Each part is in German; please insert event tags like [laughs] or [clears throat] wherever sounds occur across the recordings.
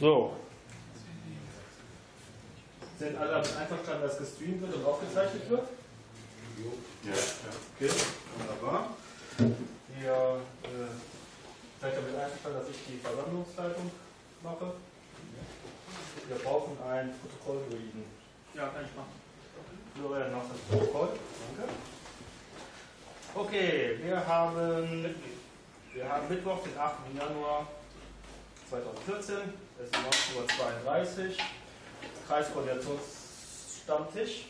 So. Sind alle damit einverstanden, dass gestreamt wird und aufgezeichnet wird? Ja. Okay, wunderbar. Ihr äh, seid damit einverstanden, dass ich die Versammlungsleitung mache? Wir brauchen ein Protokoll readen. Ja, kann ich machen. Florian macht das Protokoll. Danke. Okay, wir haben, wir haben Mittwoch, den 8. Januar 2014. Es ist 19.32 Uhr. Kreiskoordinationsstammtisch.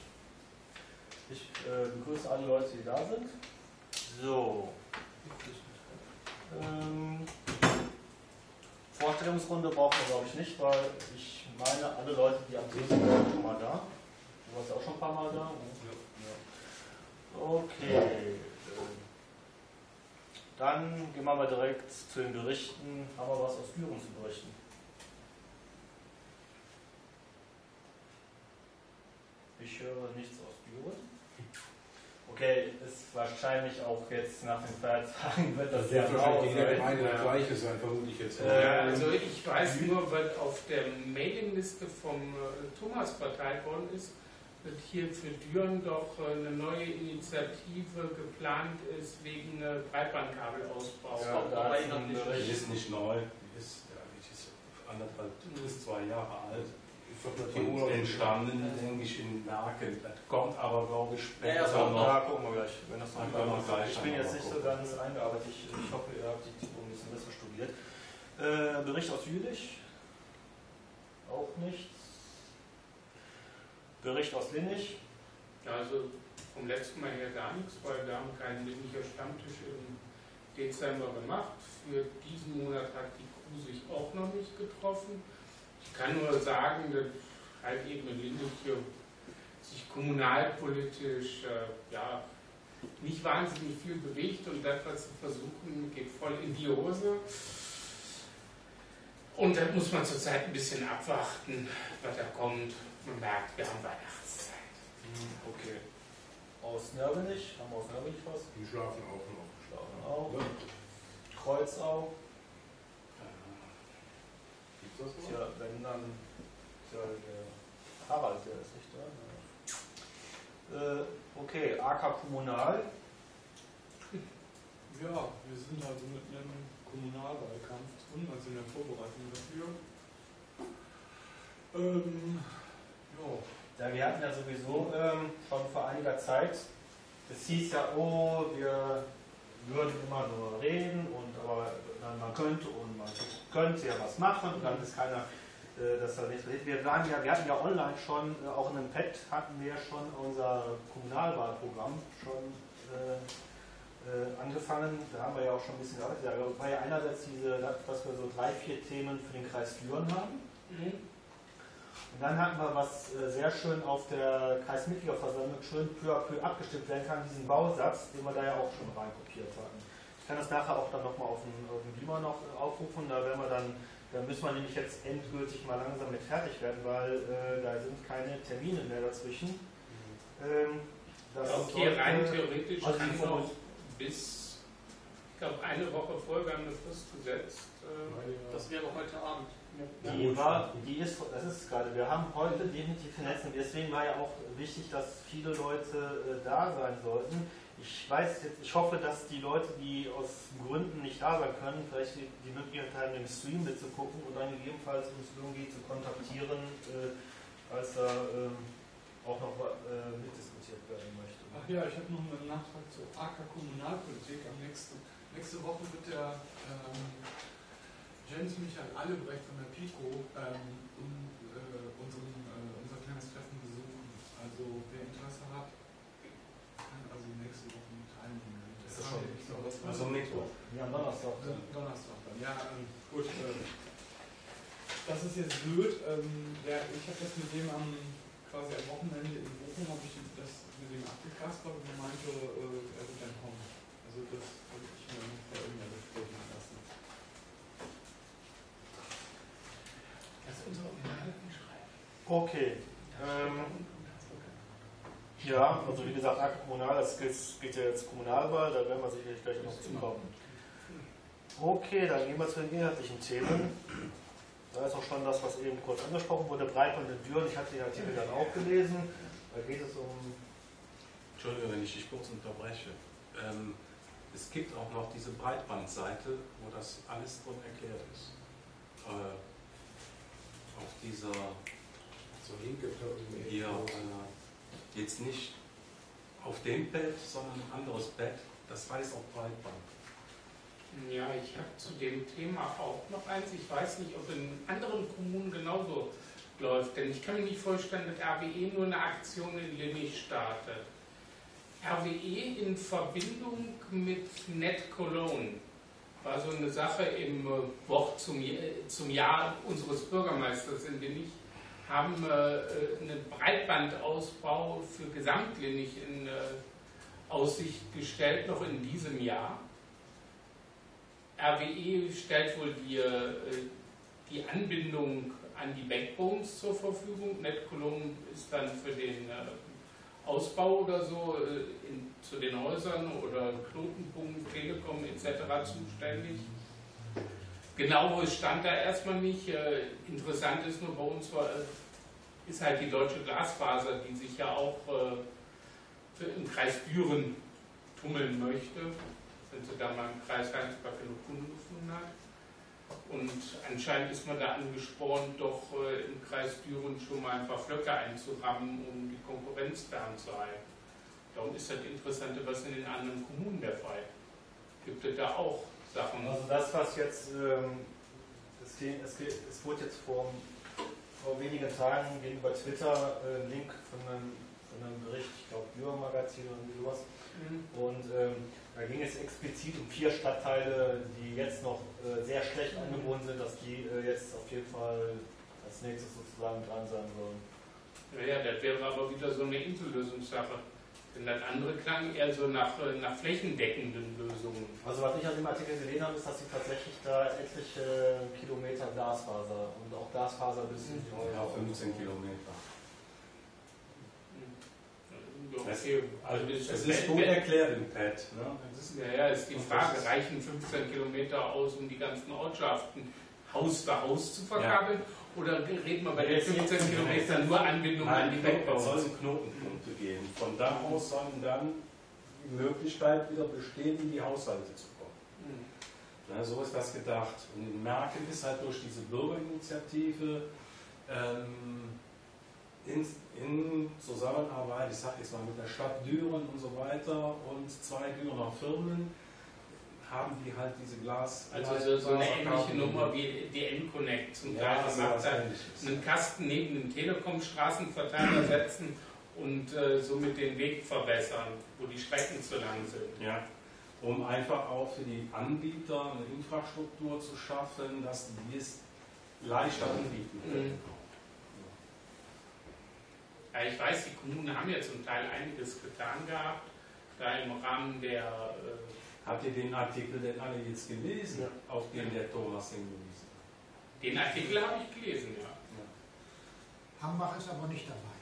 Ich äh, begrüße alle Leute, die da sind. So. Ähm, Vorstellungsrunde brauchen wir, glaube ich, nicht, weil ich meine, alle Leute, die am Tisch sind, sind schon mal da. Du warst auch schon ein paar Mal da. Okay. Dann gehen wir mal direkt zu den Berichten. Haben wir was aus Düren zu berichten? Ich höre nichts aus Düren. Okay, ist wahrscheinlich auch jetzt nach den Feiertagen wird das sehr wird mau wahrscheinlich in der sein. Gemeinde das Gleiche sein, vermute ich jetzt. Äh, Ja, also ich weiß nur, was auf der Mailingliste vom äh, Thomas verteilt worden ist, dass hier für Düren doch eine neue Initiative geplant ist wegen Breitbandkabelausbau. Ja, da ich noch nicht. Ist nicht neu, die ist, ja, die ist anderthalb bis zwei Jahre alt. Und entstanden, denke ich, in Merken. Das kommt aber, glaube ich, später Ja, ja, noch. ja, gucken wir gleich. Wenn das noch mal gleich ich bin jetzt nicht so gucken. ganz eingearbeitet. Ich, ich hoffe, ihr habt die ein bisschen besser studiert. Äh, Bericht aus Jülich? Auch nichts. Bericht aus Linnich? Also vom letzten Mal her gar nichts, weil wir haben keinen Linnicher Stammtisch im Dezember gemacht. Für diesen Monat hat die Crew sich auch noch nicht getroffen. Ich kann nur sagen, dass halt eben in Linnich sich kommunalpolitisch äh, ja, nicht wahnsinnig viel bewegt und das, was sie versuchen, geht voll in die Hose. Und da muss man zurzeit ein bisschen abwarten, was da kommt. Man merkt, wir haben Weihnachtszeit. Okay. Aus Nörvenich? Haben wir aus Nörvenich was? Die schlafen auch noch. Schlafen auch. Kreuzau? Gibt es das noch? Tja, wenn dann. Tja, der Harald, der ist nicht da. ne? Äh, okay, AK Kommunal. Ja, wir sind also mit einem Kommunalwahlkampf drin, also in der Vorbereitung dafür. Ähm, ja, Ja, wir hatten ja sowieso ähm, schon vor einiger Zeit, es hieß ja, oh, wir würden immer nur reden und aber dann, man könnte und man könnte ja was machen und dann ist keiner, äh, dass da nichts passiert. Wir waren ja, wir hatten ja online schon, äh, auch in einem Pad hatten wir schon unser Kommunalwahlprogramm schon äh, äh, angefangen. Da haben wir ja auch schon ein bisschen gearbeitet. Da war ja einerseits diese, dass wir so drei, vier Themen für den Kreis Düren haben. Und dann hatten wir, was äh, sehr schön auf der Kreismitgliederversammlung schön peu à peu abgestimmt werden kann, diesen Bausatz, den wir da ja auch schon reinkopiert hatten. Ich kann das nachher auch dann nochmal auf dem, auf dem Beamer noch äh, aufrufen, da werden wir dann, da müssen wir nämlich jetzt endgültig mal langsam mit fertig werden, weil äh, da sind keine Termine mehr dazwischen. Ähm, das Okay, sollte- rein theoretisch also kann noch bis, ich glaube, eine Woche vorher, wir haben eine Frist gesetzt. äh, das wäre heute Abend. Die war, die ist, das ist gerade, wir haben heute definitiv vernetzen. Deswegen war ja auch wichtig, dass viele Leute äh, da sein sollten. Ich weiß jetzt, ich hoffe, dass die Leute, die aus Gründen nicht da sein können, vielleicht die, die Möglichkeit haben, im Stream mitzugucken und dann gegebenenfalls uns irgendwie zu kontaktieren, äh, als da ähm, auch noch äh, mitdiskutiert werden möchte. Ach ja, ich habe noch einen Nachtrag zur AK Kommunalpolitik. Am nächsten, nächste Woche wird der ähm, Jens Michael Allebrecht von der PICO ähm, um, äh, unseren, äh, unser kleines Treffen besuchen. Also wer Interesse hat, kann also nächste Woche mit teilnehmen. Ist das schon- das war Also Mittwoch. Ja, Donnerstag. Don- Donnerstag dann. Ja, ähm, gut. Äh, das ist jetzt blöd. Ähm, der, ich habe das mit dem am quasi am Wochenende in Bochum habe ich das mit dem abgekastert und er meinte, äh, er wird dann kommen. Also das habe ich mir noch bei irgendeiner besprechen lassen. Das ist unsere Unterhaltung schreiben. Okay. Ähm, Ja, also wie gesagt, Kommunal, das geht, geht ja jetzt Kommunalwahl, da werden wir sicherlich gleich noch zukommen. Okay, dann gehen wir zu den inhaltlichen Themen. Da ist auch schon das, was eben kurz angesprochen wurde, Breitband in Düren. Ich hatte den Artikel dann auch gelesen. Da geht es um. Entschuldigung, wenn ich dich kurz unterbreche. Ähm, es gibt auch noch diese Breitbandseite, wo das alles drin erklärt ist. Äh, auf dieser So linke hier, äh, jetzt nicht auf dem Bett, sondern ein anderes Bett, das heißt auch Breitband. Ja, ich habe zu dem Thema auch noch eins. Ich weiß nicht, ob in anderen Kommunen genauso läuft. Denn ich kann mir nicht vorstellen, dass RWE nur eine Aktion in Linnich startet. RWE in Verbindung mit Net Cologne war so eine Sache im Wort zum, zum Jahr unseres Bürgermeisters in Linnich haben äh, einen Breitbandausbau für Gesamtlinnich in äh, Aussicht gestellt, noch in diesem Jahr. RWE stellt wohl die, äh, die Anbindung an die Backbones zur Verfügung. NetColumn ist dann für den äh, Ausbau oder so äh, in, zu den Häusern oder Knotenpunkt, Telekom etc. zuständig. Genaues stand da erstmal nicht. Interessant ist nur bei uns war, ist halt die deutsche Glasfaser, die sich ja auch im Kreis Düren tummeln möchte wenn sie da mal im Kreis Heinsberg genug Kunden. Und anscheinend ist man da angespornt, doch äh, im Kreis Düren schon mal ein paar Flöcke einzurammen, um die Konkurrenz fernzuhalten. Darum ist das Interessante, was in den anderen Kommunen der Fall. Gibt es da auch Sachen? Also das, was jetzt, ähm, es, es, wurde jetzt vor, vor wenigen Tagen gegenüber Twitter äh, ein Link von einem, von einem Bericht, ich glaube Dürer Magazin oder sowas. Mhm. Und ähm, da ging es explizit um vier Stadtteile, die jetzt noch äh, sehr schlecht angebunden sind, dass die äh, jetzt auf jeden Fall als nächstes sozusagen dran sein sollen. Ja, das wäre aber wieder so eine Insellösungssache. Denn das andere klang eher so nach, äh, nach flächendeckenden Lösungen. Also was ich an dem Artikel gesehen habe, ist, dass sie tatsächlich da etliche Kilometer Glasfaser und auch Glasfaser bis in die Ja, 15 Kilometer. Okay. Also das, das ist gut erklärt im Pad. Ne? Ist, ja, ja, ist die Frage, reichen 15 Kilometer aus, um die ganzen Ortschaften Haus für Haus zu verkabeln? Ja. Oder reden wir bei den 15 Kilometern nur Anbindung Nein, an die Backbone? Es sollen Knotenpunkte gehen. Von da aus sollen dann die Möglichkeit wieder bestehen, in die Haushalte zu kommen. Mhm. Ja, so ist das gedacht. Und in Merken ist halt durch diese Bürgerinitiative ähm, in, in Zusammenarbeit, ich sage jetzt mal mit der Stadt Düren und so weiter und zwei Dürener Firmen, haben die halt diese Glas. Also so, so eine ähnliche Nummer wie die N-Connect zum Teil. Ja, macht halt einen Kasten neben dem Telekom-Straßenverteiler setzen und äh, somit den Weg verbessern, wo die Strecken zu lang sind. Ja, um einfach auch für die Anbieter eine Infrastruktur zu schaffen, dass die es leichter anbieten können. Mhm. Ja, ich weiß, die Kommunen haben ja zum Teil einiges getan gehabt, da im Rahmen der. Äh Habt ihr den Artikel denn alle jetzt gelesen, ja. auf den der Thomas hingewiesen hat? Den Artikel habe ich gelesen, ja. ja. Hambach ist aber nicht dabei.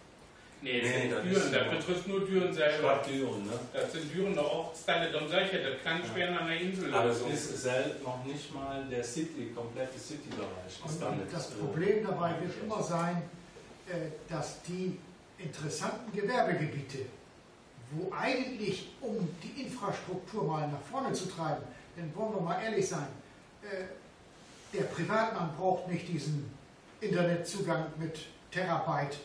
Nee, das, nee, das, Düren, das betrifft nur Düren selber. Stadt Düren, ne? Das sind Düren noch Ortsteile, dann solche, das kann ja. schwer an der Insel. Aber es ist selbst noch nicht mal der City, komplette City-Bereich. Und das Problem dabei wird immer sein, äh, dass die interessanten Gewerbegebiete, wo eigentlich, um die Infrastruktur mal nach vorne zu treiben, denn wollen wir mal ehrlich sein, äh, der Privatmann braucht nicht diesen Internetzugang mit Terabyte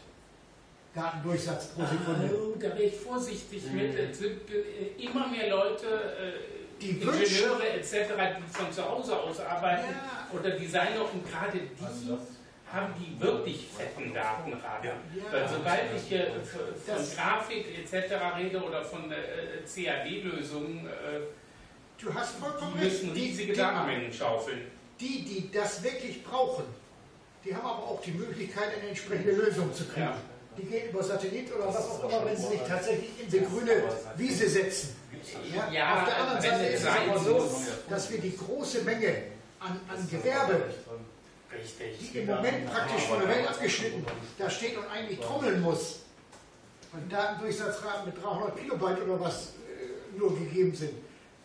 Datendurchsatz pro Sekunde. Oh, da wäre ich vorsichtig mhm. mit. Es sind äh, immer mehr Leute, äh, die Ingenieure etc., die von zu Hause aus arbeiten ja. oder Designer und gerade die also haben die wirklich fetten Datenraten. Ja. Weil sobald ich hier von Grafik etc. rede oder von äh, CAD-Lösungen, äh, du hast vollkommen die müssen riesige die, Datenmengen schaufeln. Die, die das wirklich brauchen, die haben aber auch die Möglichkeit, eine entsprechende Lösung zu kriegen. Ja. Die gehen über Satellit oder was auch immer, wenn sie sich tatsächlich in die grüne Wiese setzen. Ja, ja, auf der anderen Seite ist es aber so, dass wir die große Menge an, an Gewerbe Richtig. Die im Moment praktisch von der Welt abgeschnitten da steht und eigentlich trommeln muss. Und Datendurchsatzraten mit 300 Kilobyte oder was äh, nur gegeben sind.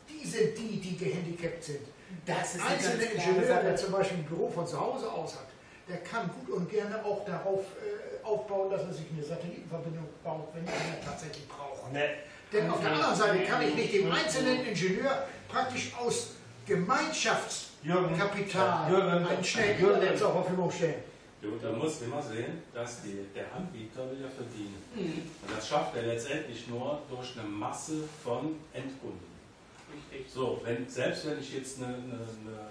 Die sind die, die gehandicapt sind. Das ist Einzelne Ingenieur, der zum Beispiel ein Büro von zu Hause aus hat, der kann gut und gerne auch darauf äh, aufbauen, dass er sich eine Satellitenverbindung baut, wenn er eine tatsächlich braucht. Ne, Denn auf der anderen Seite kann ich nicht dem einzelnen Ingenieur praktisch aus Gemeinschaftskapital Jürgen, einen schnellen Jürgen, Internet zur Verfügung stellen. Du, du musst immer sehen, dass die, der Anbieter will ja verdienen. Und das schafft er letztendlich nur durch eine Masse von Endkunden. Richtig. So, wenn, selbst wenn ich jetzt eine, eine, eine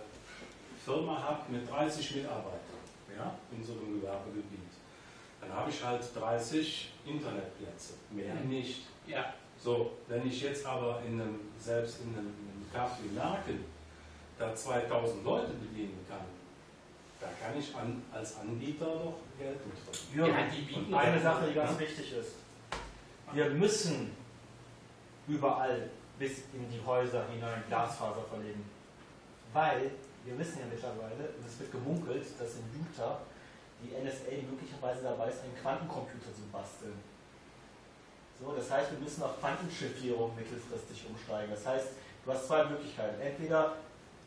Firma habe mit 30 Mitarbeitern ja, in so einem Gewerbegebiet, dann habe ich halt 30 Internetplätze, mehr nicht. Ja, So, wenn ich jetzt aber in einem, selbst in einem, in einem Café Merken da 2000 Leute bedienen kann, da kann ich an, als Anbieter doch Geld mit verdienen. Jürgen, Ja, die bieten und eine Sache, die ganz wichtig ist. Wir müssen überall bis in die Häuser hinein Glasfaser verlegen. Weil wir wissen ja mittlerweile, und es wird gemunkelt, dass in Utah die NSA möglicherweise dabei ist, einen Quantencomputer zu basteln. So, das heißt, wir müssen auf Quantenchiffrierung mittelfristig umsteigen. Das heißt, du hast zwei Möglichkeiten. Entweder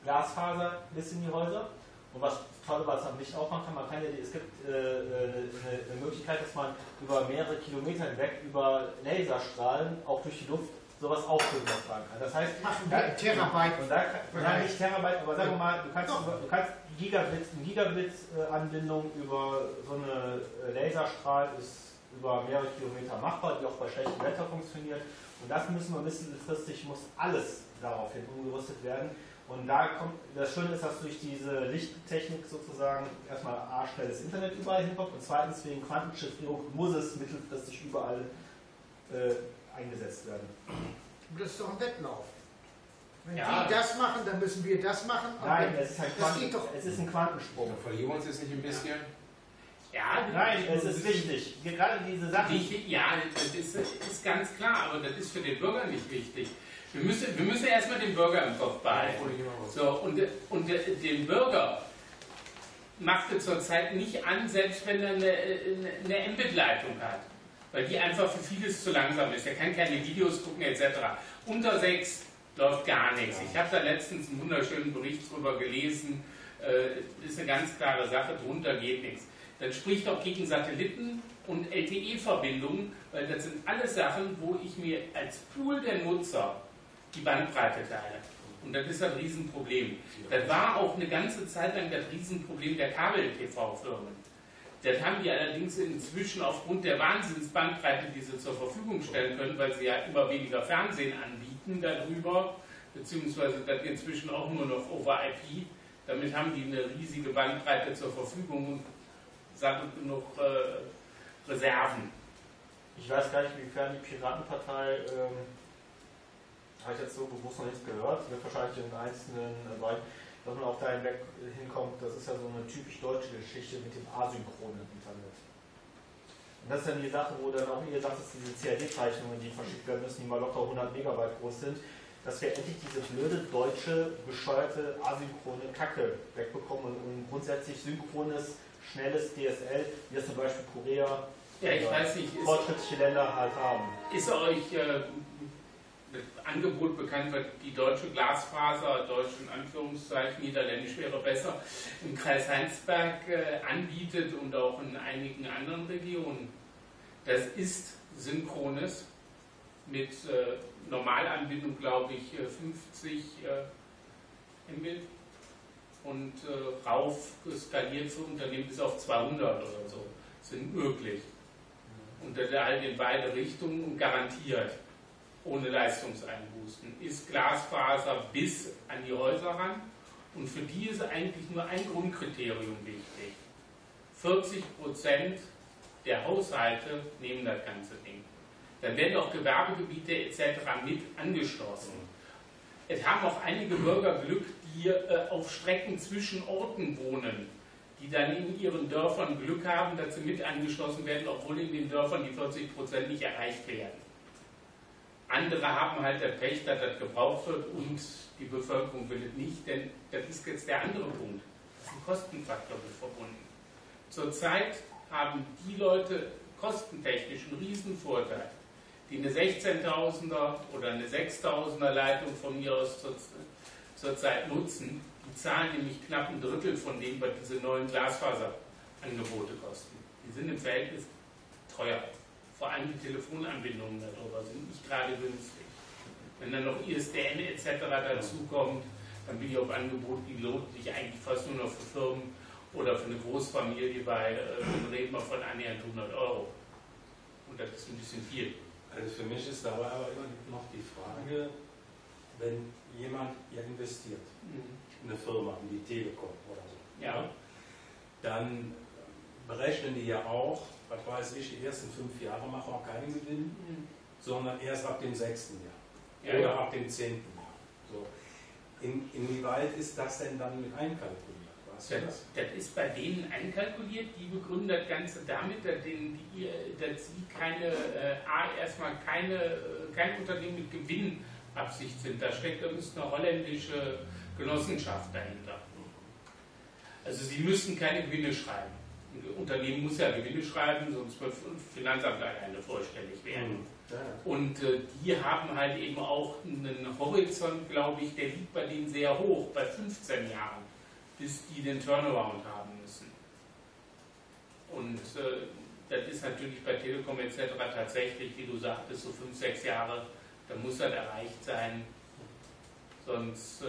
Glasfaser bis in die Häuser und was toll, was man nicht auch machen kann, man kann ja, die- es gibt äh, eine, eine Möglichkeit, dass man über mehrere Kilometer hinweg über Laserstrahlen auch durch die Luft sowas auch übertragen kann. Das heißt, wir in Terabyte. und da kann, nein, nicht Terabyte, aber sagen wir mal, du kannst, über, du kannst Gigabit, eine Gigabit-Anbindung über so eine äh, Laserstrahl ist über mehrere Kilometer machbar, die auch bei schlechtem Wetter funktioniert. Und das müssen wir mittelfristig, muss alles daraufhin umgerüstet werden. Und da kommt, das Schöne ist, dass durch diese Lichttechnik sozusagen erstmal A, schnelles Internet überall hinkommt und zweitens wegen Quantenchiffrierung muss es mittelfristig überall äh, eingesetzt werden. Das ist doch ein Wettlauf. Wenn Ja. die das machen, dann müssen wir das machen. aber Nein, es ist, das doch. es ist ein Quantensprung. Verlieren wir uns jetzt nicht ein bisschen? ja Nein, es ist wichtig. Gerade diese Sachen. Wichtig, ja, das ist, ist ganz klar, aber das ist für den Bürger nicht wichtig. Wir müssen, wir müssen erstmal den Bürger im Kopf behalten. So, und, und den Bürger macht es zurzeit nicht an, selbst wenn er eine, eine, Mbit-Leitung hat. Weil die einfach für vieles zu langsam ist. Er kann keine Videos gucken etc. Unter 6 läuft gar nichts. Ich habe da letztens einen wunderschönen Bericht drüber gelesen. Äh, ist eine ganz klare Sache, drunter geht nichts. Dann spricht auch gegen Satelliten und LTE-Verbindungen, weil das sind alles Sachen, wo ich mir als Pool der Nutzer die Bandbreite teile. Und das ist ein Riesenproblem. Das war auch eine ganze Zeit lang das Riesenproblem der Kabel-TV-Firmen. Das haben die allerdings inzwischen aufgrund der Wahnsinnsbandbreite, die sie zur Verfügung stellen können, weil sie ja immer weniger Fernsehen anbieten darüber, beziehungsweise das inzwischen auch nur noch over IP. Damit haben die eine riesige Bandbreite zur Verfügung und sammelt genug äh, Reserven. Ich weiß gar nicht, inwiefern die Piratenpartei, ähm, habe ich jetzt so bewusst noch nichts gehört, wird wahrscheinlich in einzelnen äh, Bereichen, dass man auch da hinweg hinkommt, das ist ja so eine typisch deutsche Geschichte mit dem asynchronen Internet. Und das ist dann die Sache, wo dann auch ihr sagt, dass diese CAD-Zeichnungen, die verschickt werden müssen, die mal locker 100 Megabyte groß sind, dass wir endlich diese blöde deutsche, bescheuerte, asynchrone Kacke wegbekommen und grundsätzlich synchrones, schnelles DSL, wie das zum Beispiel Korea, Ja, ich weiß nicht, fortschrittliche Länder halt haben. ist euch äh, Angebot bekannt, was die deutsche Glasfaser, deutsch in Anführungszeichen, niederländisch wäre besser, im Kreis Heinsberg äh, anbietet und auch in einigen anderen Regionen? Das ist synchrones mit äh, Normalanbindung, glaube ich, äh, 50 äh, Mbit und rauf skaliert für Unternehmen bis auf 200 oder so sind möglich. Und das halt in beide Richtungen und garantiert ohne Leistungseinbußen. Ist Glasfaser bis an die Häuser ran und für die ist eigentlich nur ein Grundkriterium wichtig. 40 Prozent der Haushalte nehmen das ganze Ding. Dann werden auch Gewerbegebiete etc. mit angeschlossen. Es haben auch einige Bürger Glück, die äh, auf Strecken zwischen Orten wohnen, die dann in ihren Dörfern Glück haben, dass sie mit angeschlossen werden, obwohl in den Dörfern die 40 Prozent nicht erreicht werden. Andere haben halt das Pech, dass das gebraucht wird und die Bevölkerung will es nicht, denn das ist jetzt der andere Punkt. Das ist ein Kostenfaktor mit verbunden. Zurzeit haben die Leute kostentechnisch einen Riesenvorteil, die eine 16.000er oder eine 6.000er Leitung von mir aus zur, zurzeit nutzen. Die zahlen nämlich knapp ein Drittel von dem, was diese neuen Angebote kosten. Die sind im Verhältnis teuer. Vor allem die Telefonanbindungen darüber sind nicht gerade günstig. Wenn dann noch ISDN etc. dazukommt, dann bin ich auf Angebote, die lohnt sich eigentlich fast nur noch für Firmen oder für eine Großfamilie bei, äh, reden wir von annähernd 100 Euro. Und das ist ein bisschen viel. Also für mich ist dabei aber immer noch die Frage, wenn jemand ja investiert in eine Firma, in die Telekom oder so, Ja. dann berechnen die ja auch, was weiß ich, die ersten fünf Jahre machen auch keinen Gewinn, sondern erst ab dem sechsten Jahr Ja, oder ja. ab dem zehnten Jahr. So. In, inwieweit ist das denn dann mit einkalkuliert? Weißt du Das, das ist bei denen einkalkuliert. Die begründen das Ganze damit, dass, denen die, dass sie keine, äh, A, erstmal keine, äh, kein Unternehmen mit Gewinnabsicht sind. Da steckt da müsste eine holländische Genossenschaft dahinter. Also sie müssen keine Gewinne schreiben. Ein Unternehmen muss ja Gewinne schreiben, sonst wird Finanzamt alleine vorstellig werden. Ja, ja. Und äh, die haben halt eben auch einen Horizont, glaube ich, der liegt bei denen sehr hoch, bei 15 Jahren, bis die den Turnaround haben müssen. Und äh, das ist natürlich bei Telekom etc. tatsächlich, wie du sagtest, so 5, 6 Jahre, da muss das erreicht sein, sonst äh,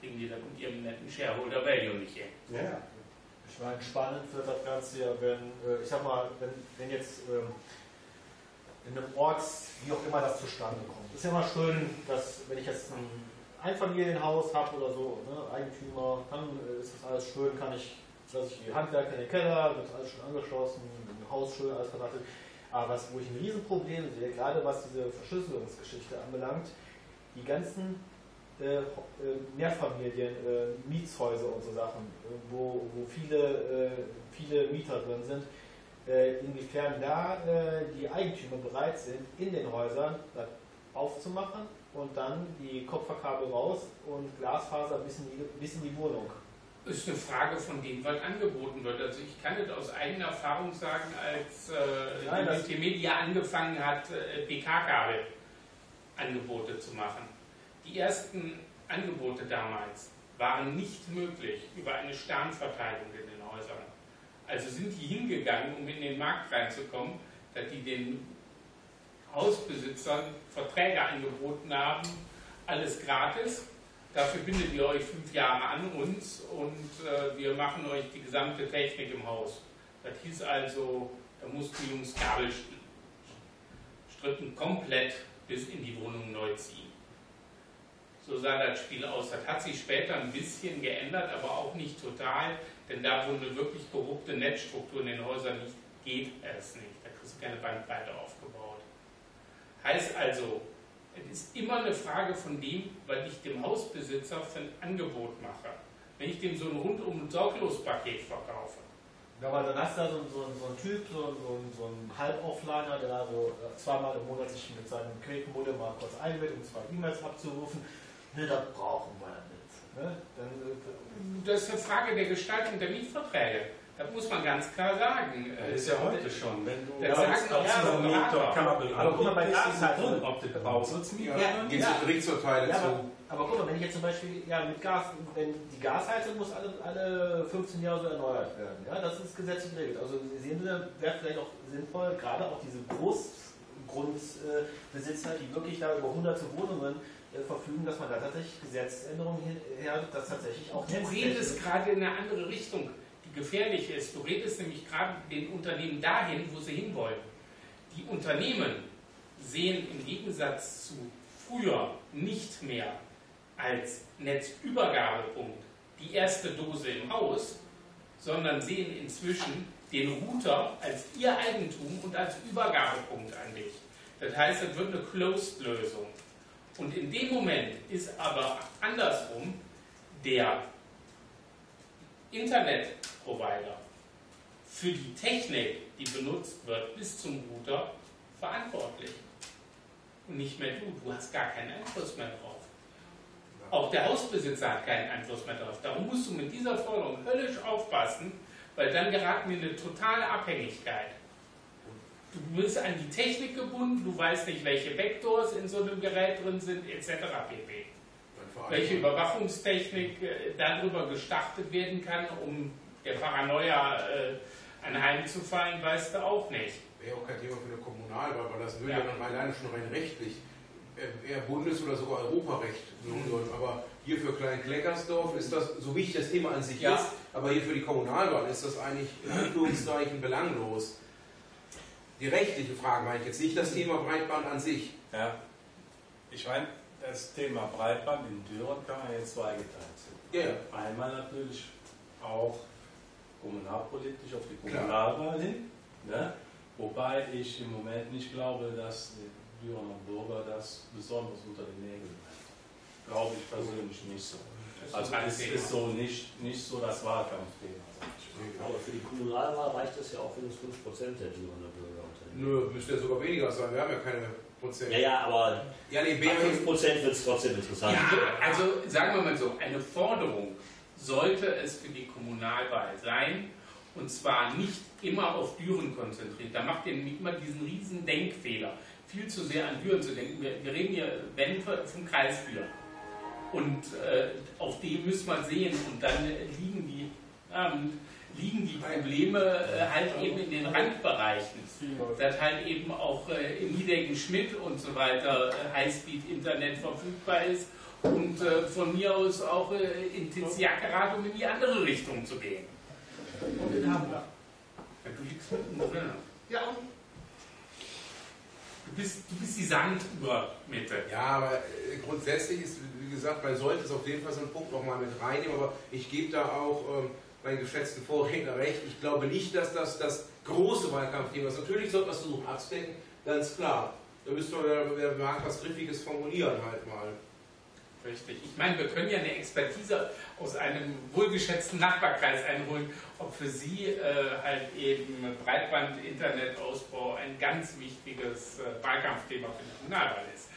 kriegen die das mit ihrem netten Shareholder Value nicht hin. Ja. Ich meine, spannend wird das Ganze ja, wenn, äh, ich sag mal, wenn, wenn jetzt ähm, in einem Ort, wie auch immer das zustande kommt. Ist ja immer schön, dass, wenn ich jetzt ein Einfamilienhaus habe oder so, ne, Eigentümer, dann äh, ist das alles schön, kann ich, lasse ich die Handwerker in den Keller, wird alles schon angeschlossen, ein Haus schön, alles verdattelt. Aber was, wo ich ein Riesenproblem sehe, gerade was diese Verschlüsselungsgeschichte anbelangt, die ganzen äh, äh, Mehrfamilien, äh, Mietshäuser und so Sachen, äh, wo, wo viele, äh, viele Mieter drin sind, inwiefern da die Eigentümer bereit sind, in den Häusern das aufzumachen und dann die Kopfverkabel raus und Glasfaser bis in die, bis in die Wohnung. ist eine Frage von dem, was angeboten wird. Also ich kann das aus eigener Erfahrung sagen, als äh, Nein, die Multimedia angefangen hat, äh, PK-Kabel Angebote zu machen. Die ersten Angebote damals waren nicht möglich über eine Sternverteilung in den Häusern. Also sind die hingegangen, um in den Markt reinzukommen, dass die den Hausbesitzern Verträge angeboten haben, alles gratis. Dafür bindet ihr euch fünf Jahre an uns und äh, wir machen euch die gesamte Technik im Haus. Das hieß also, da mussten die Jungs Kabelstrippen komplett bis in die Wohnung neu ziehen. So sah das Spiel aus. Das hat sich später ein bisschen geändert, aber auch nicht total, denn da, wo eine wirklich korrupte Netzstruktur in den Häusern nicht geht, es nicht. Da kriegst du keine Bandbreite aufgebaut. Heißt also, es ist immer eine Frage von dem, was ich dem Hausbesitzer für ein Angebot mache. Wenn ich dem so ein rundum sorglos Paket verkaufe, Ja, aber dann hast du da so, so, so einen Typ, so, so, so einen Halb-Offliner, der da so äh, zweimal im Monat sich mit seinem Quake-Modem mal kurz einwählt, um zwei E-Mails abzurufen. Ne, das brauchen wir nicht. Ne? Dann, äh, das ist eine Frage der Gestaltung der Mietverträge. Das muss man ganz klar sagen. Das ist ja heute schon, wenn du auch als die Mieter Berater. Kabel Aber guck mal, bei Gasheizung- drin, ob du Bausatzmieter Ja, Gehst du direkt zur Teile Ja, zu. aber, aber guck mal, wenn ich jetzt zum Beispiel ja, mit Gas, wenn die Gasheizung muss alle, alle 15 Jahre so erneuert werden. Ja, das ist gesetzlich geregelt. Also sehen Sie, wäre vielleicht auch sinnvoll, gerade auch diese Großgrundbesitzer, die wirklich da über hunderte Wohnungen verfügen, dass man da tatsächlich Gesetzesänderungen hin- her, dass tatsächlich auch Du redest gerade in eine andere Richtung, die gefährlich ist. Du redest nämlich gerade den Unternehmen dahin, wo sie hinwollen. Die Unternehmen sehen im Gegensatz zu früher nicht mehr als Netzübergabepunkt die erste Dose im Haus, sondern sehen inzwischen den Router als ihr Eigentum und als Übergabepunkt an dich. Das heißt, es wird eine Closed-Lösung. Und in dem Moment ist aber andersrum der Internetprovider für die Technik, die benutzt wird, bis zum Router verantwortlich. Und nicht mehr du. Du hast gar keinen Einfluss mehr drauf. Auch der Hausbesitzer hat keinen Einfluss mehr drauf. Darum musst du mit dieser Forderung höllisch aufpassen, weil dann geraten wir in eine totale Abhängigkeit. Du bist an die Technik gebunden, du weißt nicht, welche Vectors in so einem Gerät drin sind, etc. pp welche Überwachungstechnik äh, darüber gestartet werden kann, um der Paranoia äh, ein Heim zu fallen, weißt du auch nicht. Wäre auch kein Thema für eine Kommunalwahl, weil das würde ja, dann alleine schon rein rechtlich äh, eher Bundes- oder sogar Europarecht mhm. sollen. Aber hier für Klein-Kleckersdorf ist das, so wichtig das Thema an sich ja. ist, aber hier für die Kommunalwahl ist das eigentlich in Anführungszeichen belanglos. Die rechtliche Frage meine ich jetzt, nicht das Thema Breitband an sich. Ja, ich meine, das Thema Breitband in Düren kann man jetzt zweigeteilt sehen. Ja. Einmal natürlich auch kommunalpolitisch auf die Kommunalwahl hin, ne? wobei ich im Moment nicht glaube, dass die Dürener Bürger das besonders unter den Nägeln hat. Glaube ich persönlich nicht so. Also es ist so nicht, nicht so das Wahlkampfthema. Aber für die Kommunalwahl reicht es ja auch, wenn es 5% der Dürener Bürger unternehmen. Nö, müsste ja sogar weniger sein. Wir haben ja keine Prozent. Ja, ja, aber ja, nee, bei 5% wird es trotzdem interessant. Ja, also sagen wir mal so, eine Forderung sollte es für die Kommunalwahl sein, und zwar nicht immer auf Düren konzentriert. Da macht ihr nicht immer diesen riesen Denkfehler, viel zu sehr an Düren zu denken. Wir, wir reden hier, wenn, vom Kreis Düren. Und äh, auf dem müssen wir sehen. Und dann liegen die, ähm, liegen die Probleme äh, halt eben in den Randbereichen. Dass halt eben auch äh, in Niedecken-Schmidt und so weiter äh, Highspeed-Internet verfügbar ist und äh, von mir aus auch äh, in Tiziakerat, um in die andere Richtung zu gehen. Und in Hamburg. Ja, du liegst mittendrin. Ja, und? Du bist, du bist die Sanduhr-Mitte. Ja, aber äh, grundsätzlich ist, wie gesagt, man sollte es auf jeden Fall so einen Punkt nochmal mit reinnehmen, aber ich gebe da auch ähm, meinen geschätzten Vorredner recht. Ich glaube nicht, dass das das große Wahlkampfthema ist. Natürlich sollte man es versuchen abzudecken, ganz klar. Da müsste man, wer mag was Griffiges formulieren halt mal. Richtig. Ich meine, wir können ja eine Expertise aus einem wohlgeschätzten Nachbarkreis einholen, ob für Sie äh, halt eben Breitband-Internetausbau ein ganz wichtiges äh, Wahlkampfthema für die Kommunalwahl ist.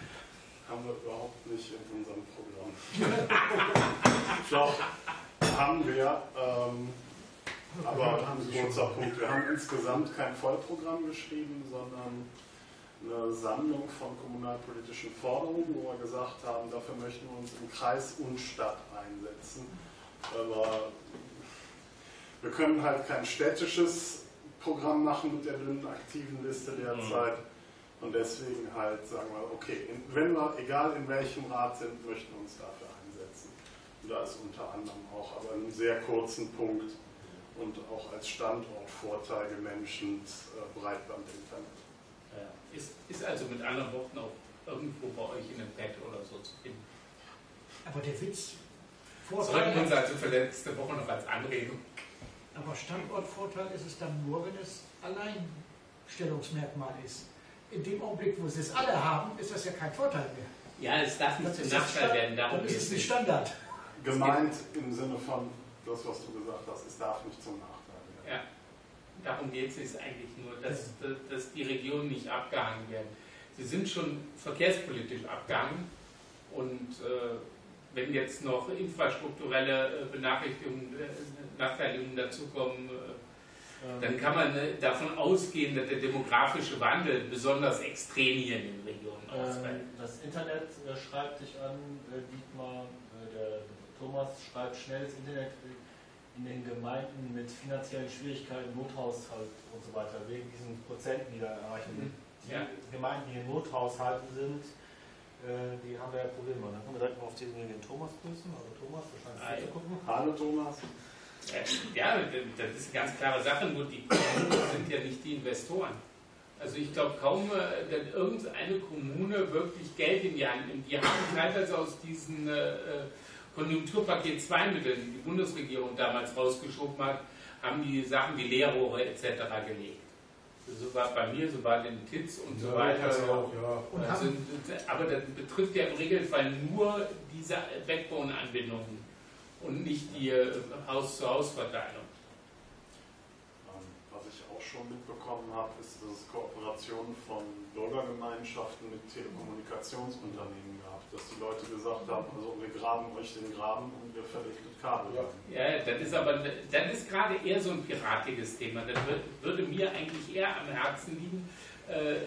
Haben wir überhaupt nicht in unserem Programm. [laughs] Doch, haben wir. Ähm, aber ein kurzer Punkt. Wir haben insgesamt kein Vollprogramm geschrieben, sondern eine Sammlung von kommunalpolitischen Forderungen, wo wir gesagt haben, dafür möchten wir uns im Kreis und Stadt einsetzen. Aber wir können halt kein städtisches Programm machen mit der dünnen aktiven Liste derzeit. Mhm. Und deswegen halt sagen wir, okay, wenn wir, egal in welchem Rat sind, möchten wir uns dafür einsetzen. Und da ist unter anderem auch aber einen sehr kurzen Punkt und auch als Standortvorteil gemenschent äh, Breitbandinternet. Ist, ist also mit anderen Worten auch irgendwo bei euch in einem Bett oder so zu finden. Aber der Witz, Vorteil. Sollten uns also für letzte Woche noch als Anregung. Aber Standortvorteil ist es dann nur, wenn es Alleinstellungsmerkmal ist. In dem Augenblick, wo sie es alle haben, ist das ja kein Vorteil mehr. Ja, es darf nicht zum Nachteil werden. Darum dann ist es ein Standard. Gemeint im Sinne von das, was du gesagt hast, es darf nicht zum Nachteil werden. Ja darum geht es eigentlich nur, dass, dass die Regionen nicht abgehangen werden. Sie sind schon verkehrspolitisch abgehangen und äh, wenn jetzt noch infrastrukturelle äh, Benachrichtigungen, äh, Nachteiligungen dazukommen, äh, dann kann man davon ausgehen, dass der demografische Wandel besonders extrem hier in den Regionen ähm, ausfällt. Das Internet schreibt dich an, Dietmar, der Thomas schreibt schnell das Internet in den Gemeinden mit finanziellen Schwierigkeiten, Nothaushalt und so weiter, wegen diesen Prozenten, die da erreichen. Mhm. Die ja. Gemeinden, die in Nothaushalten sind, äh, die haben ja Probleme. Dann können wir direkt mal auf den, den Thomas grüßen. Also Thomas, wahrscheinlich zu gucken. Hallo Thomas. Ja, das ist eine ganz klare Sache, nur die Kommunen sind ja nicht die Investoren. Also ich glaube kaum, äh, dass irgendeine Kommune wirklich Geld in die Hand nimmt. Die haben teilweise aus diesen äh, Konjunkturpaket 2 Mitteln, die die Bundesregierung damals rausgeschoben hat, haben die Sachen wie Leerrohre etc. gelegt. So war bei mir, so war den Titz und so weiter. Auch, ja. also, aber das betrifft ja im Regelfall nur diese Backbone-Anbindungen und nicht die äh, Haus-zu-Haus-Verteilung. Ähm, was ich auch schon mitbekommen habe, ist, dass es Kooperationen von Bürgergemeinschaften mit Telekommunikationsunternehmen gab dass die Leute gesagt haben, also wir graben euch den Graben und wir verlegt Kabel. Ja, das ist aber das ist gerade eher so ein piratiges Thema. Das würde mir eigentlich eher am Herzen liegen, äh,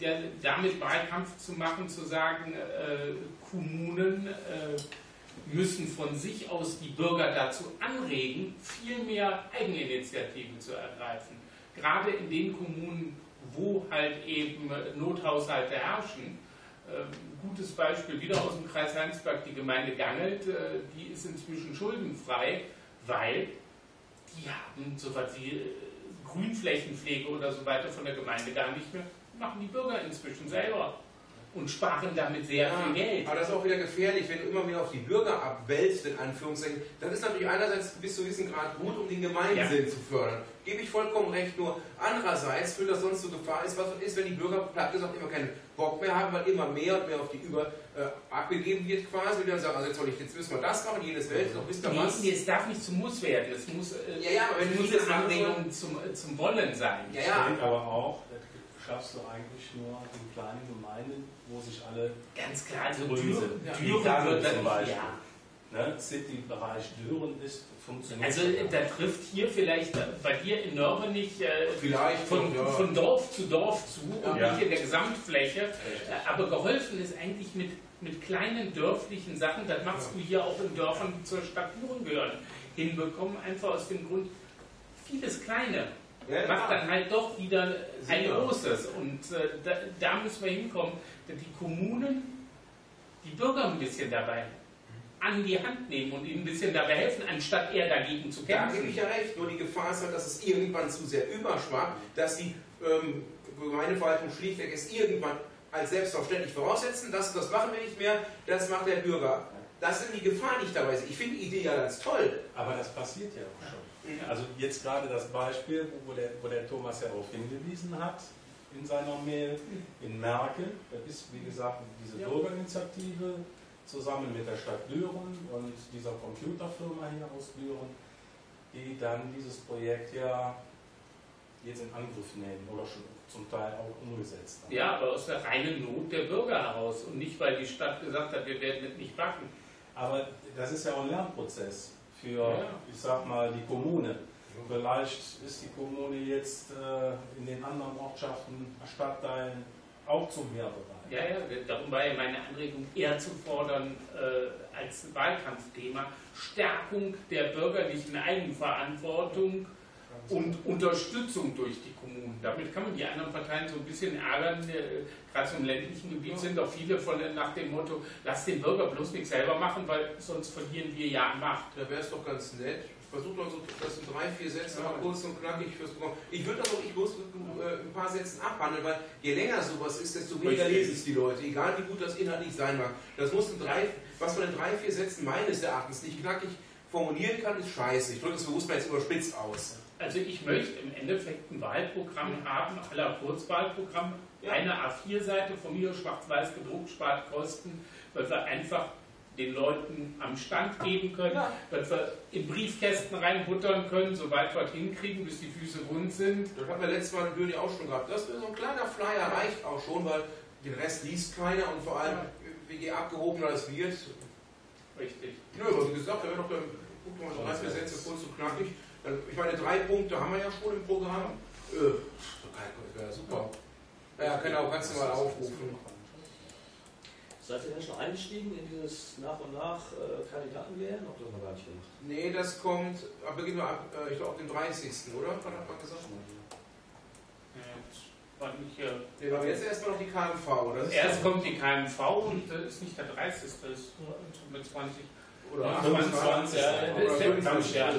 der, damit Wahlkampf zu machen, zu sagen, äh, Kommunen äh, müssen von sich aus die Bürger dazu anregen, viel mehr Eigeninitiative zu ergreifen. Gerade in den Kommunen, wo halt eben Nothaushalte herrschen. Ähm, gutes Beispiel wieder aus dem Kreis Heinsberg, die Gemeinde Gangelt, äh, die ist inzwischen schuldenfrei, weil die haben so was wie äh, Grünflächenpflege oder so weiter von der Gemeinde gar nicht mehr, machen die Bürger inzwischen selber und sparen damit sehr Ja, viel Geld. Aber das ist auch wieder gefährlich, wenn du immer mehr auf die Bürger abwälzt, in Anführungszeichen. Das ist natürlich einerseits bis zu gewissen Grad gut, um den Gemeinsinn zu fördern. Gebe ich vollkommen recht, nur andererseits führt das sonst zur Gefahr, ist, was ist, wenn die Bürger platt gesagt immer keinen Bock mehr haben, weil immer mehr und mehr auf die über äh, abgegeben wird quasi. Und dann sagen, also jetzt, soll ich, jetzt müssen wir das machen, jedes Welt, noch wisst ihr was? nee, es darf nicht zum Muss werden. Es muss, äh, Ja, ja, aber wenn es muss eine Anregung zum, äh, zum Wollen sein. Ja, ja. Aber auch, schaffst du eigentlich nur in kleinen Gemeinden, wo sich alle Ganz klar, also grün Düren, ja. Düren zum dann, Beispiel. ja. Ne? City-Bereich Düren ist, funktioniert. Also da trifft hier vielleicht äh, bei dir in Nörvenich äh, von, ja. von Dorf zu Dorf zu und Ja. nicht in der Gesamtfläche. Äh, Aber geholfen ist eigentlich mit, mit kleinen dörflichen Sachen, das machst du hier auch in Dörfern, die zur Stadt Düren gehören, hinbekommen, einfach aus dem Grund, vieles Kleine Ja, macht dann halt doch wieder ein großes. Und äh, da, da müssen wir hinkommen, dass die Kommunen die Bürger ein bisschen dabei an die Hand nehmen und ihnen ein bisschen dabei helfen, anstatt eher dagegen zu Da gebe ich kämpfen. ja recht, nur die Gefahr ist halt, dass es irgendwann zu sehr überschwappt, dass die ähm, Gemeindeverwaltung schlichtweg es irgendwann als selbstverständlich voraussetzen, das, das machen wir nicht mehr, das macht der Bürger. Das ist die Gefahr, die ich dabei sehe. Ich finde die Idee ja ganz toll. Aber das passiert ja auch schon. Also jetzt gerade das Beispiel, wo der, wo der Thomas ja darauf hingewiesen hat in seiner Mail, in Merkel, das ist wie gesagt diese. Bürgerinitiative zusammen mit der Stadt Düren und dieser Computerfirma hier aus Düren, die dann dieses Projekt ja jetzt in Angriff nehmen oder schon zum Teil auch umgesetzt haben. Ja, aber aus der reinen Not der Bürger heraus und nicht, weil die Stadt gesagt hat, wir werden das nicht backen. Aber das ist ja auch ein Lernprozess für, ich sag mal, die Kommune. Vielleicht ist die Kommune jetzt äh, in den anderen Ortschaften, Stadtteilen auch zum mehr bereit. Ja, ja, darum war ja meine Anregung eher zu fordern äh, als Wahlkampfthema Stärkung der bürgerlichen Eigenverantwortung und Unterstützung durch die Kommunen. Damit kann man die anderen Parteien so ein bisschen ärgern. Äh, Gerade so im ländlichen Gebiet sind doch viele von nach dem Motto, lass den Bürger bloß nichts selber machen, weil sonst verlieren wir ja an Macht. Da wäre es doch ganz nett. Versucht doch so, das in drei, vier Sätzen mal kurz und knackig fürs Programm. Ich würde das auch ich muss äh, ein paar Sätzen abhandeln, weil je länger sowas ist, desto weniger lesen es die Leute, egal wie gut das inhaltlich sein mag. Das muss in drei, was man in drei, vier Sätzen meines Erachtens nicht knackig formulieren kann, ist scheiße. Ich drücke es bewusst mal jetzt überspitzt aus. Also ich möchte im Endeffekt ein Wahlprogramm haben, aller Kurzwahlprogramm, Ja. eine A4-Seite von mir schwarz-weiß gedruckt, spart Kosten, weil wir einfach den Leuten am Stand geben können, Ja. weil wir in Briefkästen reinbuttern können, soweit wir es hinkriegen, bis die Füße rund sind. Das hatten wir letztes Mal in Bürni auch schon gehabt. Das ist so ein kleiner Flyer reicht auch schon, weil den Rest liest keiner und vor allem, je abgehobener das wird. Richtig. Nö, aber wie gesagt, da wäre doch dann, guck mal, so Sätze kurz und knackig. Dann, Ich meine, drei Punkte haben wir ja schon im Programm. Äh, das wäre super. Ja, genau, kannst du mal aufrufen. Seid ihr denn schon eingestiegen in dieses nach und nach äh, Kandidaten wählen? Habt ihr das noch gar nicht gemacht? Nee, das kommt, ab ab, äh, ich glaube, dem 30. oder? Was hat man gesagt? Äh, war nicht, äh, Nee, aber jetzt erstmal noch die KMV. Das ist Erst kommt die KMV und äh, ist nicht der 30. ist mit 20. oder Ja, 25. ja, oder das ist ja 25. ja,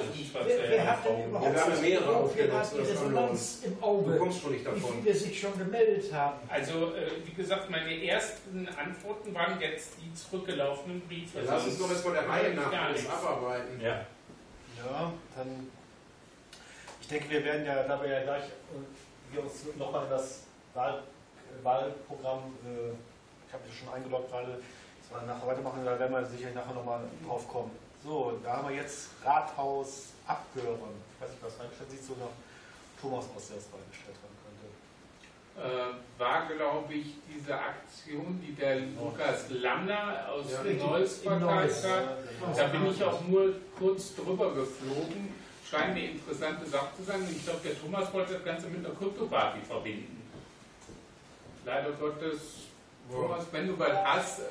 Wer, wer hat denn Ja, überhaupt wir haben ja mehrere Aufstellungen, die Resonanz im Du Auge? kommst schon nicht Wie davon. viele sich schon gemeldet haben? Also, äh, wie gesagt, meine ersten Antworten waren jetzt die zurückgelaufenen Briefe. Dann lass uns doch jetzt mal der Reihe nach alles abarbeiten. Ja. Ja, dann. Ich denke, wir werden ja, da wir ja gleich äh, wir uns nochmal in das Wahl, äh, Wahlprogramm, äh, ich habe das schon eingeloggt gerade, das wir nachher weitermachen, da werden wir sicherlich nachher nochmal drauf kommen. So, da haben wir jetzt Rathaus abgehören. Ich weiß nicht, was reingestellt sieht, sogar Thomas aus, der das reingestellt haben könnte. äh, war, glaube ich, diese Aktion, die der Lukas Lamner aus Ja, Neuss verteilt hat. Da bin ich auch nur kurz drüber geflogen. Scheint eine interessante Sache zu sein. Ich glaube, der Thomas wollte das Ganze mit einer Kryptoparty verbinden. Leider Gottes, Thomas, wenn du was hast,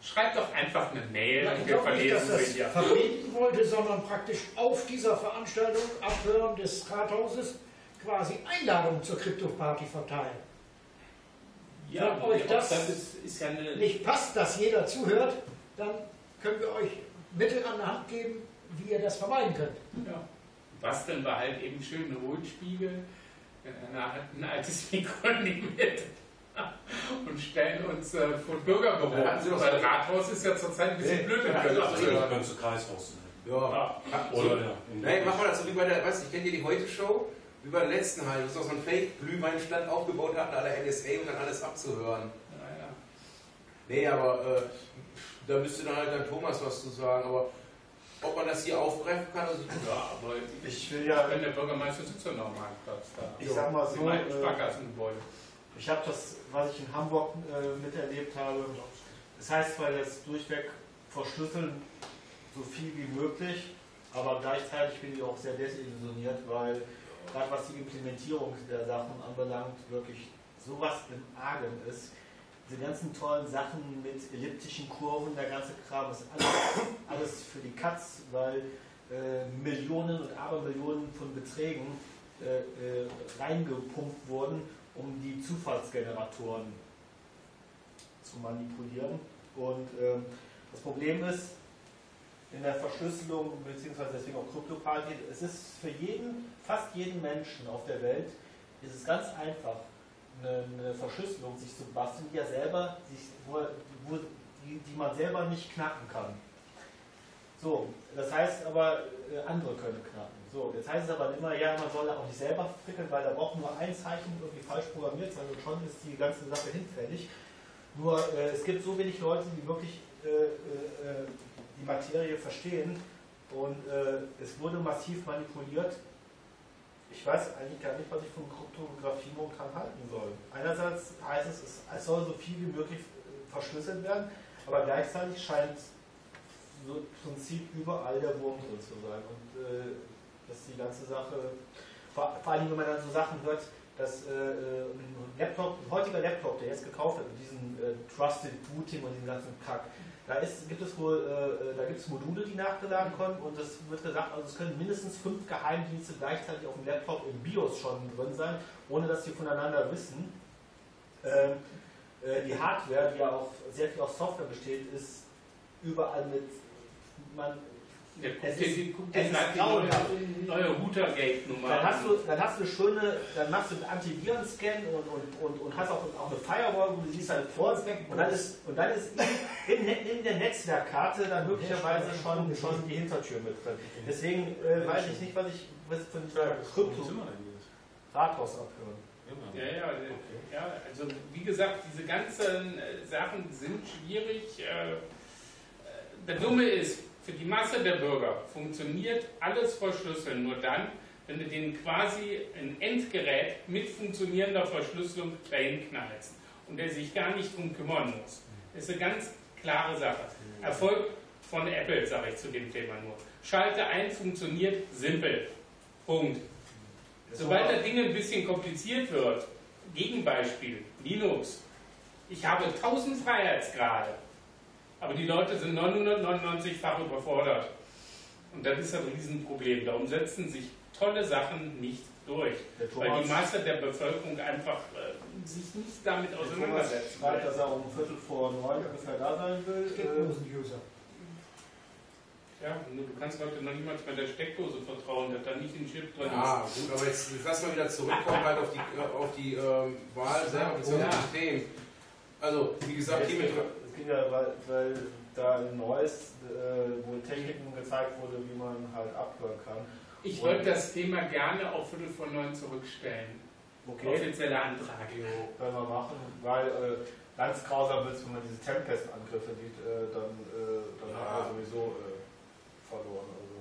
Schreibt doch einfach eine Mail Ja, und ich wir glaube nicht, dass verlesen das sie ja. verbieten wollte, sondern praktisch auf dieser Veranstaltung, Abhören des Rathauses, quasi Einladungen zur Krypto-Party verteilen. Ja, Wenn euch ob das ist, ist ja eine. Nicht passt, dass jeder zuhört, dann können wir euch Mittel an der Hand geben, wie ihr das vermeiden könnt. Ja. Basteln wir halt eben schön Hohlspiegel, ein altes Mikro nehmen mit [laughs] und stellen uns äh, vor Bürgerbüro. Weil Rathaus ist ja zurzeit ein bisschen Nee, blöd. dann wenn hatten Sie wir doch das so hören. ganze Kreishaus. Ja. Ja. Oder ja. Nein, mach mal das so wie bei der, weißt du, ich kenne dir die Heute-Show, wie bei der letzten halt, wo sie so einen Fake-Glühweinstand aufgebaut hatten, alle NSA, um dann alles abzuhören. Ja, ja. Nee, aber äh, da müsste dann halt dann Thomas was zu sagen, aber ob man das hier aufgreifen kann, also Ja, aber Ich will ja, wenn der Bürgermeister sitzt ja noch am Marktplatz da. ich sag mal so, Im äh, Sparkassengebäude. Ich habe das, was ich in Hamburg äh, miterlebt habe, das heißt zwar jetzt durchweg verschlüsseln so viel wie möglich, aber gleichzeitig bin ich auch sehr desillusioniert, weil gerade was die Implementierung der Sachen anbelangt, wirklich sowas im Argen ist. Diese ganzen tollen Sachen mit elliptischen Kurven, der ganze Kram ist alles, alles für die Katz, weil äh, Millionen und Abermillionen von Beträgen äh, äh, reingepumpt wurden, um die Zufallsgeneratoren zu manipulieren. Und ähm, das Problem ist, in der Verschlüsselung, beziehungsweise deswegen auch Kryptoparty, es ist für jeden, fast jeden Menschen auf der Welt, ist es ganz einfach, eine, eine Verschlüsselung sich zu basteln, die ja selber, sich, wo, wo, die, die man selber nicht knacken kann. So, das heißt aber, äh, andere können knacken. So, jetzt heißt es aber immer, ja, man soll auch nicht selber frickeln, weil da braucht nur ein Zeichen irgendwie falsch programmiert sein und schon ist die ganze Sache hinfällig. Nur äh, es gibt so wenig Leute, die wirklich äh, äh, die Materie verstehen und äh, es wurde massiv manipuliert. Ich weiß eigentlich gar nicht, was ich von Kryptographie momentan halten soll. Einerseits heißt es, es, soll so viel wie möglich äh, verschlüsselt werden, aber gleichzeitig scheint so im Prinzip überall der Wurm drin zu sein. Und äh, dass die ganze Sache, vor, vor allem wenn man dann so Sachen hört, dass äh, ein Laptop, ein heutiger Laptop, der jetzt gekauft wird, mit diesem äh, Trusted Booting und diesem ganzen Kack, da ist, gibt es wohl, äh, da gibt es Module, die nachgeladen können und es wird gesagt, also es können mindestens fünf Geheimdienste gleichzeitig auf dem Laptop im BIOS schon drin sein, ohne dass sie voneinander wissen. Ähm, äh, die Hardware, die ja auch sehr viel aus Software besteht, ist überall mit man, Der guckt Es dir ist- es dir ist grauenhaft. neue Routergate-Nummer Dann hast, du, dann hast du eine schöne, dann machst du einen Antiviren-Scan und, und, und, und hast auch, auch eine Firewall, wo du siehst halt vor und dann ist, und dann ist in, in, in der Netzwerkkarte dann möglicherweise schon, schon die Hintertür mit drin. Deswegen äh, weiß ich nicht, was ich was von dieser Krypto-Rathaus abhören. Ja, ja, ja, also wie gesagt, diese ganzen äh, Sachen sind schwierig. Äh, äh, Der Dumme ist, für die Masse der Bürger funktioniert alles verschlüsseln nur dann, wenn du denen quasi ein Endgerät mit funktionierender Verschlüsselung dahin knallst und der sich gar nicht drum kümmern muss. Das ist eine ganz klare Sache. Erfolg von Apple, sage ich zu dem Thema nur. Schalte ein, funktioniert, simpel. Punkt. Sobald das Ding ein bisschen kompliziert wird, Gegenbeispiel, Linux. Ich habe 1000 Freiheitsgrade, aber die Leute sind 999-fach überfordert. Und das ist ein Riesenproblem. Darum setzen sich tolle Sachen nicht durch, weil die Masse der Bevölkerung einfach äh, sich nicht damit auseinandersetzt. schreibt, dass er um Viertel vor neun ungefähr da sein will. Äh, Steckdosen-User. Ja, nur du kannst heute noch niemals bei der Steckdose vertrauen, dass da nicht ein Chip drin Ja, gut, aber jetzt, lass mal wieder zurückkommen halt auf die, auf die ähm, Wahl selber, beziehungsweise Ja. System. Also, wie gesagt, hier ja, weil, weil da in Neues äh, wohl Techniken gezeigt wurde, wie man halt abhören kann. Ich wollte das Thema gerne auf Viertel vor neun zurückstellen. Okay, Offizieller Antrag. können wir machen, weil äh, ganz grausam wird es, wenn man diese Tempest-Angriffe sieht, äh, dann, äh, dann Ja. hat man sowieso äh, verloren. Also.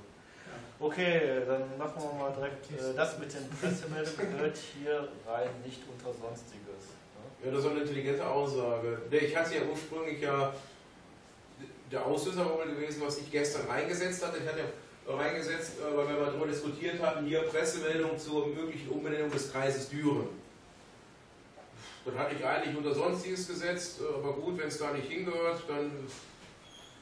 Okay, dann machen wir mal direkt äh, das mit den Pressemeldungen gehört hier rein, nicht unter Sonstiges. Ja, das ist eine intelligente Aussage. Ich hatte ja ursprünglich ja. Der Auslöser gewesen, was ich gestern reingesetzt hatte. Ich hatte ja reingesetzt, äh, weil wir mal darüber diskutiert hatten, hier Pressemeldung zur möglichen Umbenennung des Kreises Düren. Das hatte ich eigentlich unter Sonstiges gesetzt, äh, aber gut, wenn es da nicht hingehört, dann.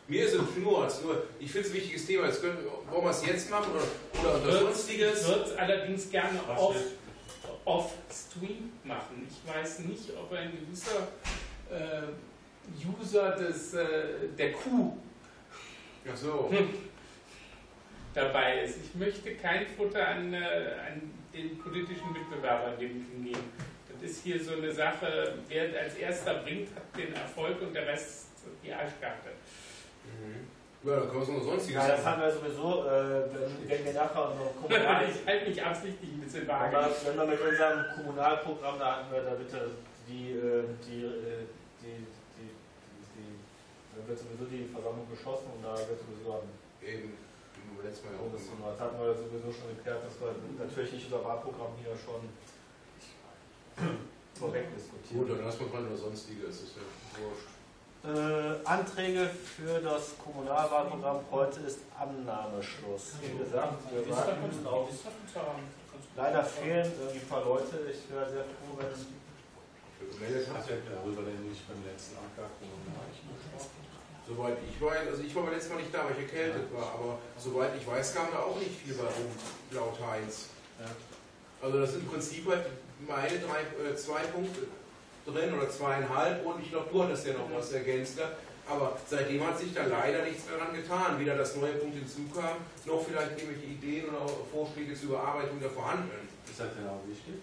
Mir ist es nur, nur ich finde es ein wichtiges Thema. Jetzt können, wollen wir es jetzt machen oder, oder unter Sonstiges? Ich würde es allerdings gerne off, off-stream machen. Ich weiß nicht, ob ein gewisser äh, User des, äh, der Kuh so. dabei ist. Ich möchte kein Futter an, äh, an den politischen Mitbewerber geben. Das ist hier so eine Sache, wer als erster bringt, hat den Erfolg und der Rest die Arschkarte. Mhm. Ja, dann können wir es Sonstiges Ja, das haben wir sowieso, äh, wenn, wenn wir nachher noch [laughs] kommunal, Ich halte mich absichtlich ein bisschen Aber vage. wenn wir mit unserem Kommunalprogramm, da hatten wir da bitte die, äh, die, äh, die, die, die, die, da wird sowieso die Versammlung geschlossen und da wird sowieso ein Eben, letztes Mal ja auch. Das hatten wir sowieso schon geklärt, dass wir natürlich nicht unser Wahlprogramm hier schon [clears throat] vorweg Gut, diskutieren. dann lassen wir dran oder Sonstiges. Das ist ja wurscht. Äh, Anträge für das Kommunalwahlprogramm heute ist Annahmeschluss. Wie gesagt, wir warten auf. Leider fehlen irgendwie ein paar Leute. Ich wäre sehr froh, wenn Gemeldet hat. Ja darüber nicht beim letzten Soweit ich weiß, also ich war beim letzten Mal nicht da, weil ich erkältet war, aber soweit ich weiß, kam da auch nicht viel bei rum, laut Heinz. Also das sind im Prinzip halt meine drei, äh, zwei Punkte drin oder zweieinhalb und ich glaube, du hattest ja noch was ergänzt. gehabt. Aber seitdem hat sich da leider nichts daran getan. Weder das neue Punkt hinzukam, noch vielleicht irgendwelche Ideen oder Vorschläge zur Überarbeitung der vorhandenen. Ist das denn auch wichtig?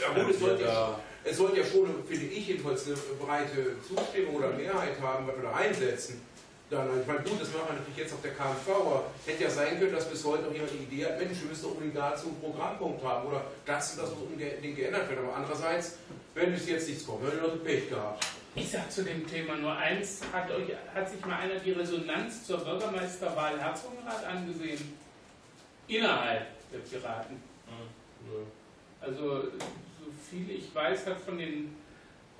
Ja gut, es sollte ja es sollte ja schon, finde ich jedenfalls, eine breite Zustimmung oder Mehrheit haben, was wir da einsetzen. Dann, ich meine, gut, das machen wir natürlich jetzt auf der KMV, aber hätte ja sein können, dass bis heute noch jemand die Idee hat, Mensch, wir müssen doch unbedingt dazu einen Programmpunkt haben oder das und das muss unbedingt geändert werden. Aber andererseits, wenn bis jetzt nichts kommt, dann haben die Leute Pech gehabt. Ich sage zu dem Thema nur eins, hat, euch, hat sich mal einer die Resonanz zur Bürgermeisterwahl Herzogenrath angesehen? Innerhalb der Piraten. Also, so viel ich weiß, hat von den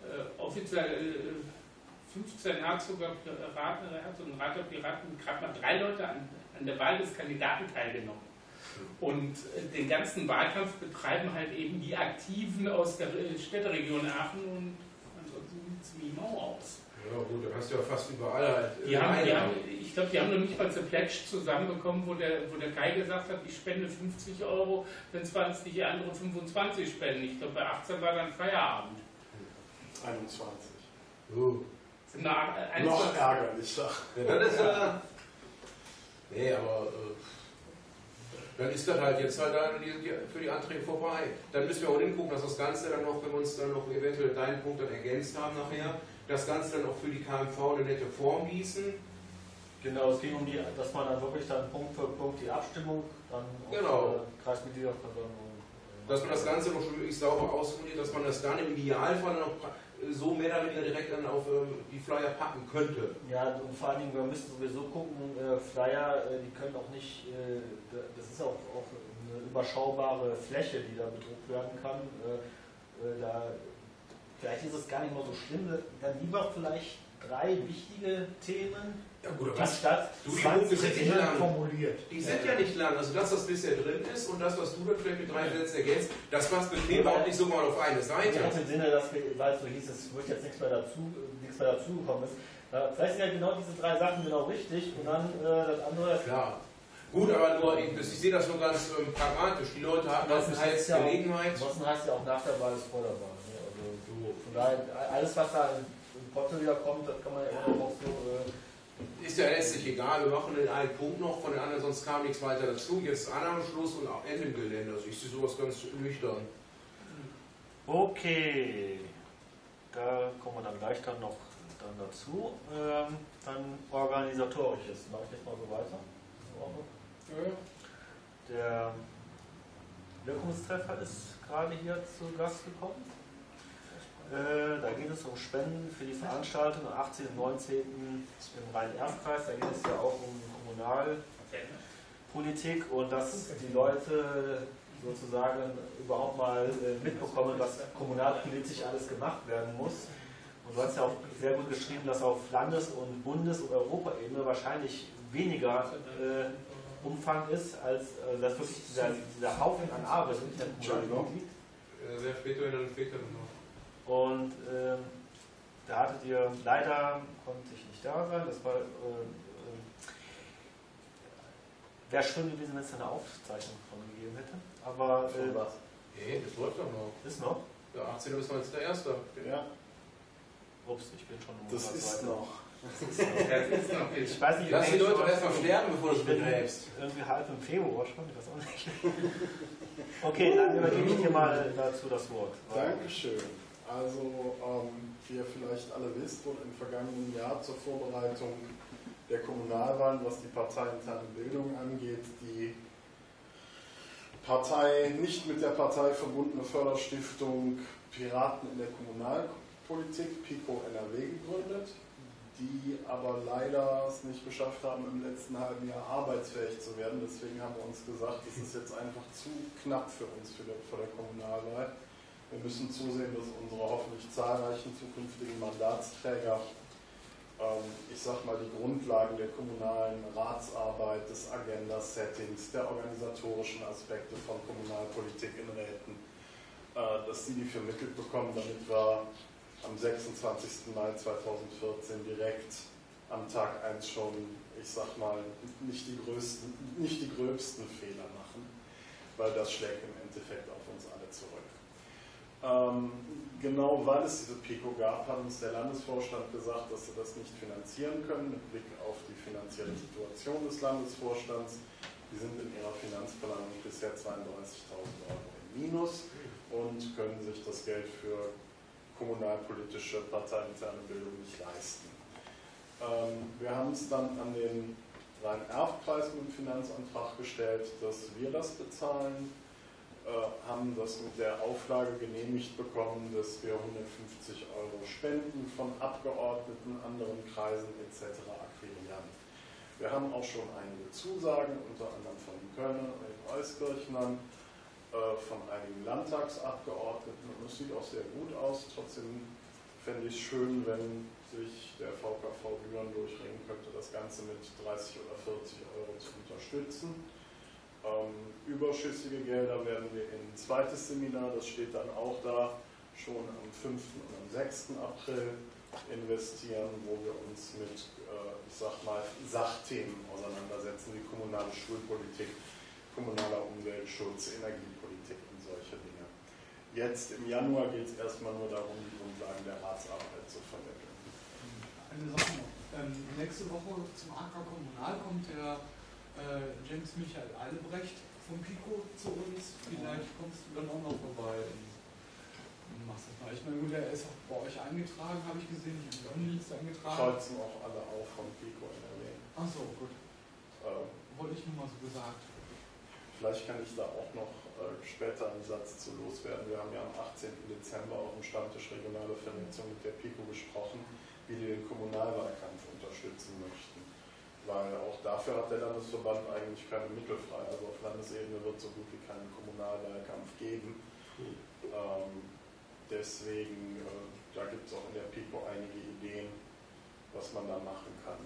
äh, offiziell äh, 15 Herzoger Piraten, Herzogenrather Piraten gerade mal drei Leute an, an der Wahl des Kandidaten teilgenommen. Und den ganzen Wahlkampf betreiben halt eben die Aktiven aus der Städteregion Aachen und ansonsten sieht es wie Mau aus. Ja gut, dann hast du ja fast überall halt. äh, Die haben, die haben, ich glaube, die haben noch nicht mal eine Pledge zusammenbekommen, wo der, wo der Kai gesagt hat, ich spende 50 Euro, wenn 20 die andere 25 spenden. Ich glaube, bei 18 war dann Feierabend. 21. Uh. Da Noch ärgerlicher. Ja, das ist ja. Nee, aber. Äh, dann ist das halt jetzt halt dann für die Anträge vorbei. Dann müssen wir auch hingucken, dass das Ganze dann noch, wenn wir uns dann noch eventuell deinen Punkt dann ergänzt haben nachher, das Ganze dann auch für die KMV eine nette Form gießen. Genau, es ging um die, dass man dann wirklich dann Punkt für Punkt die Abstimmung dann Genau. äh, Kreismitgliederversammlung. äh, Dass man das Ganze noch schon wirklich sauber ausformuliert, dass man das dann im Idealfall noch so mehr oder weniger direkt dann auf ähm, die Flyer packen könnte. Ja, und vor allen Dingen, wir müssen sowieso gucken, äh, Flyer, äh, die können auch nicht, äh, da- das ist auch, auch eine überschaubare Fläche, die da bedruckt werden kann. Da, vielleicht ist es gar nicht mal so schlimm, dann lieber vielleicht drei wichtige Themen, Ja gut, aber anstatt Du, die Punkte 20 sind nicht lang. formuliert. Die sind ja nicht lang. Also das, was bisher drin ist und das, was du dann vielleicht mit drei Sätzen ergänzt, das passt bequem auch nicht so mal auf eine Seite. Ja, im Sinne, dass weil es so hieß, es wird jetzt nichts mehr dazu, nichts mehr dazugekommen ist. Äh, vielleicht sind ja genau diese drei Sachen genau richtig und dann äh, das andere. Klar. Gut, aber nur, ich, ich sehe das nur ganz ähm, pragmatisch. Die Leute hatten Das jetzt ja auch- Gelegenheit. Ansonsten heißt ja auch nach der Wahl ist vor der Wahl. Ne? Also so, von daher, alles was da in, in Potte wieder kommt, das kann man ja immer noch so. Ist ja letztlich egal. Wir machen den einen Punkt noch, von den anderen sonst kam nichts weiter dazu. Jetzt Annahmeschluss und auch Ende im Gelände. Also ich sehe sowas ganz nüchtern. Okay, da kommen wir dann gleich dann noch dann dazu. Ähm, dann organisatorisches. Mache ich jetzt mal so weiter. Der Wirkungstreffer ist gerade hier zu Gast gekommen. Äh, da geht es um Spenden für die Veranstaltung am 18. und 19. im Rhein-Erf-Kreis. Da geht es ja auch um Kommunalpolitik und dass die Leute sozusagen überhaupt mal äh, mitbekommen, was kommunalpolitisch alles gemacht werden muss. Und du hast ja auch sehr gut geschrieben, dass auf Landes- und Bundes- und Europaebene wahrscheinlich weniger äh, Umfang ist, als äh, dass wirklich dieser, dieser Haufen an Arbeit in der Kommunalpolitik liegt. Äh, Wer später, dann später noch. Und ähm, da hattet ihr, leider konnte ich nicht da sein, das war, äh, äh, wäre schön gewesen, wenn es da eine Aufzeichnung von gegeben hätte. Aber äh, was? Nee, das läuft doch noch. ist noch. Der 18. bis 19.1. Ja, Ups, ich bin schon um das ist noch. Das ist noch. [laughs] Ich weiß nicht, Lass die Leute doch erstmal sterben, bevor du es begräbst. irgendwie halb im Februar schon, ich weiß auch nicht. [laughs] Okay, dann übergebe ich dir mal dazu das Wort. Dankeschön. Also, ähm, wie ihr vielleicht alle wisst, wurde im vergangenen Jahr zur Vorbereitung der Kommunalwahlen, was die parteiinterne Bildung angeht, die Partei, nicht mit der Partei verbundene Förderstiftung Piraten in der Kommunalpolitik, PICO NRW, gegründet, die aber leider es nicht geschafft haben, im letzten halben Jahr arbeitsfähig zu werden. Deswegen haben wir uns gesagt, das ist jetzt einfach zu knapp für uns für der, vor der Kommunalwahl. Wir müssen zusehen, dass unsere hoffentlich zahlreichen zukünftigen Mandatsträger, ähm, ich sag mal, die Grundlagen der kommunalen Ratsarbeit, des Agenda-Settings, der organisatorischen Aspekte von Kommunalpolitik in Räten, äh, dass sie die vermittelt bekommen, damit wir am 26. Mai 2014 direkt am Tag 1 schon, ich sag mal, nicht die größten, nicht die gröbsten Fehler machen, weil das schlägt im Endeffekt auf uns alle zurück. Ähm, genau weil es diese PICO gab, hat uns der Landesvorstand gesagt, dass sie das nicht finanzieren können, mit Blick auf die finanzielle Situation des Landesvorstands. Die sind in ihrer Finanzplanung bisher 32.000 Euro im Minus und können sich das Geld für kommunalpolitische parteiinterne Bildung nicht leisten. Ähm, wir haben es dann an den Rhein-Erf-Preis mit dem Finanzantrag gestellt, dass wir das bezahlen, haben das mit der Auflage genehmigt bekommen, dass wir 150 Euro Spenden von Abgeordneten, anderen Kreisen etc. akquirieren. Wir haben auch schon einige Zusagen, unter anderem von Kölner und den Euskirchnern, äh, von einigen Landtagsabgeordneten und es sieht auch sehr gut aus. Trotzdem fände ich es schön, wenn sich der VKV Büren durchringen könnte, das Ganze mit 30 oder 40 Euro zu unterstützen. Ähm, überschüssige Gelder werden wir in ein zweites Seminar, das steht dann auch da, schon am 5. und am 6. April investieren, wo wir uns mit, äh, ich sag mal, Sachthemen auseinandersetzen, wie kommunale Schulpolitik, kommunaler Umweltschutz, Energiepolitik und solche Dinge. Jetzt im Januar geht es erstmal nur darum, die Grundlagen der Ratsarbeit zu vermitteln. Eine Sache noch. Ähm, nächste Woche zum AK Kommunal kommt der äh, James Michael Albrecht vom Pico zu uns. Vielleicht kommst du dann auch noch vorbei und machst das mal. Ich meine, gut, der ist auch bei euch eingetragen, habe ich gesehen. Ich habe die Liste eingetragen. Kreuzen auch alle auf vom Pico NRW. Achso, gut. Ähm, Wollte ich nur mal so gesagt. Vielleicht kann ich da auch noch äh, später einen Satz zu loswerden. Wir haben ja am 18. Dezember auf dem Stammtisch regionale Vernetzung mit der PICO gesprochen, wie die den Kommunalwahlkampf unterstützen möchten. Weil auch dafür hat der Landesverband eigentlich keine Mittel frei. Also auf Landesebene wird so gut wie keinen Kommunalwahlkampf geben. Ähm, deswegen, äh, da gibt es auch in der PICO einige Ideen, was man da machen kann.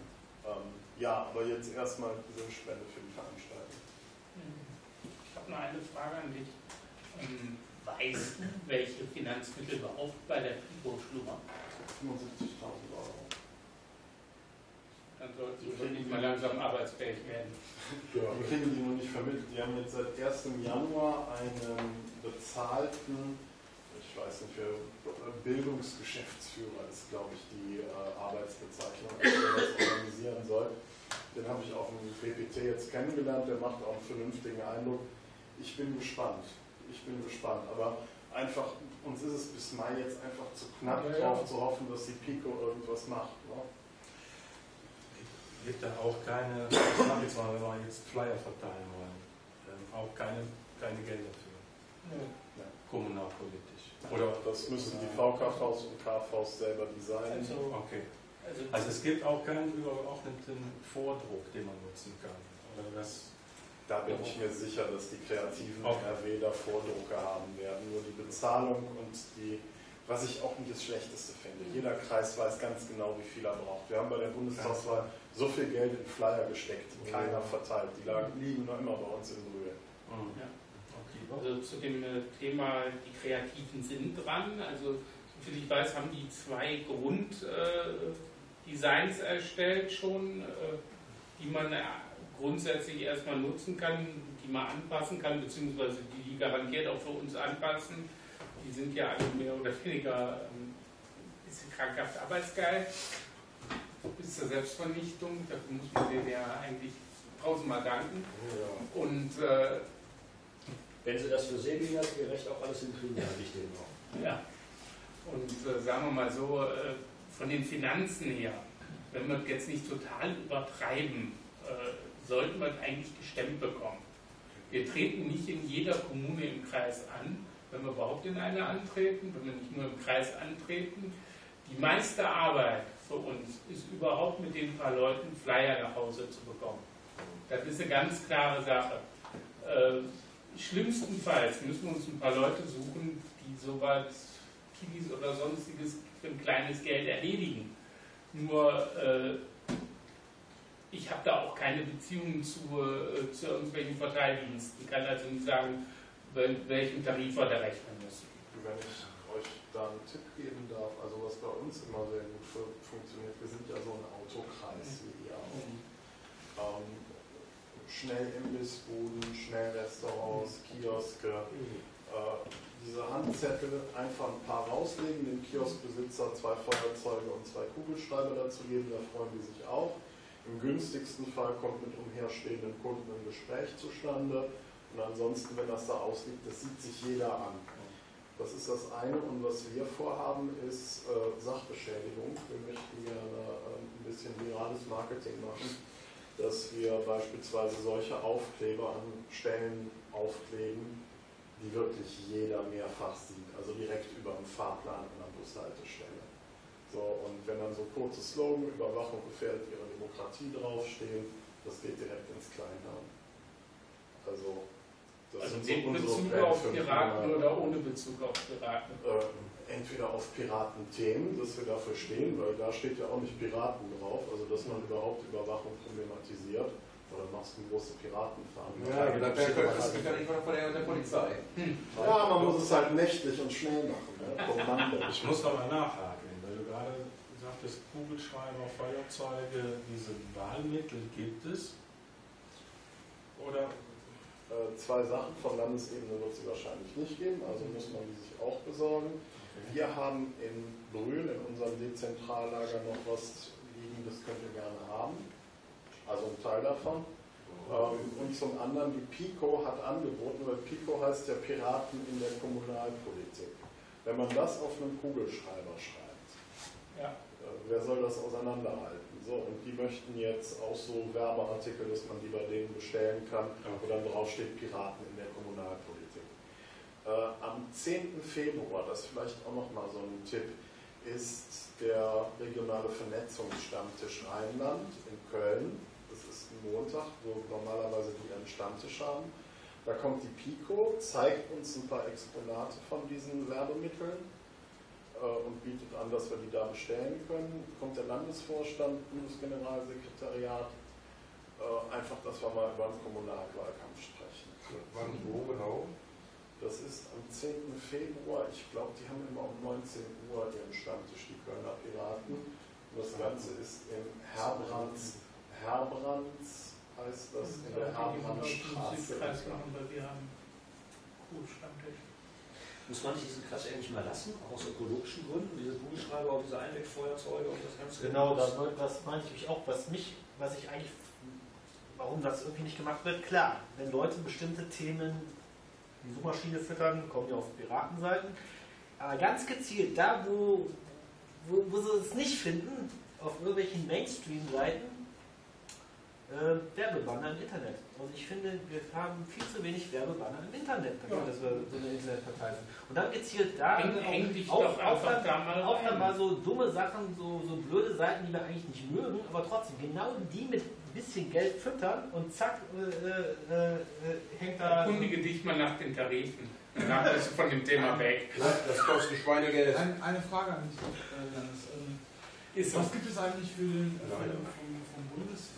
Ähm, ja, aber jetzt erstmal diese Spende für die Veranstaltung. Ich habe noch eine Frage an dich. Ähm, weißt du, welche Finanzmittel überhaupt bei der PIBO schlummern? 75.000 Euro. Dann sollst du wirklich mal langsam arbeitsfähig werden. Ja, wir kriegen die noch nicht vermittelt. Die haben jetzt seit 1. Januar einen bezahlten, ich weiß nicht, für Bildungsgeschäftsführer ist, glaube ich, die äh, Arbeitsbezeichnung, der das organisieren soll. Den habe ich auf dem PPT jetzt kennengelernt, der macht auch einen vernünftigen Eindruck. Ich bin gespannt. Ich bin gespannt. Aber einfach, uns ist es bis Mai jetzt einfach zu knapp Ja, ja. drauf zu hoffen, dass die Pico irgendwas macht. Ne? Gibt da auch keine, [clears throat] ich sag jetzt mal, wenn wir jetzt Flyer verteilen wollen, ähm, auch keine, keine Gelder für Ja. kommunalpolitisch. Oder das müssen die VKVs und KVs selber designen. Also, Okay. also, Also es gibt auch keinen übergeordneten Vordruck, den man nutzen kann. Oder das, Da bin ich mir sicher, dass die kreativen Okay. NRW da Vordrucke haben werden. Nur die Bezahlung und die, was ich auch nicht das Schlechteste finde. Jeder Kreis weiß ganz genau, wie viel er braucht. Wir haben bei der Bundestagswahl so viel Geld in Flyer gesteckt, keiner verteilt. Die lagen, liegen noch immer bei uns in Brühe. Ja. Okay. also zu dem äh, Thema, die Kreativen sind dran. Also soviel ich weiß, haben die zwei Grunddesigns erstellt schon, äh, die man äh, grundsätzlich erstmal nutzen kann, die man anpassen kann, beziehungsweise die die garantiert auch für uns anpassen. Die sind ja alle mehr oder weniger ein ähm, bisschen krankhaft arbeitsgeil bis zur Selbstvernichtung. Dafür muss man denen ja eigentlich tausendmal danken. Ja. Und äh, wenn Sie das für sehbehindertengerecht auch alles hinkriegen, dann ich den auch. Ja. Und äh, sagen wir mal so, äh, von den Finanzen her, wenn wir jetzt nicht total übertreiben, äh, sollten wir eigentlich gestemmt bekommen. Wir treten nicht in jeder Kommune im Kreis an, wenn wir überhaupt in eine antreten, wenn wir nicht nur im Kreis antreten. Die meiste Arbeit für uns ist überhaupt mit den paar Leuten Flyer nach Hause zu bekommen. Das ist eine ganz klare Sache. Äh, schlimmstenfalls müssen wir uns ein paar Leute suchen, die sowas Kiddies oder sonstiges für ein kleines Geld erledigen. Nur äh, ich habe da auch keine Beziehungen zu, äh, zu irgendwelchen Verteildiensten. Ich kann also nicht sagen, welchen Tarif wir da rechnen müssen. Wenn ich euch da einen Tipp geben darf, also was bei uns immer sehr gut funktioniert, wir sind ja so ein Autokreis wie ihr auch. Mhm. Ähm, schnell Imbissbuden, schnell Restaurants, Kioske, mhm. äh, diese Handzettel einfach ein paar rauslegen, dem Kioskbesitzer zwei Feuerzeuge und zwei Kugelschreiber dazu geben, da freuen die sich auch. Im günstigsten Fall kommt mit umherstehenden Kunden ein Gespräch zustande und ansonsten, wenn das da ausliegt, das sieht sich jeder an. Das ist das eine und was wir vorhaben, ist äh, Sachbeschädigung. Wir möchten gerne äh, ein bisschen virales Marketing machen, dass wir beispielsweise solche Aufkleber an Stellen aufkleben, die wirklich jeder mehrfach sieht, also direkt über dem Fahrplan an der Bushaltestelle. So, und wenn dann so kurze Slogan, Überwachung gefährdet ihre Demokratie draufstehen, das geht direkt ins Kleinhirn. Also, das also mit Bezug auf Piraten oder ohne Bezug auf Piraten? Äh, entweder auf Piratenthemen, dass wir dafür stehen, weil da steht ja auch nicht Piraten drauf, also dass man überhaupt Überwachung problematisiert oder machst du große Piratenfarm. Ja, ja das ist ja nicht von der, der Polizei. Hm. Ja, man muss es halt nächtlich und schnell machen. Ne? Ich muss da mal nachhaken, weil du gerade sagtest, Kugelschreiber, Feuerzeuge, diese Wahlmittel gibt es? Oder? Äh, zwei Sachen, von Landesebene wird es sie wahrscheinlich nicht geben, also muss man die sich auch besorgen. Wir haben in Brühl, in unserem Dezentrallager, noch was liegen, das könnt ihr gerne haben also ein Teil davon. Ähm, und zum anderen, die PICO hat angeboten, weil PICO heißt ja Piraten in der Kommunalpolitik. Wenn man das auf einem Kugelschreiber schreibt, ja. äh, wer soll das auseinanderhalten? So, und die möchten jetzt auch so Werbeartikel, dass man die bei denen bestellen kann, wo dann drauf steht Piraten in der Kommunalpolitik. Äh, am 10. Februar, das ist vielleicht auch nochmal so ein Tipp, ist der regionale Vernetzungsstammtisch Rheinland in Köln Montag, wo normalerweise die einen Stammtisch haben. Da kommt die Pico, zeigt uns ein paar Exponate von diesen Werbemitteln an, dass wir die da bestellen können. Kommt der Landesvorstand, Bundesgeneralsekretariat, äh, einfach, dass wir mal über den Kommunalwahlkampf sprechen. Wann, wo genau? Das ist am 10. Februar. Ich glaube, die haben immer um 19 Uhr ihren Stammtisch, die Kölner Piraten. Und das Ganze ist im Herbrands Herbrands heißt das, in der Herbrandstraße. Muss man diesen Quatsch eigentlich mal lassen, auch aus ökologischen Gründen, diese Kugelschreiber, auch diese Einwegfeuerzeuge und das Ganze? Genau, das, das meinte ich auch, was mich, was ich eigentlich, warum das irgendwie nicht gemacht wird, klar, wenn Leute bestimmte Themen die Suchmaschine füttern, kommen die auf Piratenseiten, aber ganz gezielt, da wo, wo, wo sie es nicht finden, auf irgendwelchen Mainstream-Seiten, äh, Werbebanner im Internet. Und ich finde, wir haben viel zu wenig Werbebanner im Internet, ja. dass wir so eine Internetpartei sind. Und dann gezielt da Häng, häng dich auch, doch auch, dann, da mal auch dann mal so dumme Sachen, so, so blöde Seiten, die wir eigentlich nicht mögen, aber trotzdem genau die mit ein bisschen Geld füttern und zack, äh, äh, äh hängt da. Erkundige dich mal nach den Tarifen. Danach bist du von dem Thema weg. Das kostet Schweinegeld. Ein, eine Frage an dich, Janis. Ähm, was gibt es eigentlich für den, äh, vom, vom Bundes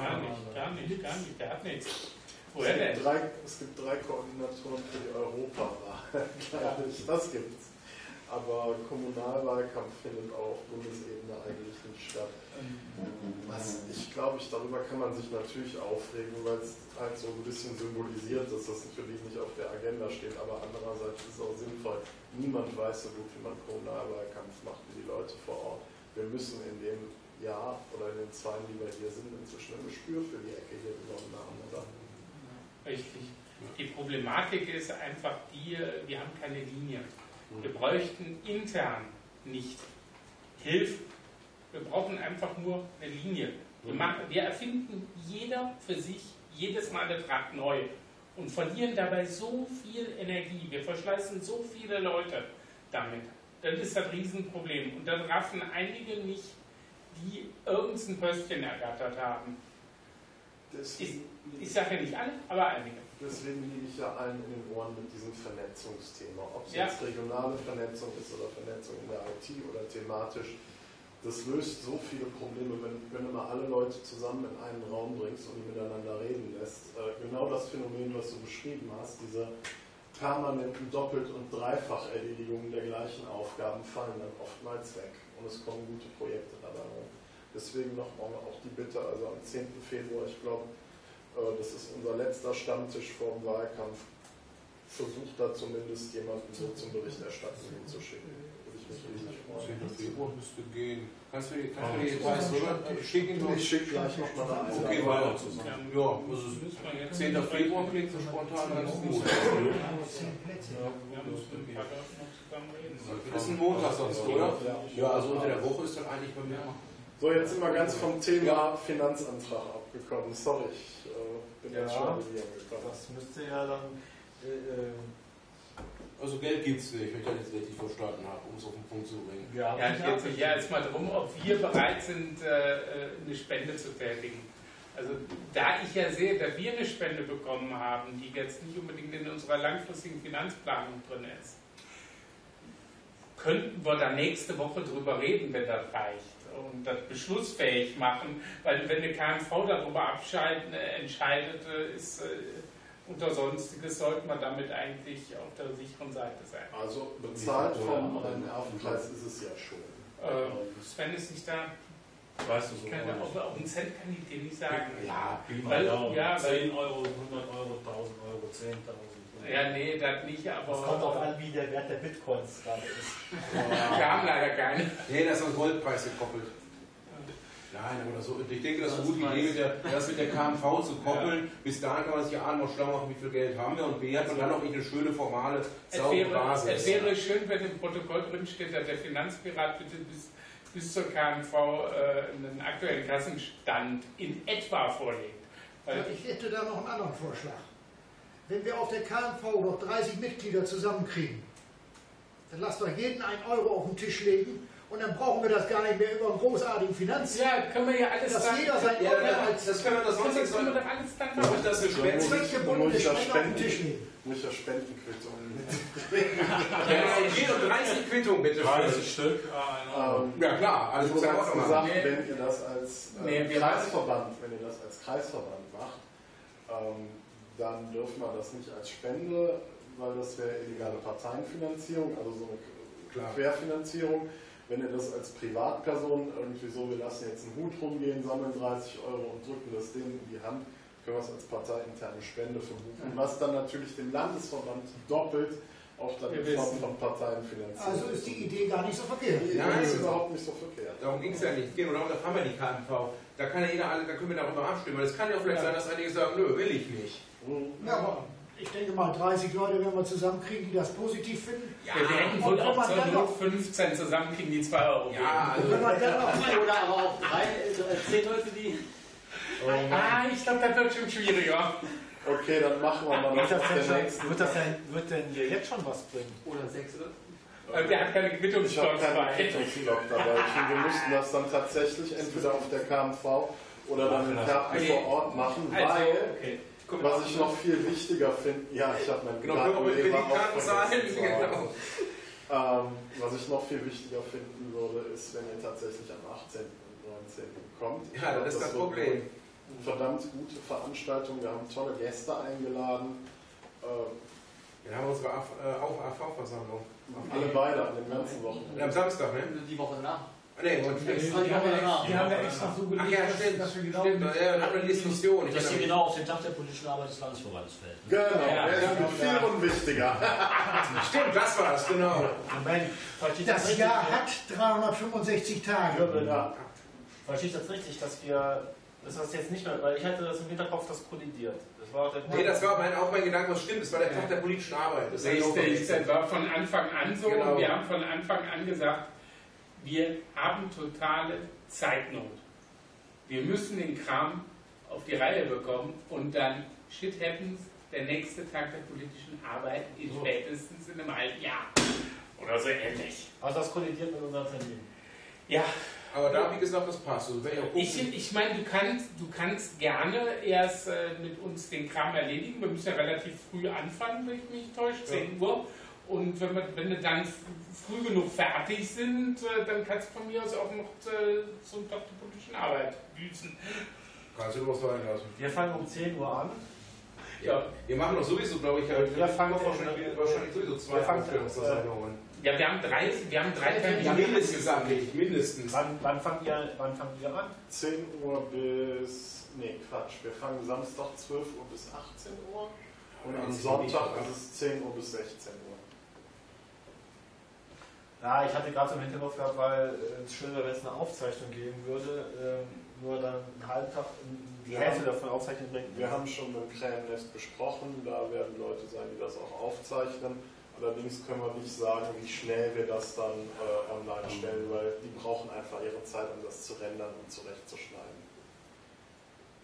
Gar nicht, gar nicht, gar nicht, der hat nichts. Woher es, denn? gibt drei, es gibt drei Koordinatoren für die Europawahl. [laughs] Glaube ich, das gibt's. Aber Kommunalwahlkampf findet auch auf Bundesebene eigentlich nicht statt. Was ich glaube, ich, darüber kann man sich natürlich aufregen, weil es halt so ein bisschen symbolisiert, dass das natürlich nicht auf der Agenda steht, aber andererseits ist es auch sinnvoll. Niemand weiß so gut, wie man Kommunalwahlkampf macht, wie die Leute vor Ort. Wir müssen in dem Jahr oder in den zwei, die wir hier sind, inzwischen ein Gespür für die Ecke hier gewonnen haben, oder? Richtig. Die Problematik ist einfach die, wir haben keine Linie. Wir bräuchten intern nicht Hilfe. Wir brauchen einfach nur eine Linie. Wir, machen, wir erfinden jeder für sich jedes Mal eine Tracht neu und verlieren dabei so viel Energie. Wir verschleißen so viele Leute damit. Das ist das Riesenproblem. Und dann raffen einige nicht, die irgendein Pöstchen ergattert haben. Deswegen, Ich sage ja nicht alle, aber einige. deswegen liege ich ja allen in den Ohren mit diesem Vernetzungsthema. Ob es Ja. jetzt regionale Vernetzung ist oder Vernetzung in der IT oder thematisch. Das löst so viele Probleme, wenn, wenn du mal alle Leute zusammen in einen Raum bringst und die miteinander reden lässt. Äh, genau das Phänomen, was du beschrieben hast, diese permanenten Doppelt- und Dreifacherledigungen der gleichen Aufgaben fallen dann oftmals weg und es kommen gute Projekte dabei rum. Deswegen nochmal auch die Bitte, also am 10. Februar, ich glaube, äh, das ist unser letzter Stammtisch vor dem Wahlkampf, versucht da zumindest jemanden so zum Berichterstatten hinzuschicken. Würde ich mich riesig freuen. 10. Februar müsste gehen. Kannst du mir kannst du mir die Details rüber schicken? Ich schicke gleich nochmal eine Okay, Einladung. weil, Ja. ja, also Müssen wir jetzt 10. Februar klingt so spontan ganz gut. Zusammen. Das ist ein Montag sonst, oder? Ja, also unter der Woche ist dann eigentlich bei mir. So, jetzt sind wir ganz vom Thema Finanzantrag abgekommen. Sorry, ich äh, bin jetzt Ja. schon wieder gekommen. Das müsste ja dann. Äh, Also Geld gibt es nicht, wenn ich das jetzt richtig verstanden habe, um es auf den Punkt zu bringen. ja, Ja, es geht sich ja erstmal darum, ob wir bereit sind, äh, eine Spende zu tätigen. Also da ich ja sehe, dass wir eine Spende bekommen haben, die jetzt nicht unbedingt in unserer langfristigen Finanzplanung drin ist, könnten wir da nächste Woche drüber reden, wenn das reicht und das beschlussfähig machen, weil wenn eine KMV darüber abscheiden, äh, entscheidet, äh, ist äh, unter Sonstiges, sollte man damit eigentlich auf der sicheren Seite sein. Also bezahlt vom Rhein-Erf-Kreis ist es ja schon. Äh, Sven ist nicht da. Weißt du so. Ich kann, auf, auf einen Cent kann ich dir nicht sagen. Ja, Weil- ja, weil- 10 Euro, 100 Euro, 1000 Euro, 10.000. Ja, nee, das nicht, aber. Das kommt auch an, wie der Wert der Bitcoins gerade ist. [laughs] Wir haben leider keine. Nee, das ist an Goldpreis gekoppelt. Nein, oder so. Ich denke, das ist eine gute Idee, mit der, das mit der KMV zu koppeln. Bis dahin kann man sich A noch schlau machen, wie viel Geld haben wir und B hat man dann noch nicht eine schöne, formale, Es saubere wäre, Basis. es wäre schön, wenn im Protokoll drin steht, dass der Finanzpirat bitte bis, bis zur KMV äh, einen aktuellen Kassenstand in etwa vorlegt. Weil Ich hätte da noch einen anderen Vorschlag. Wenn wir auf der KMV noch 30 Mitglieder zusammenkriegen, dann lasst doch jeden einen Euro auf den Tisch legen und dann brauchen wir das gar nicht mehr über einen großartigen Finanz. ja, können wir ja alles Dass dann. jeder sein Ja, das, als das können wir das sonst das nicht können wir doch alles dann Muss ich machen. das ich das den spenden? Muss [laughs] ja Spendenquittung mit. Ja, jede 30 Quittung bitte. 30 Stück, ah, Ähm, Ja klar, alles Also muss ja auch machen. gesagt, Nee. wenn ihr das als äh, Kreisverband, wenn ihr das als Kreisverband macht, ähm, dann dürfen wir das nicht als Spende, weil das wäre illegale Parteienfinanzierung, also so eine. Querfinanzierung. Wenn ihr das als Privatperson irgendwie so, wir lassen jetzt einen Hut rumgehen, sammeln 30 Euro und drücken das Ding in die Hand, können wir es als parteiinterne Spende verbuchen, was dann natürlich dem Landesverband doppelt auch dann Form wissen. von Parteien finanziert. Also ist die Idee gar nicht so verkehrt. Die Nein. Ist überhaupt nicht so verkehrt. Darum ging es ja nicht. Nur darum, da haben wir die KMV. Da kann ja jeder, alle- da können wir darüber abstimmen. Weil es kann ja auch vielleicht sein, dass einige sagen, nö, will ich nicht. Mhm. Ja, aber ich denke mal, 30 Leute werden wir zusammenkriegen, die das positiv finden. Ja, wir werden wohl auch zur dann Not noch- 15 zusammenkriegen, die 2 Euro geben. Ja, Und wenn man dann noch Oder aber auch drei, äh, zehn Leute, die. Ah, ich glaube, das wird schon schwieriger. Okay, dann machen wir mal Wird das, denn wird, das denn, wird denn hier jetzt schon was bringen? Oder sechs, oder? Weil der hat keine. Quittungsblock dabei. Ich finde, wir müssten das dann tatsächlich entweder auf der KMV oder dann Kerpen Okay. vor Ort machen, Also, weil, okay. Guck was ich noch viel wichtiger finde, ja, ich habe meinen Genau, zu Genau. Ähm, was ich noch viel wichtiger finden würde, ist, wenn ihr tatsächlich am 18. und 19. kommt. Ja, das ist das wird Problem. verdammt gute Veranstaltung. Wir haben tolle Gäste eingeladen. Äh, Wir haben unsere AV äh, auch AV-Versammlung. alle beide an den ganzen Wochen. Am Samstag, ne? Die Woche danach. Ah, Nee, und Die Woche danach. Die haben ja extra so Ach gelegt, ja, dass, stimmt. dass wir genau Stimmt, ja, haben wir eine Diskussion. Ich Dass sie mich. genau auf den Tag der politischen Arbeit des Landesverbandes fällt. Genau, Ja, der ja, ist viel unwichtiger. [laughs] Stimmt, das war's, genau. Moment, das Das richtig? Jahr hat 365 Tage. Ja. Versteht das richtig, dass wir, das jetzt nicht mehr, weil ich hatte das im Hinterkopf, das kollidiert. Das war der Nee, das war mein, auch mein Gedanke, was stimmt. Das war der Tag der politischen Arbeit. Das auch Richtig, das war von Anfang an so. Genau. Und wir haben von Anfang an gesagt, wir haben totale Zeitnot. Wir müssen den Kram auf die Reihe bekommen und dann shit happens, der nächste Tag der politischen Arbeit in So. spätestens in einem halben Jahr. Oder so ähnlich. Also das kollidiert mit unserem Termin. Ja, Aber da, wie gesagt, das passt. Also, guckt, ich, ich meine, du kannst, du kannst gerne erst äh, mit uns den Kram erledigen. Wir müssen ja relativ früh anfangen, wenn ich mich täusche, 10 Uhr. Und wenn wir, wenn wir dann früh genug fertig sind, äh, dann kannst du von mir aus auch noch zum Tag der politischen Arbeit düsen. kannst du was sein lassen. Wir fangen um 10 Uhr an. Ja, Wir machen doch sowieso, glaube ich, halt, Wir fangen- wahrscheinlich, wahrscheinlich sowieso zwei Wir fangen- Aufstellungsversammlungen. ja wir haben drei, wir haben drei Termine. Ja, mindestens, mindestens. Wann, wann, fangen wir, wann fangen wir an? 10 Uhr bis. Nee, Quatsch. Wir fangen Samstag 12 Uhr bis 18 Uhr. Und am Sonntag ist es 10 Uhr bis 16 Uhr. Ja, ich hatte gerade so im Hinterkopf gehabt, weil äh, es schön wäre, wenn es eine Aufzeichnung geben würde. Ähm, nur dann einen halben Tag die Hälfte davon aufzeichnen bringt. Wir haben schon mit dem Krähennest besprochen, da werden Leute sein, die das auch aufzeichnen. Allerdings können wir nicht sagen, wie schnell wir das dann äh, online stellen, weil die brauchen einfach ihre Zeit, um das zu rendern und zurechtzuschneiden.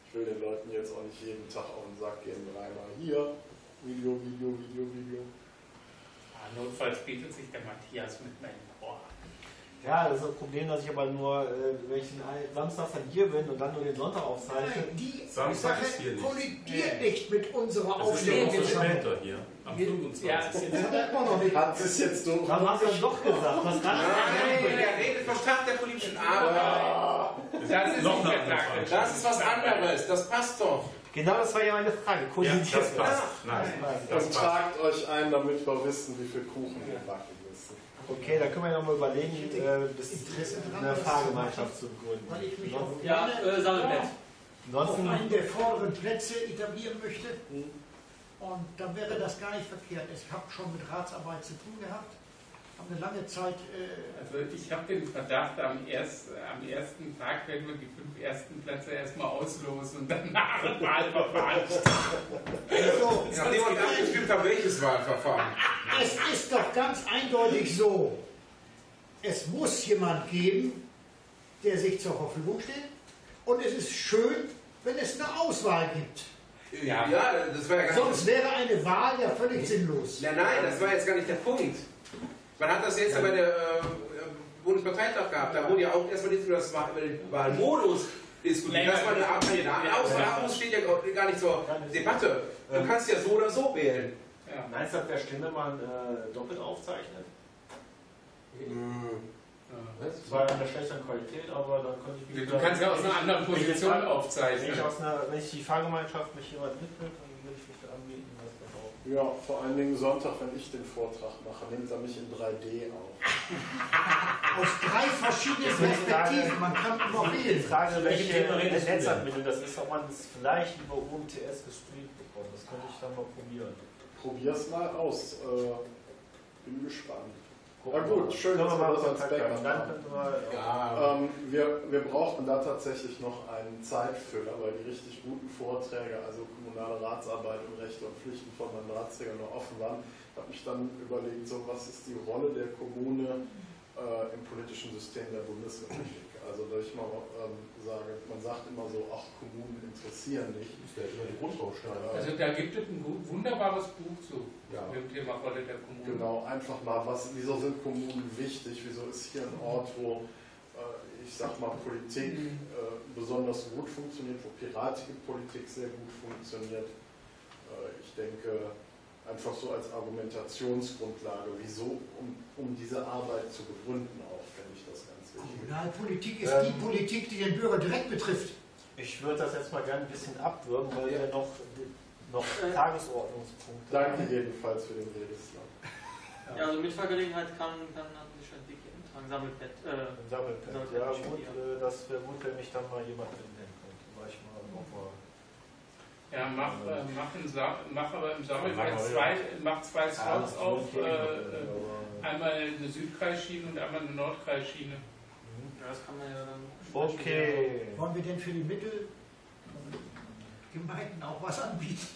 Ich will den Leuten jetzt auch nicht jeden Tag auf den Sack gehen, dreimal hier, Video, Video, Video, Video. Ja, notfalls bietet sich der Matthias mit meinem Ohr. Ja, das ist das Problem, dass ich aber nur, äh, wenn ich Samstag dann hier bin und dann nur den Sonntag aufzeichne. Nein, die Samstag Sache ist hier nicht. kollidiert nicht mit unserer Das ist ja so Aufstellung. später hier, am Ja, 25. es ist Das hat man noch nicht. Hat es jetzt durch? Dann hast du es doch gesagt. Was kann Nein, der redet vom Tag der politischen Arbeit. das ist nicht. Das ist was anderes, das passt doch. Genau das war ja meine Frage. Ja, Kollidiert das passt. Nein, das Dann passt. tragt euch ein, damit wir wissen, wie viel Kuchen wir backen müssen. Okay, dann können wir ja noch mal überlegen, äh, bis Interesse eine Fahrgemeinschaft zu gründen. Weil ich mich auf Ja, äh, Sammelnetz. auf Ansonsten, einen der vorderen Plätze etablieren möchte. Mhm. Und dann wäre das gar nicht verkehrt. Ich habe schon mit Ratsarbeit zu tun gehabt. Habe eine lange Zeit äh, Also ich habe den Verdacht, am, erst, am ersten Tag werden wir die fünf ersten Plätze erstmal auslosen und danach ein Wahlverfahren. [laughs] so, Nachdem wir abgestimmt haben, welches Wahlverfahren. Es ist doch ganz eindeutig so, es muss jemand geben, der sich zur Verfügung steht. Und es ist schön, wenn es eine Auswahl gibt. Ja. Ja, das war ja gar nicht. Sonst wäre eine Wahl ja völlig sinnlos. Ja, nein, das war jetzt gar nicht der Punkt. Man hat das jetzt bei der äh, Bundesparteitag gehabt. Da wurde ja auch erstmal nicht über, das über den Wahlmodus diskutiert. Das war eine Art Kandidatenauswahl, steht ja gar nicht zur Debatte. Du kannst ja so oder so wählen. Ja. meinst du, das wäre schlimm, wenn man äh, doppelt aufzeichnet? Das war eine schlechtere Qualität, aber dann könnte ich mich Du kannst ja aus einer anderen Position jetzt- Wenn aufzeichnen. ich, aus einer, wenn ich die Fahrgemeinschaft mich jemand mitnimmt, dann würde ich mich da anbieten, was das auch. Ja, vor allen Dingen Sonntag, wenn ich den Vortrag mache, nimmt er mich in 3D auf. [laughs] Aus drei verschiedenen die Perspektiven. Man kann immer Die wählen. Frage, welche? Netzanbindung das ist, ob man es vielleicht über UMTS gestreamt bekommt. Das könnte ich dann mal probieren. Probier's mal aus. Äh, bin gespannt. Gucken Na wir gut, schön, dass wir das als Backup haben. Ja, Ähm, wir, wir brauchen da tatsächlich noch einen Zeitfüller, weil die richtig guten Vorträge, also kommunale Ratsarbeit und Rechte und Pflichten von Mandatsträgern noch offen waren. Ich habe mich dann überlegt, so was ist die Rolle der Kommune äh, im politischen System der Bundesrepublik. Also dass ich mal ähm, sage, man sagt immer so, ach, Kommunen interessieren nicht. das wäre immer die Grundbausteine. Also da gibt es ein wunderbares Buch zu Ja. dem Thema Rolle der Kommune. Genau, einfach mal, was, wieso sind Kommunen wichtig? Wieso ist hier ein Ort, wo äh, ich sag mal Politik äh, besonders gut funktioniert, wo piratige Politik sehr gut funktioniert? Äh, ich denke, einfach so als Argumentationsgrundlage, wieso, um, um diese Arbeit zu begründen, auch fände ich das ganz wichtig. Kommunalpolitik ist Ähm. die Politik, die den Bürger direkt betrifft. Ich würde das jetzt mal gerne ein bisschen abwürgen, weil wir noch, noch Äh. Tagesordnungspunkte Danke jedenfalls für den Redesland. Ja, also Mitfahrgelegenheit kann, kann haben sich schon dick eintragen. Sammelpad. Äh, Im Sammelpad. Sammelpad Ja, gut, ja. äh, das wäre gut, wenn mich dann mal jemand mitnehmen könnte. War ich mal auf der Ja, mach, äh, mach, ein Sa mach aber im wir, zwei, mach zwei Ja, Slots auf. Äh, äh, aber- einmal eine Südkreisschiene und einmal eine Nordkreisschiene. Das kann man ja dann. Okay. Wollen wir denn für die Mittelgemeinden auch was anbieten?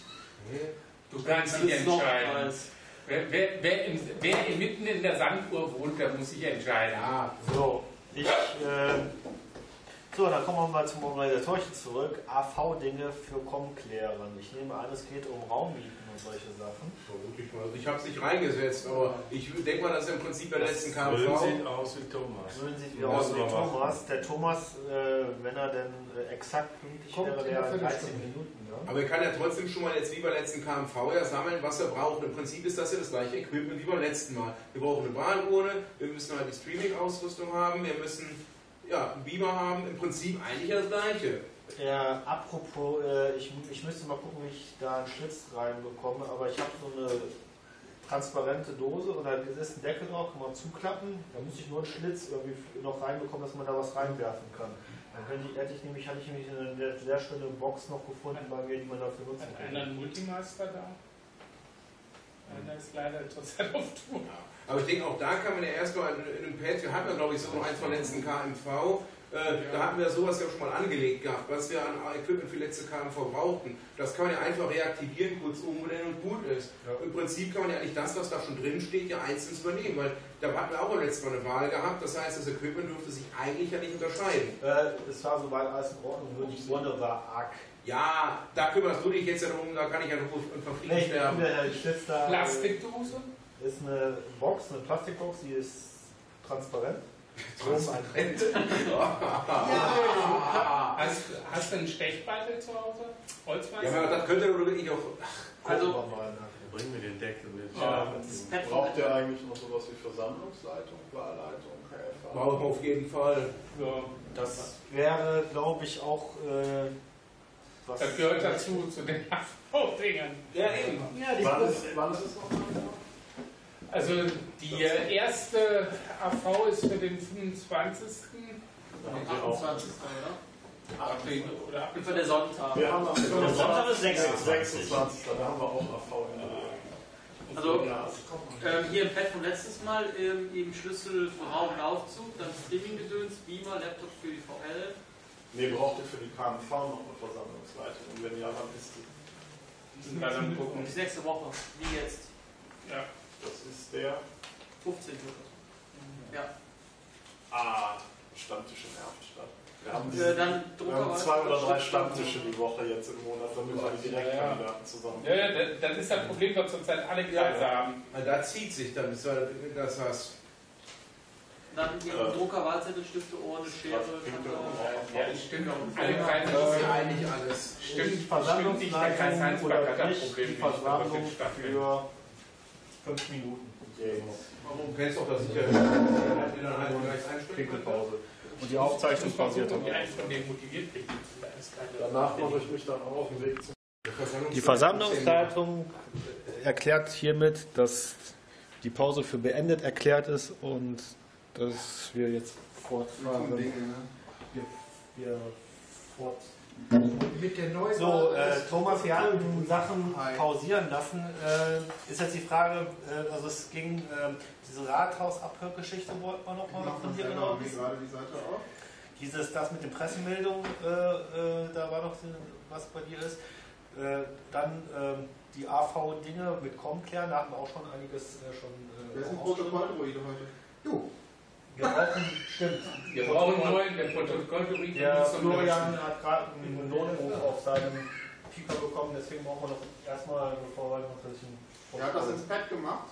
Du kannst noch entscheiden. als Wer, wer, wer, im, wer mitten in der Sanduhr wohnt, der muss sich entscheiden. Ja, so. Ich, äh, so, dann kommen wir mal zum Organisatorischen zurück. AV-Dinge für Komklären. Ich nehme an, es geht um Raummieten solche Sachen. Vermutlich mal. Also ich habe es nicht reingesetzt, aber ich denke mal, das ist im Prinzip der letzten Müll KMV. sieht aus wie Thomas. Würden Sie wieder Ja, aus wie Thomas. Der Thomas, äh, wenn er denn äh, exakt pünktlich wäre, wäre einer 13 Viertelstunde. Minuten. Ja? Aber er kann ja trotzdem schon mal jetzt wie beim letzten KMV ja sammeln, was er braucht. Im Prinzip ist das ja das gleiche Equipment wie beim letzten Mal. Wir brauchen eine Wahlurne, wir müssen halt die Streaming-Ausrüstung haben, wir müssen ja, einen Beamer haben. Im Prinzip eigentlich das gleiche. Ja, apropos, äh, ich, ich müsste mal gucken, wie ich da einen Schlitz reinbekomme, aber ich habe so eine transparente Dose und da ist ein Deckel drauf, kann man zuklappen. Da muss ich nur einen Schlitz irgendwie noch reinbekommen, dass man da was reinwerfen kann. Dann könnte ich, hätte ich nämlich, hatte ich nämlich eine sehr, schöne Box noch gefunden bei mir, die man dafür nutzen Hat einer kann. einen Multimaster da? Einer ist leider zurzeit auf Tour. Aber ich denke, auch da kann man ja erstmal in, in einem Pad, wir hatten ja glaube ich so noch eins vom letzten KMV, da hatten wir sowas ja schon mal angelegt gehabt, was wir an Equipment für letzte KMV brauchten. Das kann man ja einfach reaktivieren, kurz umbenennen und gut ist. Ja. Im Prinzip kann man ja eigentlich das, was da schon drin steht, ja einzeln übernehmen, weil da hatten wir auch beim letzten Mal eine Wahl gehabt, das heißt, das Equipment dürfte sich eigentlich ja nicht unterscheiden. Äh, es war soweit alles in Ordnung, nur die Urne war arg. Ja, da kümmerst du dich jetzt ja darum, da kann ich ja nur verfliegen Nee, sterben. äh, Plastikdose? ist eine Box, eine Plastikbox, die ist transparent. Transparent. Hast, hast du einen Stechbeitel zu Hause? Holzmeister? Ja, aber das könnte doch wirklich auch. Also- Gucken wir mal nachher. Bring mir den Deckel mit. Ja, Braucht ihr eigentlich noch sowas wie Versammlungsleitung, Wahlleitung, KFA? Brauchen wir auf jeden Fall. Ja, Das wäre, glaube ich, auch äh, was. das gehört dazu, zu den [laughs] AV-Dingern. Ja, eben. Ja, die Wann ist, wann ist es noch? Also die erste AV ist für den 25. Am 28. oder? April oder Für der Sonntag. Wir haben am Der Sonntag ist 26. 26. 26. Da haben wir auch AV in der Also ähm, hier im Pad vom letztes Mal ähm, eben Schlüssel für Raum und Aufzug, dann Streaming-Gedöns, Beamer, Laptop für die VL. Nee, braucht ihr für die KMV noch eine Versammlungsleitung? Und wenn ja, wann ist die? Müssen wir dann gucken. Bis nächste Woche, wie jetzt. Ja. Das ist der 15 wird das. Ja. Ah, Stammtisch in Erftstadt. Wir haben, Äh, dann wir haben zwei oder drei Stammtische die Woche jetzt im Monat, damit wir die Ja, ja. Direktkandidaten zusammen. Ja, ja, das, das ist das Problem, was zurzeit alle Kreise haben. Na, Da zieht sich dann, das hast. Dann hier Äh, Drucker, Wahlzettelstifte, Ohren, Schere, auch. Ja, das stimmt. Alle Kreise Das ist ja eigentlich alles. Stimmt, Versammlungsleitung oder hat das nicht, Problem die nicht, was Versammlung für fünf Minuten. Warum kennst du auch das sicher? Pinkelpause. Und die Ich Aufzeichnung basiert keine- Danach mache ich mich dann auch auf den Weg zum Die Versammlungsleitung erklärt hiermit, dass die Pause für beendet erklärt ist und dass wir jetzt fortfahren. Wir, wir fort mit der Neuwahl. So, äh, Thomas, wir hatten Sachen pausieren lassen. Äh, ist jetzt die Frage, äh, also es ging, äh, diese Rathaus-Abhörgeschichte wollten wir noch mal Mach von dir genau wissen. gerade die Seite auf. Dieses, das mit den Pressemeldungen, äh, äh, da war noch was bei dir ist. Äh, dann ähm, die AV-Dinge mit Comclair, da hatten wir auch schon einiges äh, schon. Äh, Wer ist ein. Protokolldruide heute? Du. Wir brauchen, stimmt. Wir brauchen einen neuen, der Protokollbericht Der Florian hat gerade einen Notruf auf seinem Pieper bekommen, deswegen brauchen wir noch erstmal, bevor wir noch das Er hat das ins Pad gemacht.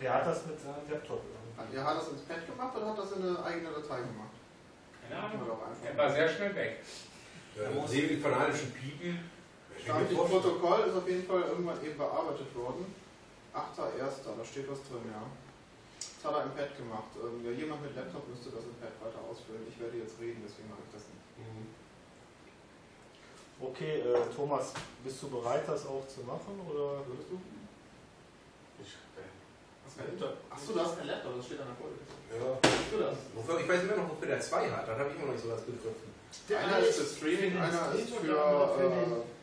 Der hat das mit seinem Laptop. irgendwie. Er hat das ins Pad gemacht oder hat das in eine eigene Datei gemacht? Keine Ahnung. Oder auch einfach. Er war sehr schnell weg. Ja, sehen wir die fanatischen Piepen. Im Protokoll ist auf jeden Fall irgendwann eben bearbeitet worden. 8.1. Da steht was drin, ja. Das hat er im Pad gemacht. Ähm, ja, jemand mit Laptop müsste das im Pad weiter ausfüllen. Ich werde jetzt reden, deswegen mache ich das nicht. Okay, äh, Thomas, bist du bereit, das auch zu machen? Oder Würdest du? Ich, äh, Hast du kein Laptop? Achso, du hast kein Laptop, das steht an der Folie. Ja. Hast du das? Wofür, ich weiß immer noch, wofür der zwei hat. Das habe ich immer noch nicht so ganz begriffen. einer ist für Streaming, einer ist für. Äh,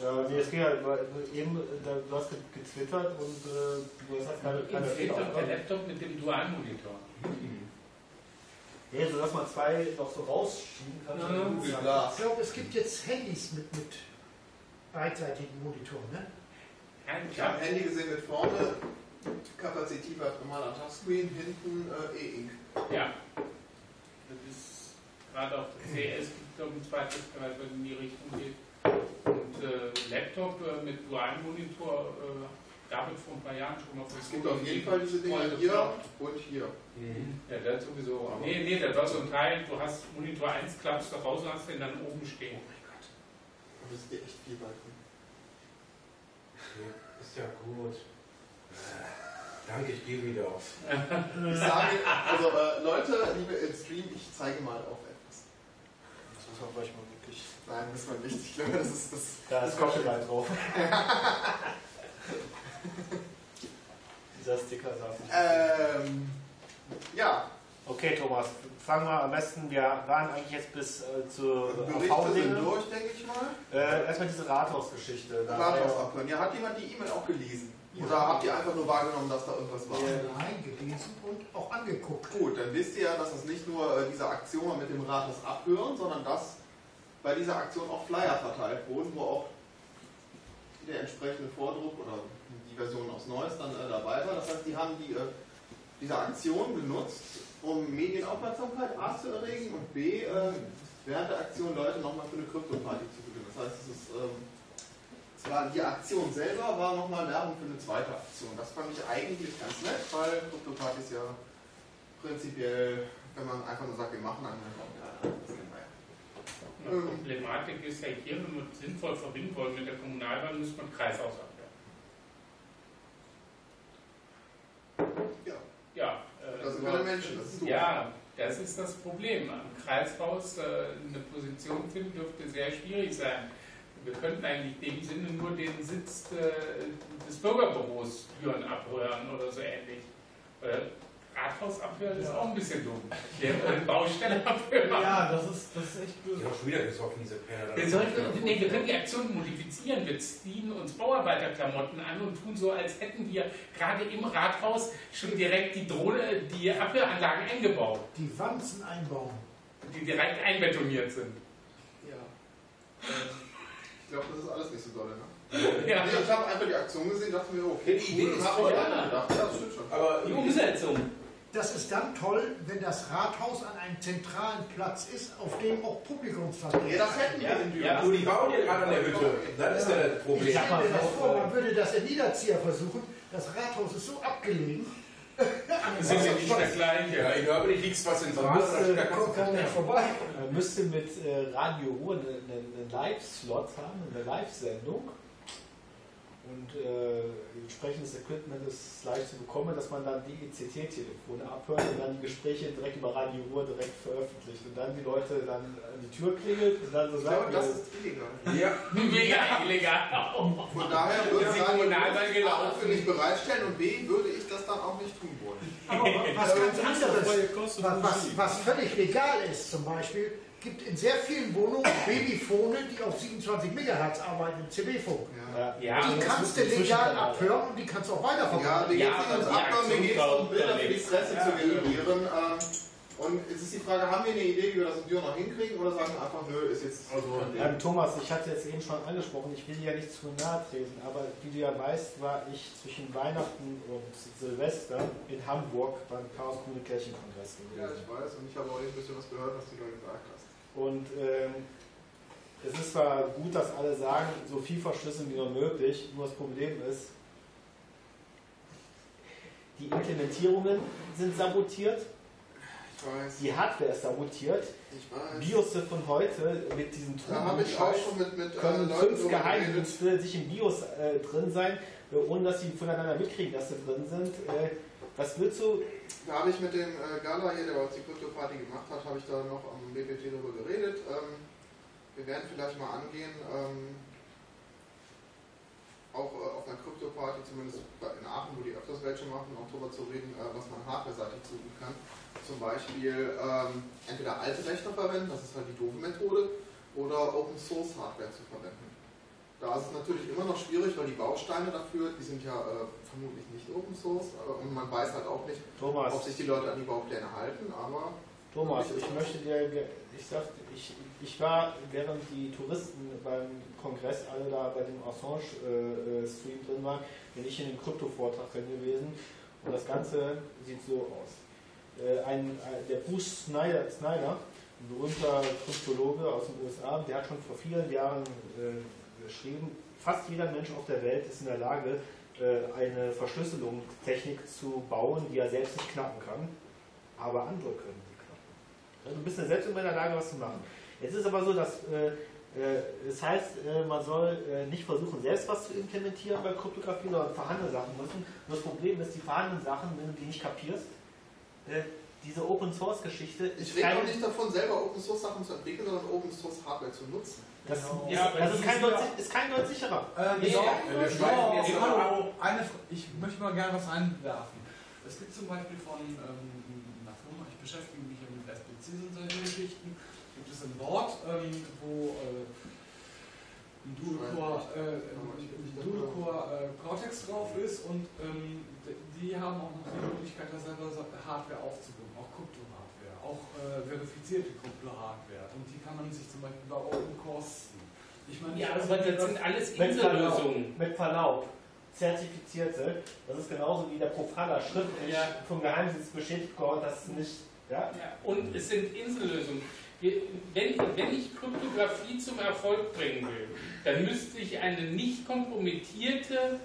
Ja, nee, es ging halt, weil eben, du hast ge- getwittert und äh, du hast keine, keine Fehlt doch der. Laptop mit dem Dualmonitor. Nee, so dass man zwei noch so rausschieben kann. Ja. Google Glass. Ich glaube, es gibt jetzt Handys mit, mit beidseitigen Monitoren. Ne? Ich habe ein Handy gesehen mit vorne kapazitiver normaler Touchscreen, hinten äh, E-Ink. Ja. Das ist gerade auf der CS gibt es ein zweites Gerät, was in die Richtung geht. Äh, Laptop äh, mit Dualmonitor äh, gab es vor ein paar Jahren schon mal. Es gibt auf jeden Fall diese Dinger hier und hier. Ja, das sowieso. Nee, nee, das war so ein Teil, du hast Monitor 1, klappst du raus und hast den dann oben stehen. Und das ist dir echt viel weit. Ist ja gut. Danke, ich gehe wieder auf. Ich sage, also äh, Leute, liebe im Stream, ich zeige mal auf muss man gleich mal wirklich. Nein, muss man nicht. Ich glaube, [laughs] das ist das. Da ist Copyright drauf. [laughs] Dieser Sticker sagt nicht. Ähm, ja, Okay, Thomas, fangen wir am besten. Wir waren eigentlich jetzt bis äh, zu Berichte durch, denke ich mal. Äh, erstmal diese Rathausgeschichte. Ja- Rathaus abhören. Ja, hat jemand die E-Mail auch gelesen? Oder habt ihr einfach nur wahrgenommen, dass da irgendwas war? Nein, gelesen und auch angeguckt. Gut, dann wisst ihr ja, dass es nicht nur äh, diese Aktion mit dem Rathaus abhören, sondern dass bei dieser Aktion auch Flyer verteilt wurden, wo auch der entsprechende Vordruck oder die Version aus Neues dann äh, dabei war. Das heißt, die haben die, äh, diese Aktion genutzt, um Medienaufmerksamkeit A zu erregen und B, äh, während der Aktion Leute nochmal für eine Krypto-Party zu gewinnen. Das heißt, es ist, ähm, war, die Aktion selber war nochmal Werbung für eine zweite Aktion. Das fand ich eigentlich ganz nett, weil Krypto-Partys ja prinzipiell, wenn man einfach nur sagt, wir machen eine, ja, das kennen wir ja. Die Problematik ist ja hier, wenn wir es sinnvoll verbinden wollen mit der Kommunalwahl, muss man Kreishaus abwehren. Ja. Ja. äh, Das sind keine Menschen, das ist doof. Ja, das ist das Problem. Am Kreishaus äh, eine Position finden dürfte sehr schwierig sein. Wir könnten eigentlich in dem Sinne nur den Sitz äh, des Bürgerbüros führen, abhören oder so ähnlich. Äh, Rathaus abhören ist auch ein bisschen dumm. Der Baustelle abhören. Ja, das ist, das ist echt böse. haben schon wieder gesoffen, diese Penner. Wir, sollten, nee, wir können die Aktion modifizieren. Wir ziehen uns Bauarbeiterklamotten an und tun so, als hätten wir gerade im Rathaus schon direkt die Drohne, die Abhöranlagen eingebaut, Die Wanzen einbauen. die direkt einbetoniert sind. Ja. Ich glaube, das ist alles nicht so dolle, ne? [laughs] Ja. Nee, ich habe einfach die Aktion gesehen, dachte mir, okay, Die Idee cool, ist toll. ich auch gedacht. Ja, das stimmt schon. Aber Die Umsetzung. Das ist dann toll, wenn das Rathaus an einem zentralen Platz ist, auf dem auch Publikumsverkehr Ja, das hätten wir in Düren. Ja. du, die bauen ja gerade an der Hütte. Das ist ja das Ich Problem. stelle mir das vor, man würde das in Niederzieher versuchen. Das Rathaus ist so abgelegen, Das ist [laughs] ja nicht das Gleiche. Ja, in Nürnberg liegt es was in Man müsste, da kommt keiner vorbei. man müsste mit äh, Radio Ruhr einen, einen Live-Slot haben, eine Live-Sendung. Und äh, entsprechendes Equipment ist leicht zu bekommen, dass man dann die ECT-Telefone abhört und dann die Gespräche direkt über Radio Ruhr direkt veröffentlicht. Und dann die Leute dann an die Tür klingelt und dann so Ich glaube, sagen, das ja, ist illegal. Ja, [laughs] Mega illegal. Von daher [laughs] würde ich Kommunalwahl A gelaufen? für nicht bereitstellen und B würde ich das dann auch nicht tun wollen. Aber was ganz anderes, was, was, was völlig legal ist zum Beispiel, gibt in sehr vielen Wohnungen Babyfone, die auf 27 MHz arbeiten im CB-Funk. Ja. ja, Die kannst du legal abhören und die kannst du auch Ja, weiterverwenden. geht Ja, es nicht ums aber die Abhören, mir geht es um Bilder für die. Presse zu generieren. Ähm, und es ist die Frage, haben wir eine Idee, wie wir das in Düren noch hinkriegen oder sagen wir einfach, nö, ist jetzt Also, Ähm, Thomas, ich hatte jetzt eben schon angesprochen, ich will dir ja nicht zu nahe treten, aber wie du ja weißt, war ich zwischen Weihnachten und Silvester in Hamburg beim Chaos Communication Kongress Ja, gewesen. ich weiß und ich habe auch ein bisschen was gehört, was du da gesagt hast. Und ähm, es ist zwar gut, dass alle sagen, so viel verschlüsseln wie nur möglich, nur das Problem ist, die Implementierungen sind sabotiert, die Hardware ist sabotiert, ich. BIOS von heute mit mit äh, können Leuten fünf. Geheimdienste sich im BIOS äh, drin sein, äh, ohne dass sie voneinander mitkriegen, dass sie drin sind. Äh, Was willst du? Da habe ich mit dem äh, Gala hier, der uns die Krypto-Party gemacht hat, habe ich da noch am BPT darüber geredet. Ähm, wir werden vielleicht mal angehen, ähm, auch äh, auf einer Krypto-Party, zumindest in Aachen, wo die öfters welche machen, auch darüber zu reden, äh, was man hardware-seitig tun kann. Zum Beispiel ähm, entweder alte Rechner verwenden, das ist halt die doofe Methode, oder Open-Source-Hardware zu verwenden. Da ist es natürlich immer noch schwierig, weil die Bausteine dafür, die sind ja äh, vermutlich nicht Open Source äh, und man weiß halt auch nicht, Thomas, ob sich die Leute an die Baupläne halten, aber Thomas, ich möchte dir, ich sag, ich, ich war, während die Touristen beim Kongress alle da bei dem Assange-Stream drin waren, bin ich in dem Krypto-Vortrag drin gewesen und das Ganze sieht so aus. Äh, Ein, ein, der Bruce Snyder, Snyder, ein berühmter Kryptologe aus den USA, der hat schon vor vielen Jahren äh, geschrieben, fast jeder Mensch auf der Welt ist in der Lage, äh, eine Verschlüsselungstechnik zu bauen, die er selbst nicht knacken kann, aber andere können sie knacken. Du bist ja selbst immer in der Lage, was zu machen. Jetzt ist aber so, dass äh, äh, es heißt, man soll nicht versuchen, selbst was zu implementieren bei Kryptographie, sondern vorhandene Sachen nutzen. Nur das Problem ist, die vorhandenen Sachen, wenn du die nicht kapierst, diese Open Source Geschichte ich rede auch nicht davon, selber Open Source Sachen zu entwickeln, sondern Open Source Hardware zu nutzen. das, Genau. ist, Ja, aber das ist, kein sind Deut, ja- ist kein Deut sicherer. Äh, Nee, ja, wir schweifen jetzt eine, ich möchte mal gerne was einwerfen. Es gibt zum Beispiel von ähm, einer Firma, ich beschäftige mich ja mit SPCs und solchen Geschichten, gibt es ein Board, ähm, wo äh, ein Dual-Core äh, ein Dual-Core, äh, Cortex drauf ist und ähm, die haben auch noch die Möglichkeit, da selber Hardware aufzubauen, auch äh, verifizierte Krypto-Hardware und die kann man sich zum Beispiel bei Open kosten. Ich meine, Ja, aber das sind alles Insellösungen. mit Verlaub, zertifizierte, das ist genauso wie der Profaner schriftlich Ja. vom Geheimdienst bestätigt worden, dass es nicht, ja, Ja, und es sind Insellösungen. Wenn, wenn ich Kryptographie zum Erfolg bringen will, dann müsste ich eine nicht kompromittierte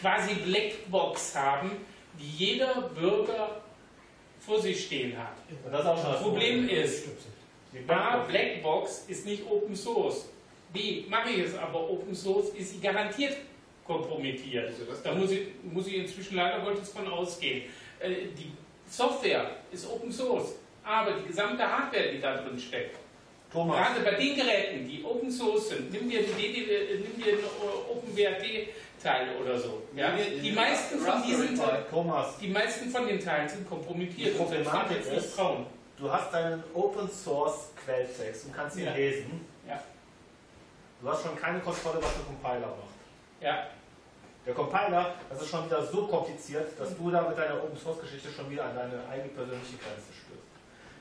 quasi Blackbox haben, die jeder Bürger vor sich stehen hat. das ist auch schon das Problem ist, Die A, Blackbox. Ist nicht Open Source. B, mache ich es aber Open Source, ist sie garantiert kompromittiert. Also das Da muss ich, muss ich inzwischen leider Gottes von ausgehen. Äh, Die Software ist Open Source, aber die gesamte Hardware, die da drin steckt, Thomas, gerade bei den Geräten, die Open Source sind, nimm dir, die DD, äh, nimm dir einen OpenWrt-Teil oder so. Ja? Die meisten von diesen die meisten von den Teilen sind kompromittiert Die und Problematik jetzt ist- trauen. du hast deinen Open Source Quelltext und kannst ihn Ja. lesen. Ja. Du hast schon keine Kontrolle, was der Compiler macht. Ja, Der Compiler, das ist schon wieder so kompliziert, dass du da mit deiner Open Source Geschichte schon wieder an deine eigene persönliche Grenze stößt.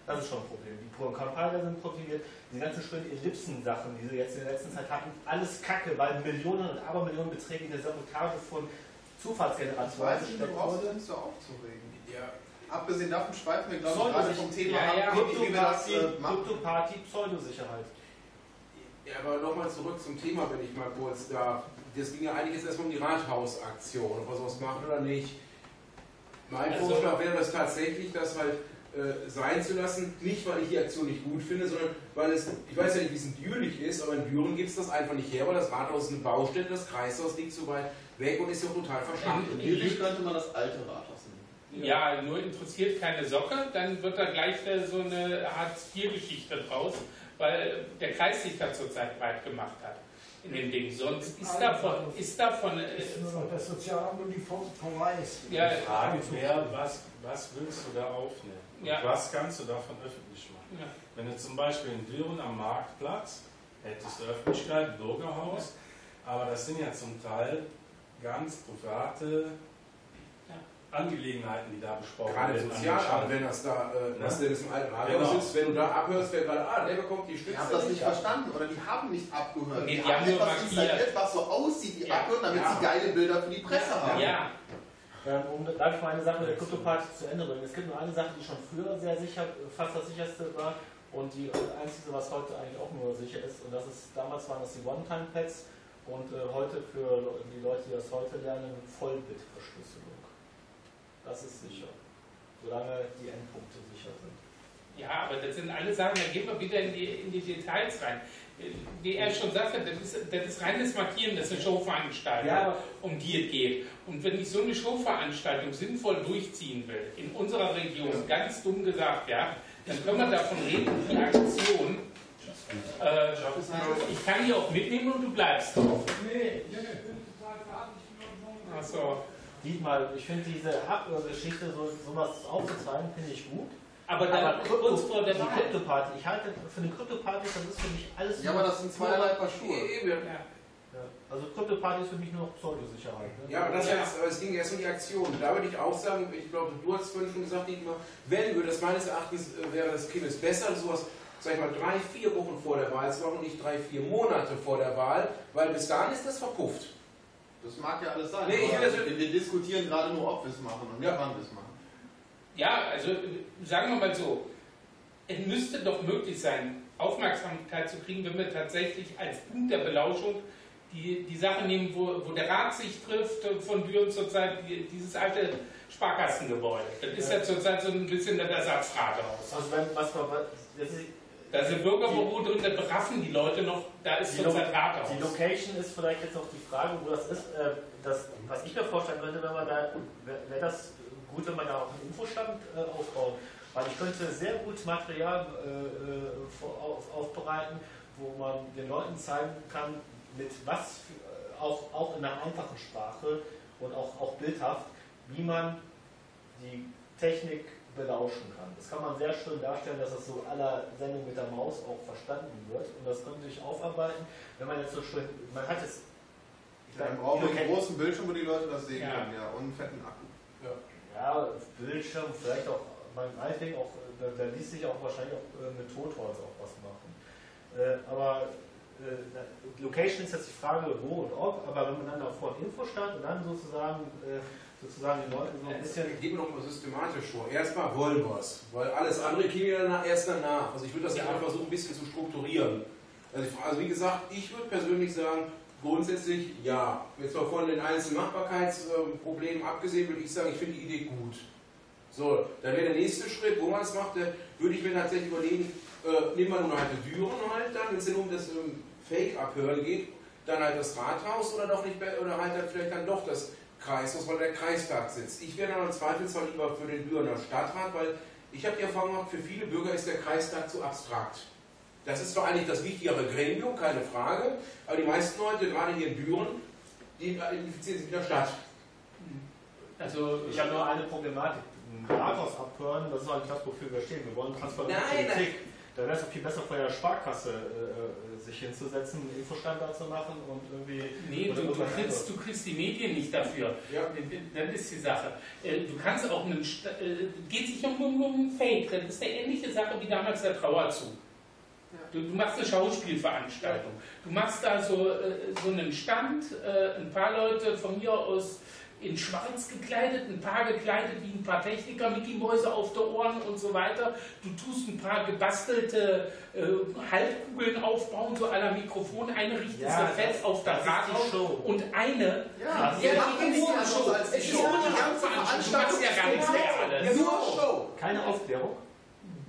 Das ist schon ein Problem. Die Compiler sind komprimiert, die ganzen schönen Ellipsen-Sachen, die sie jetzt in der letzten Zeit hatten, alles Kacke, weil Millionen und Abermillionen Beträge in der Sabotage von Zufallsgeneratoren weiß ich nicht, gesteckt du brauchst wurde. dich nicht so aufzuregen. Ja, Abgesehen davon schweifen wir, glaube ich, gerade vom Thema Ja, ja. ab, wie, wie wir das Kryptoparty, äh, machen. Kryptoparty, Pseudosicherheit. Ja, aber nochmal zurück zum Thema, wenn ich mal kurz darf. Das ging ja eigentlich jetzt erstmal um die Rathausaktion, ob wir sowas machen oder nicht. Mein Also- Vorschlag wäre das tatsächlich, das halt äh, sein zu lassen. Nicht, weil ich die Aktion nicht gut finde, sondern weil es, ich weiß ja nicht, wie es in Jülich ist, aber in Düren gibt es das einfach nicht her, weil das Rathaus ist eine Baustelle, das Kreishaus liegt zu weit weg und ist ja total verschwunden. In Jülich könnte man das alte Rathaus nehmen. Ja, nur interessiert keine Socke, dann wird da gleich wieder so eine Hartz-IV-Geschichte draus, weil der Kreis sich da zurzeit breit gemacht hat in dem Ding. Sonst ist davon, ist davon, äh, ist nur noch das Sozialamt und die Verweis. ja, Die Frage wäre, was, was willst du da aufnehmen? Und Ja. was kannst du davon öffentlich machen? ja, Wenn du zum Beispiel in Düren am Marktplatz hättest du Öffentlichkeit, Bürgerhaus, aber das sind ja zum Teil ganz private Ja. Angelegenheiten, die da besprochen Gerade werden. Sozialamt, wenn das da, äh, was denn das im alten Rathaus Genau. ist, wenn du da abhörst, wer gerade, ah, der bekommt die Stütze. Ich habe das nicht verstanden oder die haben nicht abgehört. Nee, die, die haben haben etwas installiert, was so aussieht wie Ja. abhören, damit Ja. sie geile Bilder für die Presse haben. ja, um, darf ich mal eine Sache mit der Kryptoparty zu Ende bringen? Es gibt nur eine Sache, die schon früher sehr sicher, fast das sicherste war und die einzige, was heute eigentlich auch nur sicher ist. Und das ist, damals waren das die One-Time-Pads und äh, heute für die Leute, die das heute lernen, Vollbit-Verschlüsselung. Das ist sicher. Solange die Endpunkte sicher sind. Ja, aber das sind alle Sachen, da gehen wir wieder in die, in die Details rein. Wie er schon sagte, das ist, das ist reines Markieren, das ist eine Showveranstaltung, Ja. um die es geht. Und wenn ich so eine Showveranstaltung sinnvoll durchziehen will, in unserer Region, ganz dumm gesagt, ja, dann können wir davon reden, die Aktion, äh, ich kann die auch mitnehmen und du bleibst drauf. Nee, ich bin total Achso. Dietmar, ich finde diese Hardware-Geschichte, so, sowas aufzuzeigen, finde ich gut. Aber dann Aber Krypto, kurz vor der die. Krypto-Party, ich halte für eine Krypto-Party, das ist für mich alles Ja, aber das sind zweierlei Paar Schuhe. Eben. Ja. Ja. Also Krypto-Party ist für mich nur noch Pseudosicherheit. Ne? Ja, aber das Ja. Jetzt, aber es ging erst um die Aktion. Da würde ich auch sagen, ich glaube, du hast vorhin schon gesagt, Dietmar, wenn wir das meines Erachtens äh, wäre das Kind ist besser, sowas, sag ich mal, drei, vier Wochen vor der Wahl zu machen und nicht drei, vier Monate vor der Wahl, weil bis dahin ist das verpufft. Das mag ja alles sein. Nee, ich aber will das- wir, wir diskutieren gerade nur, ob wir es machen und Ja. wann wir es machen. Ja, also sagen wir mal so, es müsste doch möglich sein, Aufmerksamkeit zu kriegen, wenn wir tatsächlich als Punkt der Belauschung die, die Sache nehmen, wo, wo der Rat sich trifft, von Düren zurzeit, die, dieses alte Sparkassengebäude. Das ist ja zurzeit so ein bisschen das Ersatzrathaus. Also wenn, was man, das ist, Da sind Bürgerbüro drin, da beraffen die Leute noch, da ist Die zurzeit Rathaus. Die Location ist vielleicht jetzt auch die Frage, wo das ist. Äh, das, was ich mir vorstellen könnte, wenn man da, wäre wär das gut, wenn man da auch einen Infostand äh, aufbaut. Weil ich könnte sehr gut Material äh, äh, auf, aufbereiten, wo man den Leuten zeigen kann, mit was, äh, auch, auch in einer einfachen Sprache und auch, auch bildhaft, wie man die Technik belauschen kann. Das kann man sehr schön darstellen, dass das so aller Sendung mit der Maus auch verstanden wird. Und das könnte sich aufarbeiten, wenn man jetzt so schön, man hat es, ich Dann brauchen wir einen großen Bildschirm, wo die Leute das sehen Ja. können, ja, und einen fetten Akku. Ja, Bildschirm, vielleicht auch, mein Ding auch, da, da ließ sich auch wahrscheinlich auch äh, mit Totholz auch was machen. Äh, aber äh, Location ist jetzt die Frage, wo und ob, aber wenn man dann auch vor dem Infostand und dann sozusagen, äh, sozusagen den Leuten so ein bisschen Gehen wir noch mal systematisch vor. Erstmal wollen wir es, weil alles andere kriegen wir danach, erst danach. Also ich würde das Ja. einfach versuchen, ein bisschen zu strukturieren. Also, ich- also wie gesagt, ich würde persönlich sagen, grundsätzlich ja. Jetzt mal von den einzelnen Machbarkeitsproblemen abgesehen, würde ich sagen, ich finde die Idee gut. So, dann wäre der nächste Schritt, wo man es macht, da würde ich mir tatsächlich überlegen, äh, nehmen wir nur halt die Düren halt dann, wenn es denn um das ähm, Fake-Abhören geht, dann halt das Rathaus oder doch nicht, oder halt dann vielleicht dann doch das Kreishaus, weil der Kreistag sitzt. Ich wäre dann im Zweifelsfall lieber für den Dürener Stadtrat, weil ich habe die Erfahrung gemacht, für viele Bürger ist der Kreistag zu abstrakt. Das ist zwar eigentlich das wichtigere Gremium, keine Frage, aber die meisten Leute, gerade hier in Düren, die identifizieren sich mit der Stadt. Also Ich habe nur eine Problematik. Ein Rathaus abhören, das ist eigentlich das, wofür wir stehen. Wir wollen transparente Nein, Politik. Da wäre es doch viel besser, vor der Sparkasse äh, äh, sich hinzusetzen, einen Infostand da zu machen und irgendwie. Nee, du, du, kriegst, du kriegst die Medien nicht dafür. Ja. Das ist die Sache. Äh, Du kannst auch einen. Äh, geht sich um, um, um Fake. Das ist eine ähnliche Sache wie damals der Trauerzug. Du, du machst eine Schauspielveranstaltung. Du machst da so, äh, so einen Stand, äh, ein paar Leute von mir aus in schwarz gekleidet, ein paar gekleidet wie ein paar Techniker, Mickey Mäuse auf der Ohren und so weiter. Du tust ein paar gebastelte äh, Haltkugeln aufbauen, so aller Mikrofon, eine richtest Ja, du fest auf das das ist die Rathaus Show. und eine Ja, machen die nichts Show. die Es ist Show. nur eine Die ganze Veranstaltung. Du machst ja gar nichts mehr alles. Nur Show. Keine Aufklärung.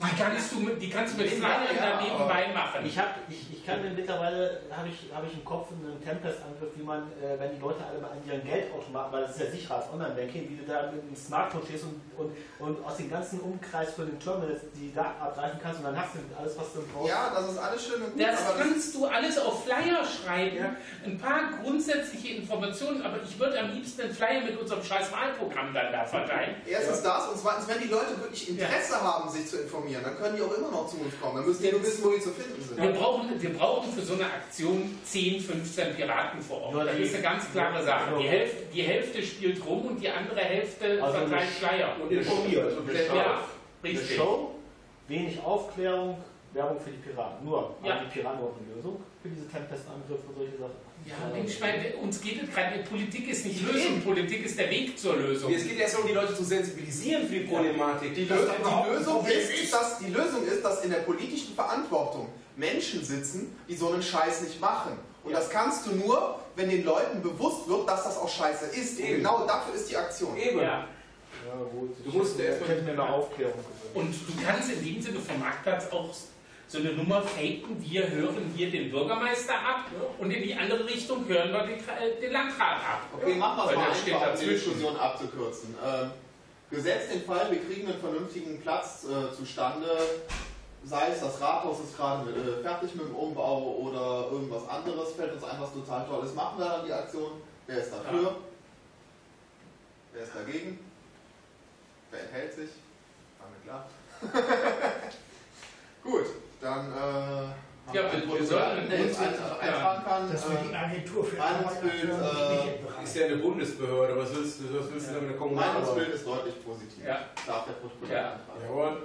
Die kannst du mit, die kannst du mit Ja, Flyern ja, da nebenbei machen. Ich, hab, ich, ich kann mir mittlerweile, habe ich, hab ich im Kopf einen Tempest-Angriff, wie man, äh, wenn die Leute alle mal an ihren Geldautomaten, weil das ist ja sicher als Online-Banking, wie du da mit dem Smartphone stehst und, und, und aus dem ganzen Umkreis von den Terminals die Daten abgreifen kannst und dann hast du alles, was du brauchst. Ja, das ist alles schön und gut, Das aber das kannst du alles auf Flyer schreiben. Ein paar grundsätzliche Informationen, aber ich würde am liebsten einen Flyer mit unserem scheiß Wahlprogramm dann da verteilen. Erstens das und zweitens, wenn die Leute wirklich Interesse haben, sich zu informieren, dann können die auch immer noch zu uns kommen. Dann müssen die nur wissen, wo die zu finden sind. Wir brauchen, wir brauchen für so eine Aktion 10, 15 Piraten vor Ort. Nur Das ist eine ganz klare Sache. Die Hälfte, die Hälfte spielt rum und die andere Hälfte Also verteilt Flyer. Und informiert. Show. Ja, Eine richtig. Show, wenig Aufklärung, Werbung für die Piraten. Nur, Ja. haben die Piraten überhaupt eine Lösung für diese Tempest-Angriffe und solche Sachen? Ja, Mensch, weil uns geht es gerade, Politik ist nicht Lösung, Politik ist der Weg zur Lösung. Es geht erst um die Leute zu sensibilisieren für die Problematik. Die, Lösung, die, Lösung ist, dass, die Lösung ist, dass in der politischen Verantwortung Menschen sitzen, die so einen Scheiß nicht machen. Und das kannst du nur, wenn den Leuten bewusst wird, dass das auch Scheiße ist. Und Eben. genau dafür ist die Aktion. Eben. Ja. Ja, gut. Du musst ich erst mal- hätte mir eine Aufklärung gewünscht. Und du kannst in dem Sinne vom Marktplatz auch so eine Nummer faken, wir hören hier den Bürgermeister ab und in die andere Richtung hören wir den, äh, den Landrat ab. Okay, machen wir es mal einfach, um die. Diskussion abzukürzen. Ähm, gesetzt den Fall, wir kriegen einen vernünftigen Platz äh, zustande, sei es das Rathaus ist gerade äh, fertig mit dem Umbau oder irgendwas anderes, fällt uns ein, was total Tolles, machen wir dann die Aktion. Wer ist dafür? Ja. Wer ist dagegen? Wer enthält sich? War mir klar. [laughs] Gut, dann äh, Ja, wir wir sollten uns- ein, äh, eintragen kann. Dass wir die Agentur für Meinungsbild, äh, nicht entbehren. Ist ja eine Bundesbehörde, was willst du, was willst du da mit der Meinungsbild ist deutlich positiv. Ja. Darf der Protokoll Ja. eintragen. Jawohl.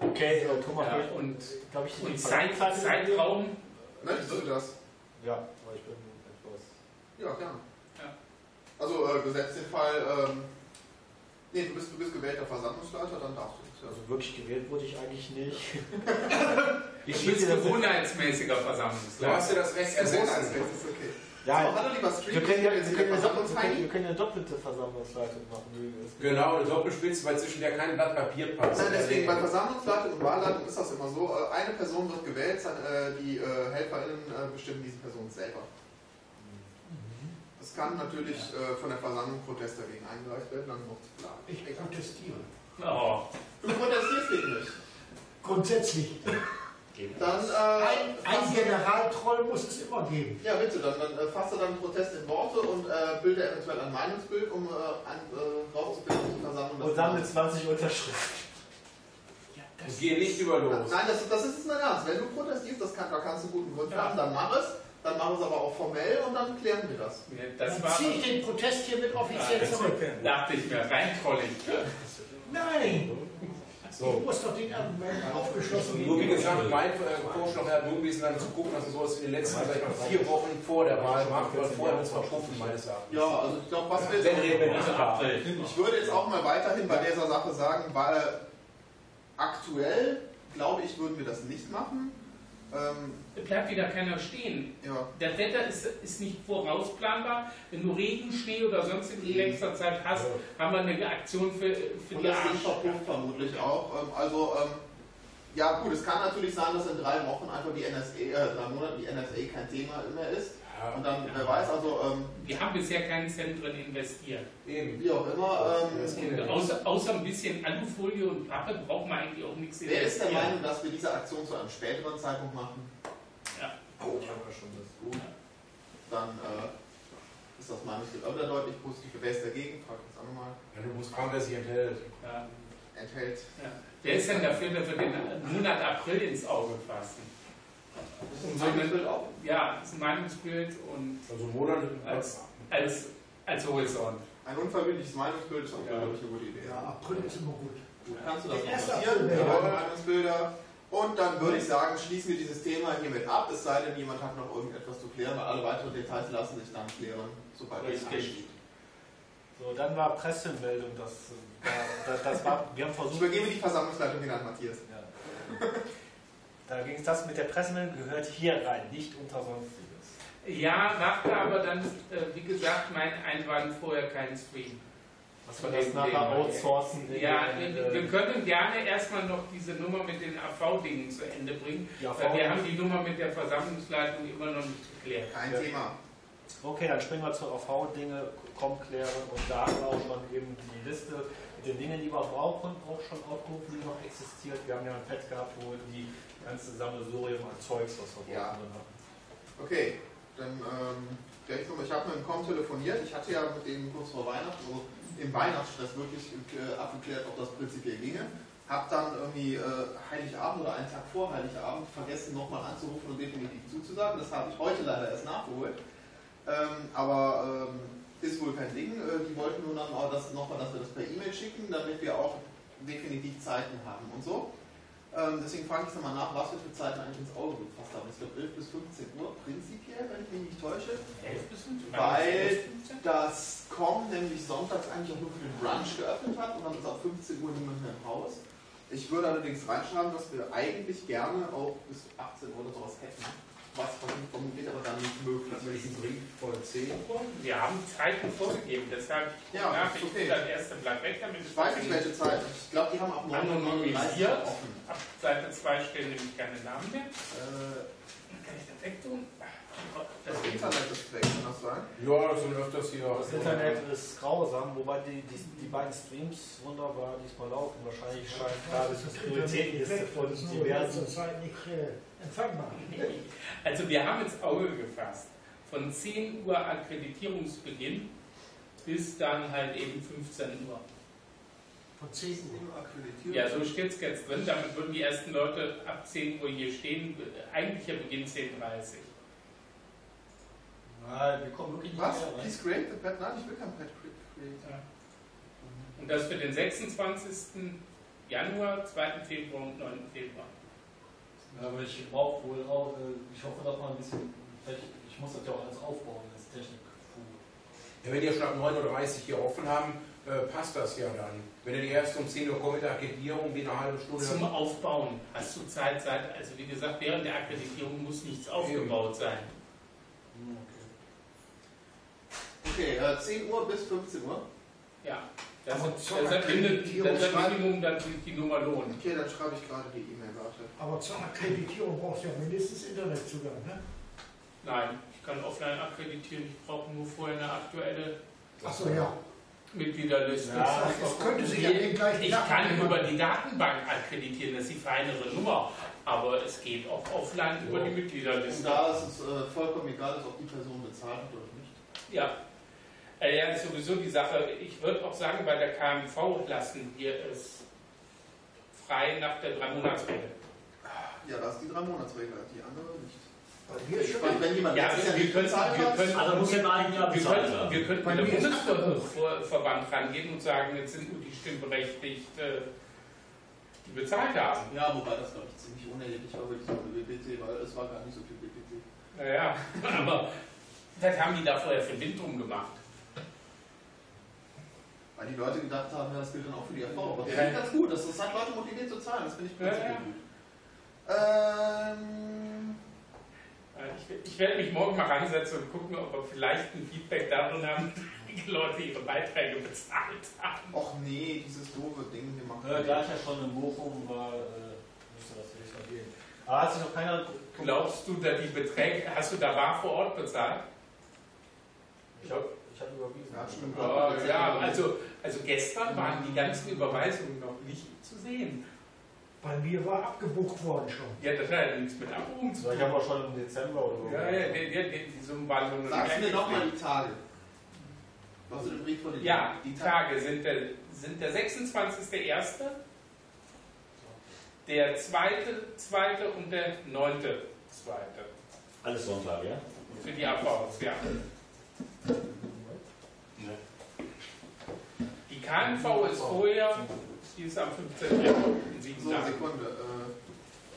Okay, äh, Thomas, Ja, und, glaub ich, und Zeit, Zeit- Zeitraum, Möchtest du das? Ja, aber ich bin etwas. Ja, gerne. Ja. Also äh, gesetzt den Fall, ähm, nee, du bist, du bist gewählter Versammlungsleiter, dann darfst du das. Ja. Also wirklich gewählt wurde ich eigentlich nicht. [laughs] ich bin gewohnheitsmäßiger Du hast ja das Recht ist okay. Ja, so, hallo lieber Stream, wir können ja, wir können jetzt ja, in der doppelt- wir können, Versammlungsheini. wir können eine doppelte Versammlungsleitung machen. wie es- Genau, eine Doppelspitze, weil zwischen der kein Blatt Papier passt. Nein, deswegen bei Versammlungsleitung und Wahlleitung ist das immer so, äh, eine Person wird gewählt, äh, die äh, HelferInnen bestimmen diese Person selber. Es kann natürlich äh, von der Versammlung Protest dagegen eingereicht werden, dann noch zu planen. Ich protestiere. Oh, Du protestierst gegen mich. Grundsätzlich. Dann, äh, Ein, ein Generaltroll muss es immer geben. Ja, bitte, dann, dann äh, fasse deinen Protest in Worte und äh, bilde eventuell ein Meinungsbild, um äh, ein, äh, rauszufinden, ob die Versammlung Und sammle 20 Unterschriften. Ja, Und geh nicht über los. Nein, das, das ist es mein Ernst. Wenn du protestierst, das kann, da kannst du einen guten Grund haben, dann mach es. Dann mach es aber auch formell und dann klären wir das. das Dann ziehe ich den Protest hiermit offiziell Ja, zurück. Dachte ich mir, rein trollig. Nein! Ich So. muss doch den Argument aufgeschlossen Nur wie gesagt, mein äh, Vorschlag wäre nur gewesen, dann zu gucken, dass man sowas in den letzten ich mal, vier Wochen vor der Wahl macht, weil vorher wird es verpuffen, meines Erachtens. Ja, also ich glaube, was wir Wenn reden wir jetzt nicht. Ich würde jetzt auch mal weiterhin bei dieser Sache sagen, weil aktuell, glaube ich, würden wir das nicht machen. Ähm, Bleibt wieder keiner stehen. ja. Das Wetter ist, ist nicht vorausplanbar. Wenn du Regen, Schnee oder sonst in nächster Zeit hast, haben wir eine Aktion für, für Und die das Ding Arsch. verpufft vermutlich auch. Ähm, also, ähm, ja gut, es kann natürlich sein, dass in drei Wochen einfach die NSA, äh, drei Monaten die NSA kein Thema mehr ist. Und dann, wer weiß, also, ähm, Wir haben bisher keinen Cent drin investiert. Eben. wie auch immer, ähm, außer, außer ein bisschen Alufolie und Pappe braucht man eigentlich auch nichts wer ist der. Meinung, dass wir diese Aktion zu einem späteren Zeitpunkt machen? Ja. Oh, gut. Dann äh, ist das Meinungsbild auch wieder deutlich positiv. Wer ist dagegen? Frag ich jetzt auch nochmal. Ja, du musst fragen, wer sich enthält. Ja. Enthält. Ja. Wer ist denn dafür, dass wir den Monat April ins Auge fassen? Ist das Meinungsbild auch? Ja, das ist ein Meinungsbild und Also Monat als, als, als Horizont. Ein unverbindliches Meinungsbild ist auch, Ja. glaube ich, eine gute Idee. Ja, April ist immer gut. Gut, kannst du das Der notieren? Ja. Meinungsbilder. Und dann würde ich sagen, schließen wir dieses Thema hiermit ab, es sei denn, jemand hat noch irgendetwas zu klären, weil alle weiteren Details lassen sich dann klären, sobald es ansteht. So, dann war Pressemeldung, das, äh, das, das war, wir haben Ich versucht, übergebe die Versammlungsleitung wieder an Matthias. ja. da ging es das mit der Pressemeldung, gehört hier rein, nicht unter Sonstiges. Ja, machte aber dann, äh, wie gesagt, mein Einwand vorher keinen Stream. Was wir das nachher outsourcen. Ja, den, wir, äh, wir können gerne erstmal noch diese Nummer mit den AV-Dingen zu Ende bringen, Ja, weil wir haben die Nummer mit der Versammlungsleitung immer noch nicht geklärt. Kein Ja. Thema. Okay, dann springen wir zu AV-Dinge, komm klären und da haben wir auch schon eben die Liste mit den Dingen, die wir brauchen, auch schon aufgerufen, die noch existiert. Wir haben ja ein Pad gehabt, wo die ganze Sammelsurium an Zeugs, was wir Ja. drin hatten. Okay, dann ähm, der ich habe mit dem Com telefoniert. Ich hatte ja mit dem kurz vor Weihnachten, also im Weihnachtsstress wirklich äh, abgeklärt, ob das prinzipiell ginge. Hab dann irgendwie äh, Heiligabend oder einen Tag vor Heiligabend vergessen, nochmal anzurufen und definitiv zuzusagen. Das habe ich heute leider erst nachgeholt. Ähm, aber ähm, ist wohl kein Ding. Äh, die wollten nur dann auch das, nochmal, dass wir das per E-Mail schicken, damit wir auch definitiv Zeiten haben und so. Ähm, deswegen frage ich jetzt mal nach, was wir für Zeiten eigentlich ins Auge gefasst haben. Ich glaube 11 bis 15 Uhr prinzipiell, wenn ich mich nicht täusche. 11 bis 15? Weil das Com nämlich sonntags eigentlich auch nur für den Brunch geöffnet hat und dann ist ab 15 Uhr niemand mehr im Haus. Ich würde allerdings reinschreiben, dass wir eigentlich gerne auch bis 18 Uhr oder sowas hätten. Was vermutlich aber dann nicht möglich ist. diesen Brief von 10 Uhr. Wir haben Zeiten vorgegeben, deshalb Ja, nach, ich okay. das erste Blatt weg, damit es Ich weiß nicht welche Zeit. Ich glaube, die haben ab 9.39 Anonymisiert. Uhr offen. Ab Seite 2 stehen nämlich keine Namen mehr. Äh, Kann ich das wegtun? das Internet ist weg, kann das sein? Ja, das sind öfters hier. Das Internet ist grausam, wobei die, die, die beiden Streams wunderbar diesmal laufen. Wahrscheinlich scheint gerade Das die ist das Prioritätenliste von weg, diversen. Zeit nicht äh, empfangbar. [laughs] Also wir haben ins Auge gefasst, von 10 Uhr Akkreditierungsbeginn bis dann halt eben 15 Uhr. Von 10 Uhr. akkreditiert. Ja, so steht es jetzt drin. Damit würden die ersten Leute ab 10 Uhr hier stehen. Eigentlicher Beginn 10.30 Uhr. Nein, wir kommen wirklich nicht Was? mehr rein. Please create the pad? Nein, ich will kein cre- create. Und das für den 26. Januar, 2. Februar und 9. Februar. Ja, aber ich brauche wohl auch, äh, ich hoffe, dass man ein bisschen, ich muss das ja auch alles aufbauen, das Technik. Ja, wenn die ja schon ab 9.30 Uhr hier offen haben, äh, passt das ja dann. Wenn ihr die erst um 10 Uhr kommt mit der Akkreditierung, wie eine halbe Stunde. Zum Aufbauen hast du Zeit, Zeit. Also wie gesagt, während der Akkreditierung muss nichts aufgebaut sein. Okay, äh, 10 Uhr bis 15 Uhr. Ja. Das ist das das Minimum, dann sich die Nummer lohnt. Okay, dann schreibe ich gerade die E-Mail. Aber zur Akkreditierung brauchst du ja mindestens Internetzugang, ne? Nein, ich kann offline akkreditieren, ich brauche nur vorher eine aktuelle Achso, ja. Mitgliederliste. Ja, Das könnte sich ja den gleichen Ich Daten kann machen. über die Datenbank akkreditieren, das ist die feinere Nummer. Aber es geht auch offline über die Und Mitgliederliste. da ist es äh, vollkommen egal, ob die Person bezahlt hat oder nicht. Ja. Äh, Ja, ist sowieso die Sache. Ich würde auch sagen, bei der KMV lassen wir es frei nach der Drei-Monats-Regel. Ja, da ist die drei Monatsregel, die andere nicht. Mir ist schon Wenn, wenn jemand Ja, wir nicht können, wir können, Also muss Jahr wir können, wir können Bei mit dem Bundesverband rangehen und sagen, jetzt sind nur die stimmberechtigt, äh, die bezahlt haben. Ja, wobei das, glaube ich, ziemlich unerheblich war weil es war gar nicht so viel BPC. Naja, [laughs] aber das haben die da vorher für Wind drum gemacht. Weil die Leute gedacht haben, ja, das gilt dann auch für die RV. Aber das Ja. finde ich ganz gut, das, das hat Leute motiviert zu zahlen, das finde ich Ja, prinzipiell ja. gut. Ähm, Äh, Ich, ich werde mich morgen mal ransetzen und gucken, ob wir vielleicht ein Feedback darin haben, [laughs] wie die Leute ihre Beiträge bezahlt haben. och nee, dieses doofe Ding, wir machen. Äh, gleich ja schon in Bochum war, äh, müsste das nicht noch gehen. Aber hat sich noch keiner. Glaubst du, dass die Beträge, hast du da bar vor Ort bezahlt? Ich habe ich hab überwiesen. Ja, schon. Oh, ja, also, also gestern waren die ganzen Überweisungen noch nicht zu sehen. Bei mir war abgebucht worden schon. Ja, das hat ja nichts mit Abbuchung zu So, ich tun. habe auch schon im Dezember oder so. Ja, ja, die, die, die, waren nur noch Sagst du mir nochmal die Tage. Was du den Brief vor dir Ja, Die die Tage sind der, sind der 26.01., der 2., 2. und der 9. 2. Alles Sonntag, ja? Für die AVs, ja. Die KNV ist vorher, die ist am 15. Januar, in sieben So, Tagen. Sekunde.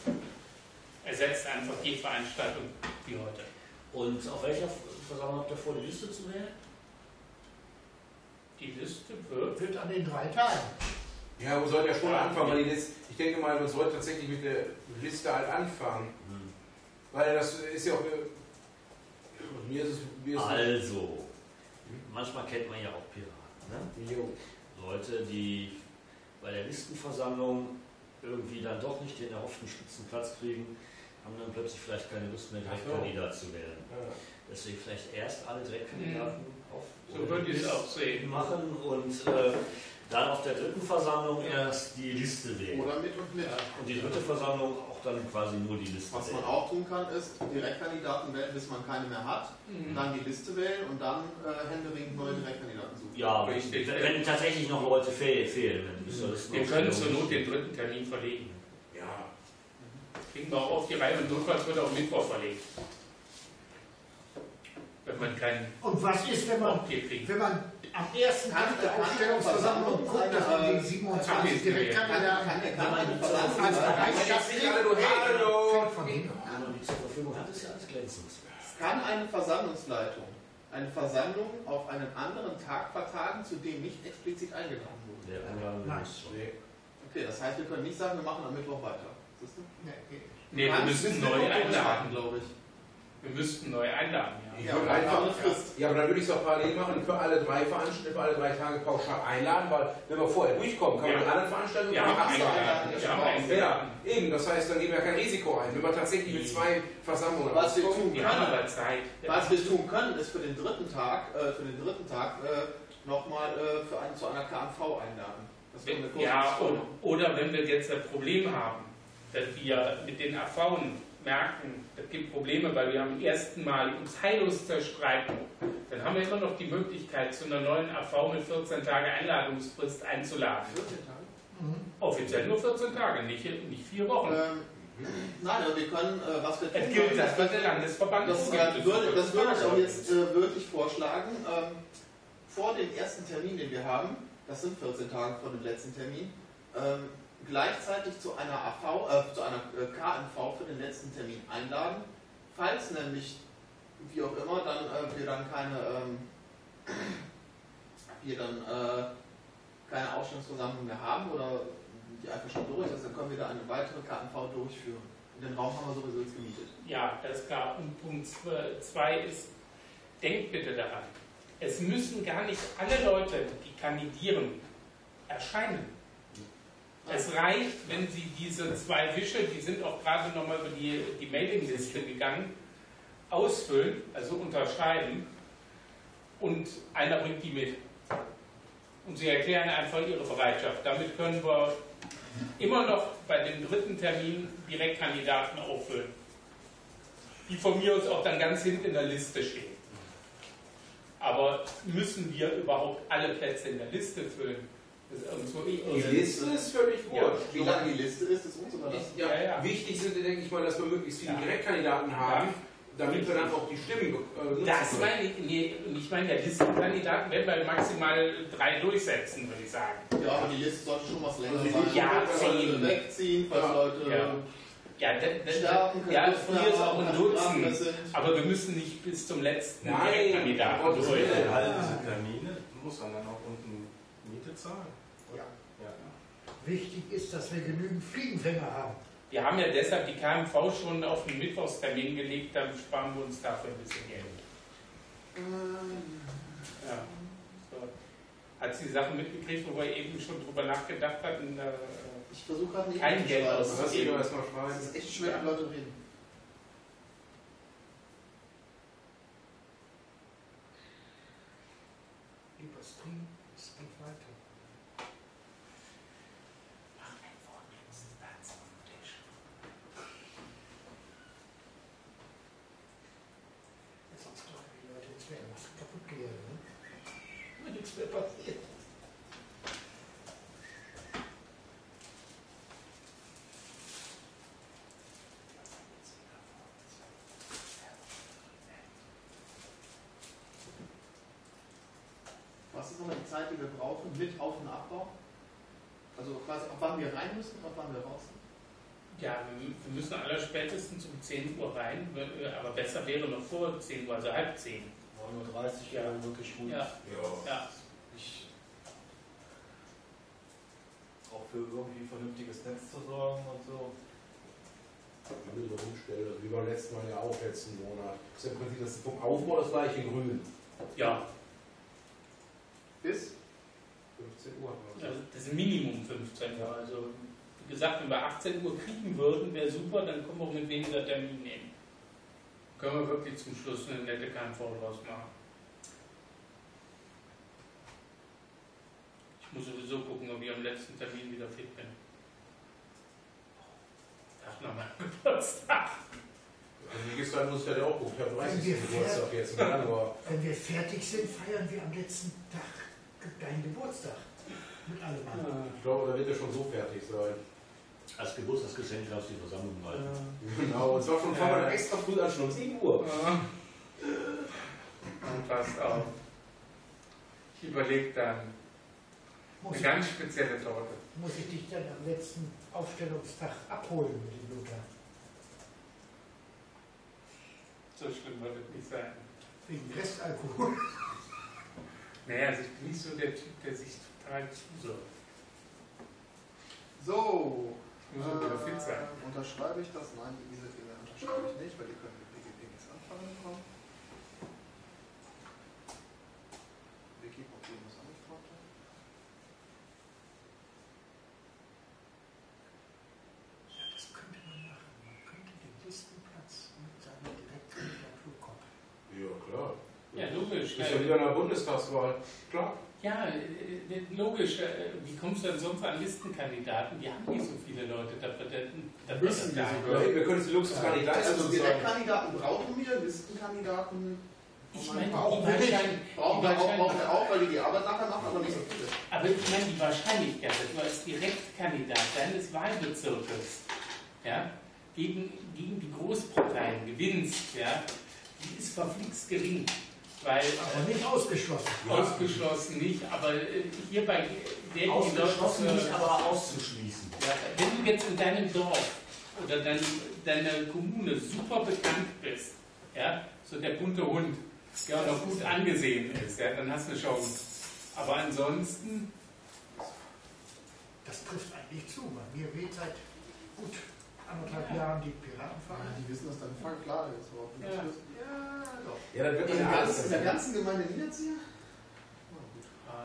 Äh, Ersetzt einfach die Veranstaltung wie heute. Und auf welcher Versammlung habt ihr vor, die Liste zu wählen? Die Liste wird. Wird an den drei Tagen. Ja, wir sollten ja schon anfangen, weil die Liste, ich denke mal, man sollte tatsächlich mit der Liste halt anfangen. Weil das ist ja auch. äh, Mir ist es. Mir ist Also, manchmal kennt man ja auch Piraten. Ne? Jo. Leute, die bei der Listenversammlung irgendwie dann doch nicht den erhofften Spitzenplatz kriegen, haben dann plötzlich vielleicht keine Lust mehr, Ach so. Direktkandidat zu werden. Ja. Deswegen vielleicht erst alle Direktkandidaten auf So würde ich es auch sehen. machen und äh, dann auf der dritten Versammlung erst die Liste wählen. oder mit und mit. Und die dritte Versammlung auch dann quasi nur die Liste Was man wählen. auch tun kann, ist Direktkandidaten wählen, bis man keine mehr hat. Mhm. Dann die Liste wählen und dann äh, händeringend neue Direktkandidaten suchen. Ja, Richtig. wenn, tatsächlich noch Leute fehl, fehlen, dann ist das Wir können zur Not den dritten Termin verlegen. Ja. Kriegen wir auch auf die Reihe und notfalls wird auch Mittwoch verlegt. Wenn man keinen Und was ist, wenn man, wenn man am ersten Tag der Aufstellungsversammlung guckt, dass man die 27 Direktkandidaten Kann kann eine als Bereitschaft Hallo, hallo. von man die zur Verfügung hat, ist ja alles glänzend. Kann eine Versammlungsleitung eine Versammlung auf einen anderen Tag vertagen, zu dem nicht explizit eingeladen wurde? Einladung Nein. Okay, das heißt, wir können nicht sagen, wir machen am Mittwoch weiter. Siehst du? Nee, wir müssen neu einladen. glaube ich. Wir müssten neu einladen, ja. Ja, einfach, eine Frist. ja, aber dann würde ich es auch parallel machen, für alle drei Veranstaltungen, für alle drei Tage pauschal einladen, weil wenn wir vorher durchkommen, kann man Ja. anderen Veranstaltungen haben absagen. Ja, eben, das heißt, dann gehen wir kein Risiko ein. Wenn wir tatsächlich mit zwei Versammlungen Was wir tun können, was wir tun können, ist für den dritten Tag, äh, für den dritten Tag äh, nochmal äh, für einen, zu einer KMV einladen. Das wäre eine kurze Ja, und, oder wenn wir jetzt ein Problem haben, dass wir mit den AVen merken, es gibt Probleme, weil wir am ersten Mal uns heillos zerstreiten, dann haben wir immer noch die Möglichkeit, zu einer neuen AV mit 14 Tage Einladungsfrist einzuladen. 14 Tage? Mhm. Offiziell nur 14 Tage, nicht, nicht vier Wochen. Ähm, nein, aber wir können, äh, was wir Es tun gilt können, das, was der Landesverband Das, vorgibt. äh, würde, das würde ich auch jetzt äh, wirklich vorschlagen. Ähm, vor dem ersten Termin, den wir haben, das sind 14 Tage vor dem letzten Termin, ähm, gleichzeitig zu einer AV, äh, zu einer äh, KMV für den letzten Termin einladen. Falls nämlich, wie auch immer, dann äh, wir dann keine, ähm, äh, keine Ausstellungsversammlung mehr haben oder die einfach schon durch ist, dann können wir da eine weitere KMV durchführen. Und den Raum haben wir sowieso jetzt gemietet. Ja, das ist klar. Und Punkt 2 ist, denkt bitte daran, es müssen gar nicht alle Leute, die kandidieren, erscheinen. Es reicht, wenn Sie diese zwei Wische, die sind auch gerade nochmal über die, die Mailingliste gegangen, ausfüllen, also unterschreiben, und einer bringt die mit. Und Sie erklären einfach Ihre Bereitschaft. Damit können wir immer noch bei dem dritten Termin Direktkandidaten auffüllen. Die von mir aus auch dann ganz hinten in der Liste stehen. Aber müssen wir überhaupt alle Plätze in der Liste füllen? Die Liste ist völlig Ja. wurscht. Wie lang die Liste ist, ist uns überlassen. Ja, Ja, ja. Wichtig sind, denke ich mal, dass wir möglichst viele Ja. Direktkandidaten haben, damit wir dann auch die Stimmen äh, Das meine ich, nee, ich meine, der Listenkandidaten werden wir maximal drei durchsetzen, würde ich sagen. Ja, aber die Liste sollte schon was länger Also sein. Ja, zehn. Wegziehen, falls Ja. Leute Ja. Ja, das, das, sterben, ja mir ist auch ein Dutzend. Aber wir müssen nicht bis zum letzten Nein, Direktkandidaten Gottes durch. Alle diese Termine muss man dann auch unten Miete zahlen. Ja. Ja. Wichtig ist, dass wir genügend Fliegenfänger haben. Wir haben ja deshalb die KMV schon auf den Mittwochstermin gelegt, dann sparen wir uns dafür ein bisschen Geld. Ja. So. Hat sie die Sachen mitgekriegt, wo wir eben schon drüber nachgedacht hatten? Äh, Ich versuche gerade nicht Kein Geld aus- schreiben. ist echt schwer, mit Leuten reden. Lieber Stream, es geht weiter. Mach ein vorletztes Satz auf den Tisch. Sonst glauben die Leute, es wäre was kaputt gegangen. Ne? Nichts mehr passiert. Was ist nochmal die Zeit, die wir brauchen mit Auf- und Abbau? Also quasi, ab wann wir rein müssen, ab wann wir raus sind? Ja, wir müssen aller spätestens um 10 Uhr rein, äh, aber besser wäre noch vor 10 Uhr, also halb 10. 9.30 Uhr Ja. wäre wirklich gut. Ja. Ja. Ich, auch für irgendwie vernünftiges Netz zu sorgen und so. Wenn wir so umstellen, wie beim letzten Mal ja auch letzten Monat. Das ist im Prinzip das vom Aufbau das gleiche in Grün. Ja, Bis? 15 Uhr. also das ist Minimum 15 Uhr. Also, wie gesagt, wenn wir 18 Uhr kriegen würden, wäre super, dann können wir auch mit weniger Termin nehmen. Können wir wirklich zum Schluss eine nette KMV draus machen. Ich muss sowieso gucken, ob ich am letzten Termin wieder fit bin. Tag nach meinem Geburtstag. Also wie gesagt, muss ich halt auch gucken. Ich habe 30. Wenn wir Geburtstag jetzt im Januar. Wenn wir fertig sind, feiern wir am letzten Tag deinen Geburtstag. Mit allem anderen. Ich glaube, da wird er schon so fertig sein. Als Geburtstagsgeschenk darfst du die Versammlung halten. Genau, und zwar schon wir dann extra früh an, schon um 7 Uhr. Und passt auf. Ich überlege dann Muss eine ich, ganz spezielle Torte. muss ich dich dann am letzten Aufstellungstag abholen mit dem Luther? So schlimm wird es nicht sein. Wegen Restalkohol. Naja, also ich bin nicht so der Typ, der sich rein User. So. User äh, sein. Unterschreibe ich das? Nein, diese Fehler unterschreibe ich nicht, weil die können mit BGP nichts anfangen kommen. Wiki-Problem ist angefragt. Ja, das könnte man machen. Man könnte den Listenplatz mit seiner Direktkandidatur koppeln. Ja, klar. Ja, logisch. Ist ja wieder eine Bundestagswahl. Klar. Ja, äh, äh, logisch. äh, Wie kommst du denn sonst an Listenkandidaten? Die haben nicht so viele Leute. Da, da, da Müssen wir sogar. Wir können es die Luxus gar nicht leisten. Also. Direktkandidaten brauchen wir, Listenkandidaten Ich meine, [laughs] brauchen die wir Brauchen wir auch, weil die die Arbeit nachher machen, aber nicht so viele. Aber ich meine, die Wahrscheinlichkeit, dass du als Direktkandidat deines Wahlbezirkes ja, gegen, gegen die Großparteien gewinnst, ja, die ist verflixt gering. Weil Aber nicht ausgeschlossen. ausgeschlossen nicht, aber äh, hierbei werden die Ausgeschlossen Leute, nicht, aber auszuschließen. ja, wenn du jetzt in deinem Dorf oder dein, deiner Kommune super bekannt bist, ja, so der bunte Hund, der auch noch gut angesehen ist, ja, dann hast du eine Chance. Aber ansonsten, Das trifft eigentlich zu. Bei mir weht seit gut anderthalb Jahren die Piratenverein. Die wissen das dann voll klar. Überhaupt nicht Ja. Ja. Ja, dann wird In man der, ja ganzen, in der ganzen Gemeinde Niederzieher?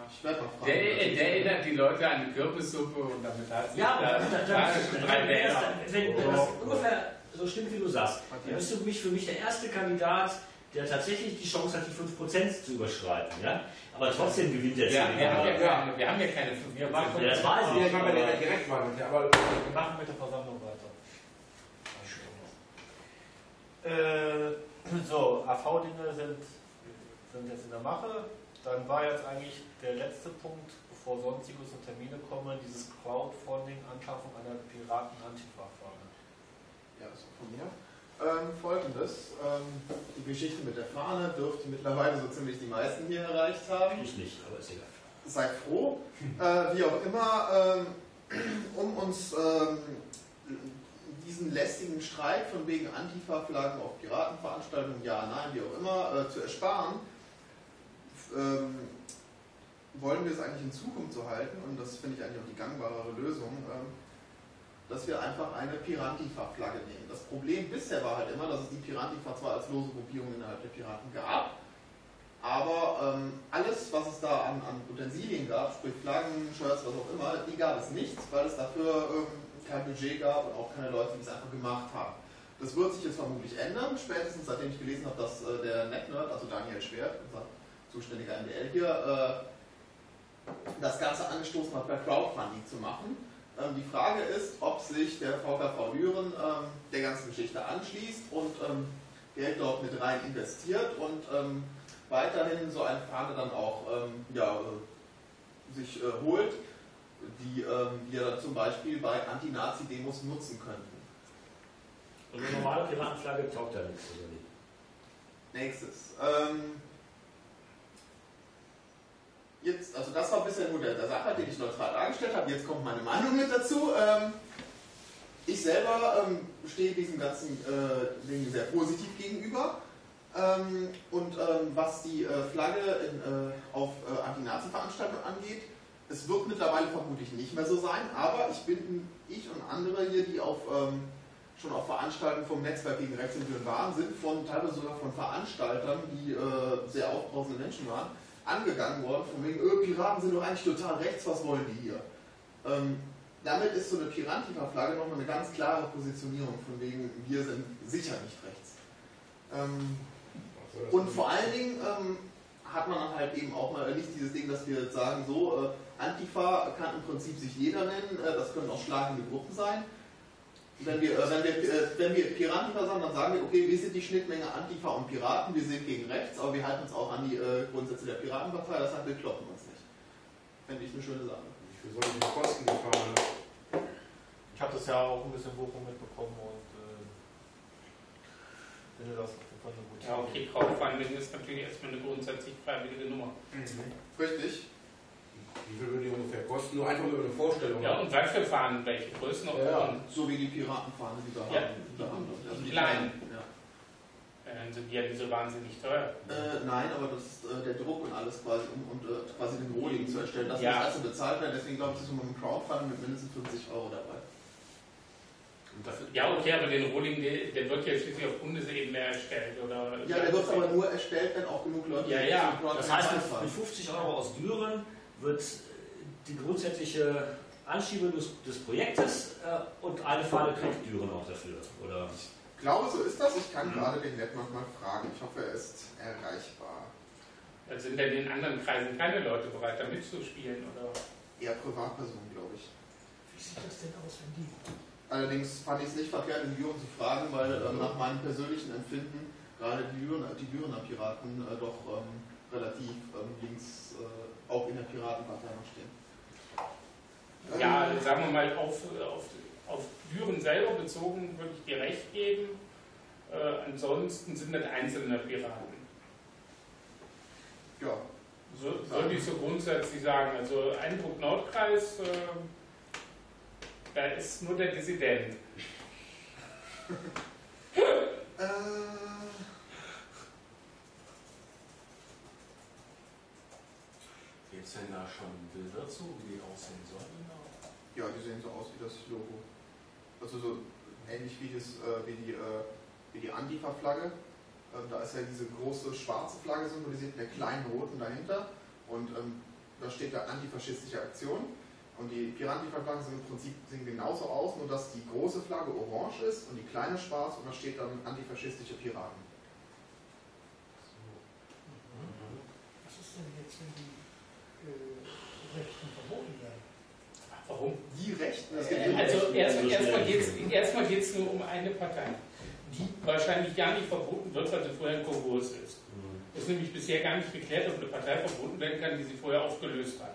Ich werde mal fragen. der, der erinnert die Leute an die Kürbissuppe und damit hat sich Ja, da, aber da, da, da, schon drei wenn, Wähler. wenn, wenn das ungefähr so stimmt, wie du sagst, dann bist du mich für mich der erste Kandidat, der tatsächlich die Chance hat, die 5% zu überschreiten. Ja? Aber trotzdem gewinnt der Ja, wir, haben ja keine, wir haben ja keine 5 Wir machen, Ja, das weiß Ja, ich. ich war bei der aber- Direktwahl. Aber wir machen mit der Versammlung weiter. Äh, so, AV-Dinge sind, sind jetzt in der Mache. Dann war jetzt eigentlich der letzte Punkt, bevor sonstiges und Termine kommen, dieses Crowdfunding, Anschaffung einer Piraten-Antifa-Fahne. Ja, das ist von mir. Ähm, Folgendes, ähm, die Geschichte mit der Fahne dürfte mittlerweile so ziemlich die meisten hier erreicht haben. Ich nicht, aber ist egal. Seid froh, äh, wie auch immer, ähm, um uns ähm, diesen lästigen Streit von wegen Antifa-Flaggen auf Piratenveranstaltungen, ja, nein, wie auch immer, äh, zu ersparen, ähm, wollen wir es eigentlich in Zukunft so halten, und das finde ich eigentlich auch die gangbarere Lösung, ähm, dass wir einfach eine Pirantifa-Flagge nehmen. Das Problem bisher war halt immer, dass es die Pirantifa zwar als lose Gruppierung innerhalb der Piraten gab, aber ähm, alles, was es da an, an Utensilien gab, sprich Flaggen, Shirts, was auch immer, die gab es nicht, weil es dafür ähm, kein Budget gab und auch keine Leute, die es einfach gemacht haben. Das wird sich jetzt vermutlich ändern, spätestens seitdem ich gelesen habe, dass äh, der NetNerd, also Daniel Schwert, unser zuständiger MDL hier, äh, das Ganze angestoßen hat, per Crowdfunding zu machen. Ähm, die Frage ist, ob sich der VKV Lüren ähm, der ganzen Geschichte anschließt und ähm, Geld dort mit rein investiert und ähm, weiterhin so eine Fahne dann auch ähm, ja, äh, sich äh, holt, die ähm, wir zum Beispiel bei Anti-Nazi-Demos nutzen könnten. Und eine normale Piratenflagge taugt da nichts, oder wie? Nächstes. Ähm, jetzt, also das war bisher nur der, der Sachverhalt, den ich neutral dargestellt habe. Jetzt kommt meine Meinung mit dazu. Ähm, ich selber ähm, stehe diesem ganzen äh, Ding sehr positiv gegenüber. Ähm, und ähm, was die äh, Flagge in, äh, auf äh, Anti-Nazi-Veranstaltungen angeht, es wird mittlerweile vermutlich nicht mehr so sein, aber ich bin, ich und andere hier, die auf, ähm, schon auf Veranstaltungen vom Netzwerk gegen Rechtsentwürfen waren, sind von teilweise sogar von Veranstaltern, die äh, sehr aufbrausende Menschen waren, angegangen worden, von wegen, öh, Piraten sind doch eigentlich total rechts, was wollen die hier? Ähm, damit ist so eine Pirantifa-Flagge nochmal eine ganz klare Positionierung, von wegen, wir sind sicher nicht rechts. Ähm, und vor allen Dingen ähm, hat man dann halt eben auch mal nicht dieses Ding, dass wir sagen, so, äh, Antifa kann im Prinzip sich jeder nennen, äh, das können auch schlagende Gruppen sein. Wenn wir, äh, wenn wir, äh, wenn wir Pirantifa sagen, dann sagen wir, okay, wir sind die Schnittmenge Antifa und Piraten, wir sind gegen rechts, aber wir halten uns auch an die äh, Grundsätze der Piratenpartei, das heißt, wir kloppen uns nicht. Fände ich eine schöne Sache. viel soll die kosten, die Fahne? Ich habe das ja auch ein bisschen Bochum mitbekommen und äh, finde das gute Ja, okay, Crowdfunding ist natürlich erstmal eine grundsätzlich freiwillige Nummer. Richtig. Wie viel würde die ungefähr kosten? Nur einfach nur eine Vorstellung. Ja, und was für Fahnen, welche Größenordnung? So wie die Piratenfahne, die wir Ja. haben. Haben. Also die Kleinen. Ja. Äh, Dann sind die ja nicht so wahnsinnig teuer. Äh, nein, aber das ist äh, der Druck und alles quasi, um und, äh, quasi den Rohling zu erstellen. Das Ja. muss also bezahlt werden, deswegen glaube ich, ist man mit dem Crowdfunding mit mindestens 50 Euro dabei. Ja, okay, aber den Rohling, der, der wird ja schließlich auf Bundesebene erstellt, oder? Ja, der wird aber nur erstellt, wenn auch genug Leute Ja, ja. Das heißt, mit, zahlen. mit 50 Euro aus Düren wird die grundsätzliche Anschiebung des, des Projektes äh, und eine Fahne kriegt Düren auch dafür, oder? Ich glaube, so ist das. Ich kann gerade den Netmark mal fragen. Ich hoffe, er ist erreichbar. Da sind denn in anderen Kreisen keine Leute bereit, da mitzuspielen, oder? Eher Privatpersonen, glaube ich. Wie sieht das denn aus, wenn die Allerdings fand ich es nicht verkehrt, in Düren zu fragen, weil ähm, nach meinem persönlichen Empfinden gerade die Dürener, die Dürener Piraten äh, doch ähm, relativ ähm, links äh, auch in der Piratenpartei noch stehen. Ja, Ähm, sagen wir mal, auf, auf, auf Düren selber bezogen würde ich dir recht geben. Äh, ansonsten sind das einzelne Piraten. ja, So, würde ich so grundsätzlich sagen. Also Eindruck Nordkreis, äh, da ist nur der Dissident. [laughs] äh, Gibt es denn da schon Bilder zu, wie die aussehen sollen? ja, die sehen so aus wie das Logo. Also so ähnlich wie, das, äh, wie die, äh, wie die Antifa-Flagge. Ähm, da ist ja diese große schwarze Flagge symbolisiert, mit der kleinen roten dahinter. Und ähm, da steht da antifaschistische Aktion. Und die Piratenflaggen sind im Prinzip sehen genauso aus, nur dass die große Flagge orange ist und die kleine schwarz und da steht dann antifaschistische Piraten. Was ist denn jetzt, wenn die äh, Rechten verboten werden? Warum? Die Rechten, das Äh, Also erst, erstmal geht es erstmal geht's nur um eine Partei, die wahrscheinlich gar nicht verboten wird, weil sie vorher ein Konkurs ist. Es ist nämlich bisher gar nicht geklärt, ob eine Partei verboten werden kann, die sie vorher aufgelöst hat.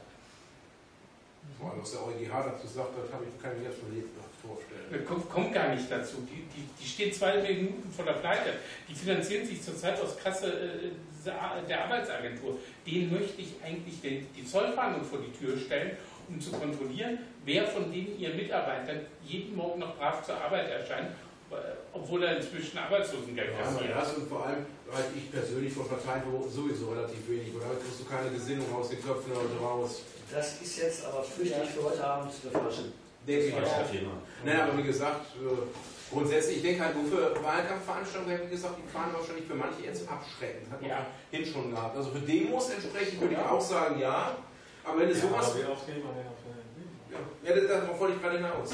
Allem, was der EuGH dazu sagt, das habe ich, kann ich mir schon lebhaft vorstellen. Das kommt, kommt gar nicht dazu. Die, die, die stehen zwei Minuten vor der Pleite. Die finanzieren sich zurzeit aus Kasse äh, der Arbeitsagentur. Denen möchte ich eigentlich den, die Zollfahndung vor die Tür stellen, um zu kontrollieren, wer von denen ihr Mitarbeitern jeden Morgen noch brav zur Arbeit erscheint, äh, obwohl er inzwischen Arbeitslosengeld Ja, kassiert. das und vor allem halte ich persönlich von Parteien sowieso relativ wenig. Damit kriegst du keine Gesinnung aus den Köpfen der Leute raus. Das ist jetzt aber fürchterlich für heute Abend der falsche, Denke ich falsche auch. Thema. Naja, aber wie gesagt, äh, grundsätzlich, ich denke halt nur für Wahlkampfveranstaltungen, wie gesagt, die fahren wahrscheinlich für manche jetzt abschreckend. Hat man Ja. hin schon gehabt. Also für Demos entsprechend würde ich auch sagen, ja. Aber wenn es sowas. eine Demo? Ja, ja das, das wollte ich gerade hinaus.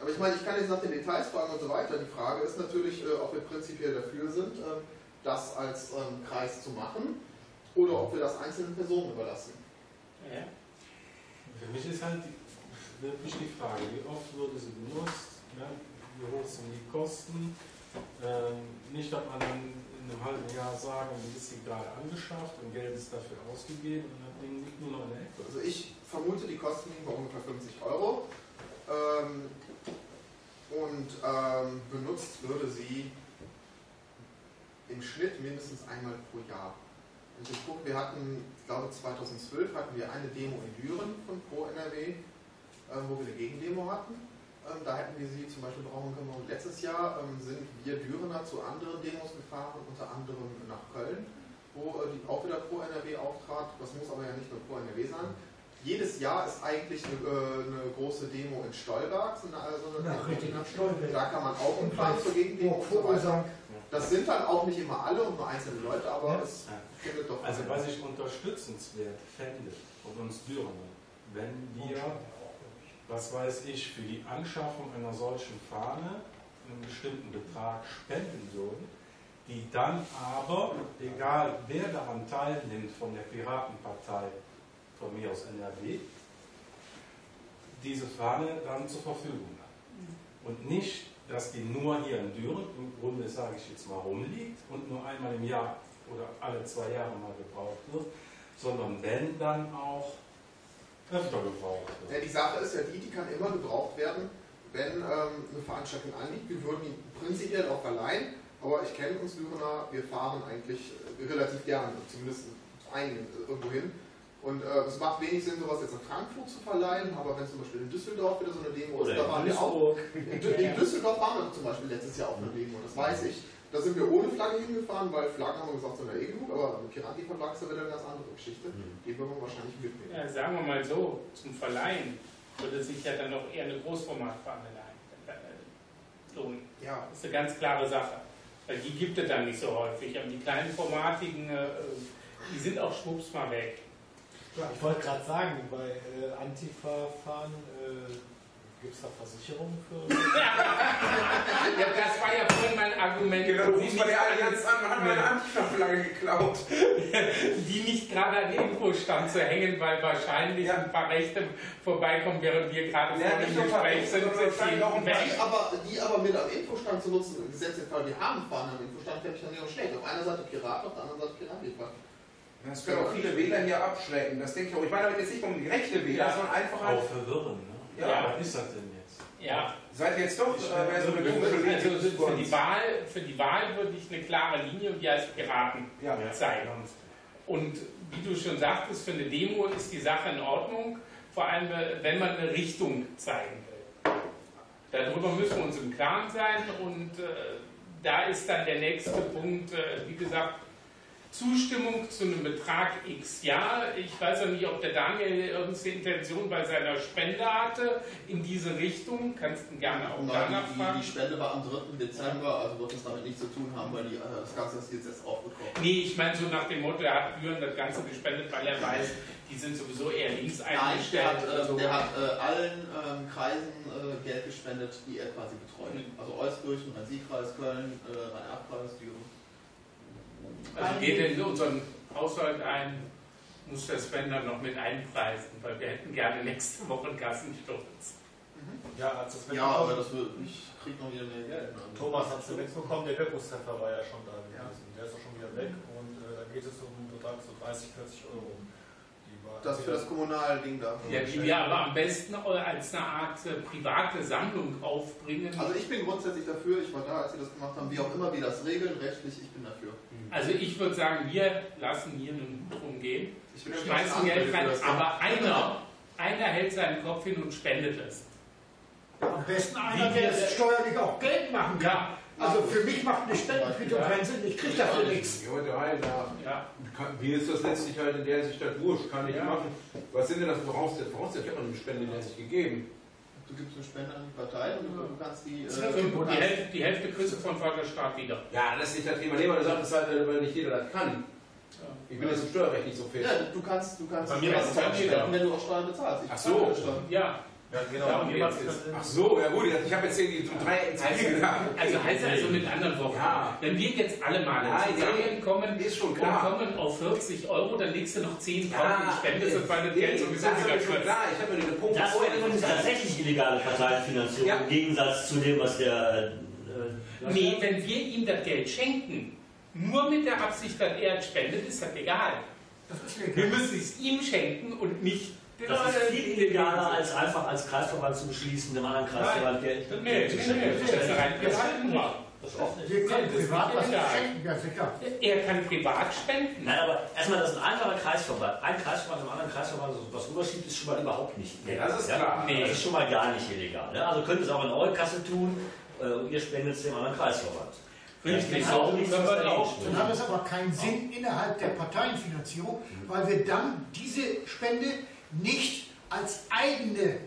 Aber ich meine, ich kann jetzt nach den Details fragen und so weiter. Die Frage ist natürlich, äh, ob wir prinzipiell dafür sind, ähm, das als ähm, Kreis zu machen oder ob wir das einzelnen Personen überlassen. Ja. Für mich ist halt die, wirklich die Frage, wie oft wurde sie benutzt, ja, wie hoch sind die Kosten. Ähm, nicht, dass man dann in einem halben Jahr sagen, wie ist sie gerade angeschafft und Geld ist dafür ausgegeben und das Ding liegt nur noch in der Ecke. Also ich vermute, die Kosten liegen bei ungefähr 50 Euro. Ähm, und ähm, benutzt würde sie im Schnitt mindestens einmal pro Jahr. Gucke, wir hatten, ich glaube 2012 hatten wir eine Demo in Düren von Pro NRW, ähm, wo wir eine Gegendemo hatten. Ähm, da hätten wir sie zum Beispiel brauchen können. Und letztes Jahr ähm, sind wir Dürener zu anderen Demos gefahren, unter anderem nach Köln, wo äh, die auch wieder Pro NRW auftrat. Das muss aber ja nicht nur Pro NRW sein. Jedes Jahr ist eigentlich eine, äh, eine große Demo in Stolberg, so eine, Ja, richtig, in Stolberg. Da kann man auch Und umfahren zur Gegendemo. Vogelsang. Das sind dann auch nicht immer alle und nur einzelne Leute, aber Ja. es findet doch Also was ich unterstützenswert fände von uns Dürener, wenn wir, was weiß ich, für die Anschaffung einer solchen Fahne einen bestimmten Betrag spenden würden, die dann aber, egal wer daran teilnimmt von der Piratenpartei, von mir aus NRW, diese Fahne dann zur Verfügung hat. Und nicht, dass die nur hier in Düren, im Grunde sage ich jetzt mal, rumliegt und nur einmal im Jahr oder alle zwei Jahre mal gebraucht wird, sondern wenn dann auch öfter gebraucht Ja, wird. die Sache ist ja die, die kann immer gebraucht werden, wenn ähm, eine Veranstaltung anliegt. Wir würden die prinzipiell auch verleihen, aber ich kenne uns Dürener, wir fahren eigentlich äh, relativ gerne, zumindest einigen äh, irgendwo hin. Und äh, es macht wenig Sinn, sowas jetzt in Frankfurt zu verleihen, aber wenn zum Beispiel in Düsseldorf wieder so eine Demo ist, Oder da waren in wir auch. Duisburg. In, Dü- in Düsseldorf waren wir zum Beispiel letztes Jahr auf einer Demo, das weiß ich. Da sind wir ohne Flagge hingefahren, weil Flaggen haben wir gesagt, sind ja eh genug, aber mit Piranti-Verlag ist ja wieder eine ganz andere Geschichte. Die würden wir wahrscheinlich mitnehmen. Ja, sagen wir mal so, zum Verleihen würde sich ja dann noch eher eine Großformatfahne leihen. lohnen. Ja, Das ist eine ganz klare Sache. Weil die gibt es dann nicht so häufig. Aber die kleinen formatigen, äh, die sind auch schwupps mal weg. Ich wollte gerade sagen, bei äh, Antifa-Fahren äh, gibt es da Versicherungen für? [laughs] Ja, das war ja vorhin mein Argument. Genau, wo du rufst bei der alle- Allianz an, man hat meine Antifa-Flagge geklaut. [laughs] die nicht gerade an den Infostand zu hängen, weil wahrscheinlich Ja. ein paar Rechte vorbeikommen, während wir gerade Ja, vor nicht dem Gespräch sind. Die aber, die aber mit am Infostand zu nutzen, den Fall, wir haben Fahnen am Infostand, fände ich dann ja auch schlecht. Auf einer Seite Piraten, auf der anderen Seite Piratenliefern. Das können auch viele Wähler hier abschrecken. Das denke ich auch. Ich meine damit jetzt nicht um die rechte Wähler, Ja. sondern einfach halt. Auch verwirren, ne? Ja. Was ist das denn jetzt? Ja, Seid ihr jetzt doch äh, so eine komische also Linke für die, Wahl, für die Wahl würde ich eine klare Linie und die heißt Piraten Ja. zeigen. Und wie du schon sagtest, für eine Demo ist die Sache in Ordnung, vor allem äh, wenn man eine Richtung zeigen will. Darüber müssen wir uns im Klaren sein und äh, da ist dann der nächste Punkt, äh, wie gesagt, Zustimmung zu einem Betrag X. Ja, ich weiß ja nicht, ob der Daniel irgendeine Intention bei seiner Spende hatte in diese Richtung. Kannst du gerne auch Nein, danach die, fragen. die, Spende war am 3. Dezember, also wird es damit nichts zu tun haben, weil die, äh, das Ganze ist jetzt erst aufgekommen. Nee, ich meine so nach dem Motto, er hat Büren das Ganze gespendet, weil er weiß, die sind sowieso eher links Nein, der eingestellt. hat, oder äh, so. der hat äh, allen ähm, Kreisen äh, Geld gespendet, die er quasi betreut. Mhm. Also Euskirchen, Rhein-Sieg-Kreis, Köln, äh, Rhein-Erb-Kreis, Düren. Also geht in unseren Haushalt ein, muss der Spender noch mit einpreisen, weil wir hätten gerne nächste Woche einen Kassensturz. Ja, als das Ja, aber das wird, ich krieg noch wieder mehr Geld. Ne? Thomas hat es mitbekommen, der Wirkungstreffer war ja schon da gewesen. Der ist auch schon wieder weg und äh, da geht es um einen Betrag so 30, 40 Euro. Das für das Kommunalding da. Ja, die wir aber am besten als eine Art äh, private Sammlung aufbringen. Also ich bin grundsätzlich dafür, ich war da, als sie das gemacht haben, wie auch immer wir das regeln, rechtlich, ich bin dafür. Also ich würde sagen, wir lassen hier einen Hut rumgehen, schmeißen Geld rein, aber einer, einer hält seinen Kopf hin und spendet es. Am besten einer, der es steuerlich auch Geld machen kann. Ja, Also für mich macht eine Spendenquittung Ja. keinen Sinn, ich kriege dafür nichts. Ja, Mir ist das letztlich halt in der Sicht halt wurscht, kann ich Ja. machen. Was sind denn das Voraussetzungen? Voraussetzungen? Ich habe noch eine Spende Sicht gegeben. Du gibst eine Spende an die Partei und du, du kannst die... Äh, du die kannst, Hälfte, die Hälfte kriegst du von Vaterstaat wieder. Ja, das ist nicht das Thema. Nee, weil du sagst, das halt, weil nicht jeder das kann. Ich bin jetzt im Steuerrecht nicht so fit. ja, du kannst, du kannst Bei mir die spenden, jeder. wenn du auch Steuern bezahlst. Ich Ach so. Ja, Ja, genau. Darum Und jemand könnte- Ach so, ja gut, ich habe jetzt irgendwie zum drei ins Also, gedacht. also heißt also mit anderen Worten, Ja. wenn wir jetzt alle mal Nein, zusammenkommen Ist schon und klar. kommen auf 40 Euro, dann legst du noch 10 drauf Ja, und spendest das, weil das nee, Geld sowieso das ist wieder schon klar. Ich habe mir den Punkt Das wäre übrigens tatsächlich illegale Parteienfinanzierung Ja. im Gegensatz zu dem, was der. Äh, Nee, wenn wir ihm das Geld schenken, nur mit der Absicht, dass er es spendet, ist das egal. Das ist Wir müssen es ihm schenken und nicht Das ist viel illegaler, als einfach als Kreisverband zu beschließen, dem anderen Kreisverband Geld zu schenken. das ist. Das ist nicht. Wir können Ja, das privat ist was egal. schenken, ja sicher. Er kann privat spenden. Nein, aber erstmal, dass ein anderer Kreisverband, ein Kreisverband dem anderen Kreisverband so was rüberschiebt, ist schon mal überhaupt nicht. Ja, das ist klar. Nee. Das ist schon mal gar nicht illegal. Ne? Also könnt ihr es auch in eure Kasse tun äh, und ihr spendet es dem anderen Kreisverband. Richtig, Ja, so nichts, können was wir auch. Dann hat es aber keinen Sinn innerhalb der Parteienfinanzierung, weil wir dann diese Spende nicht als eigene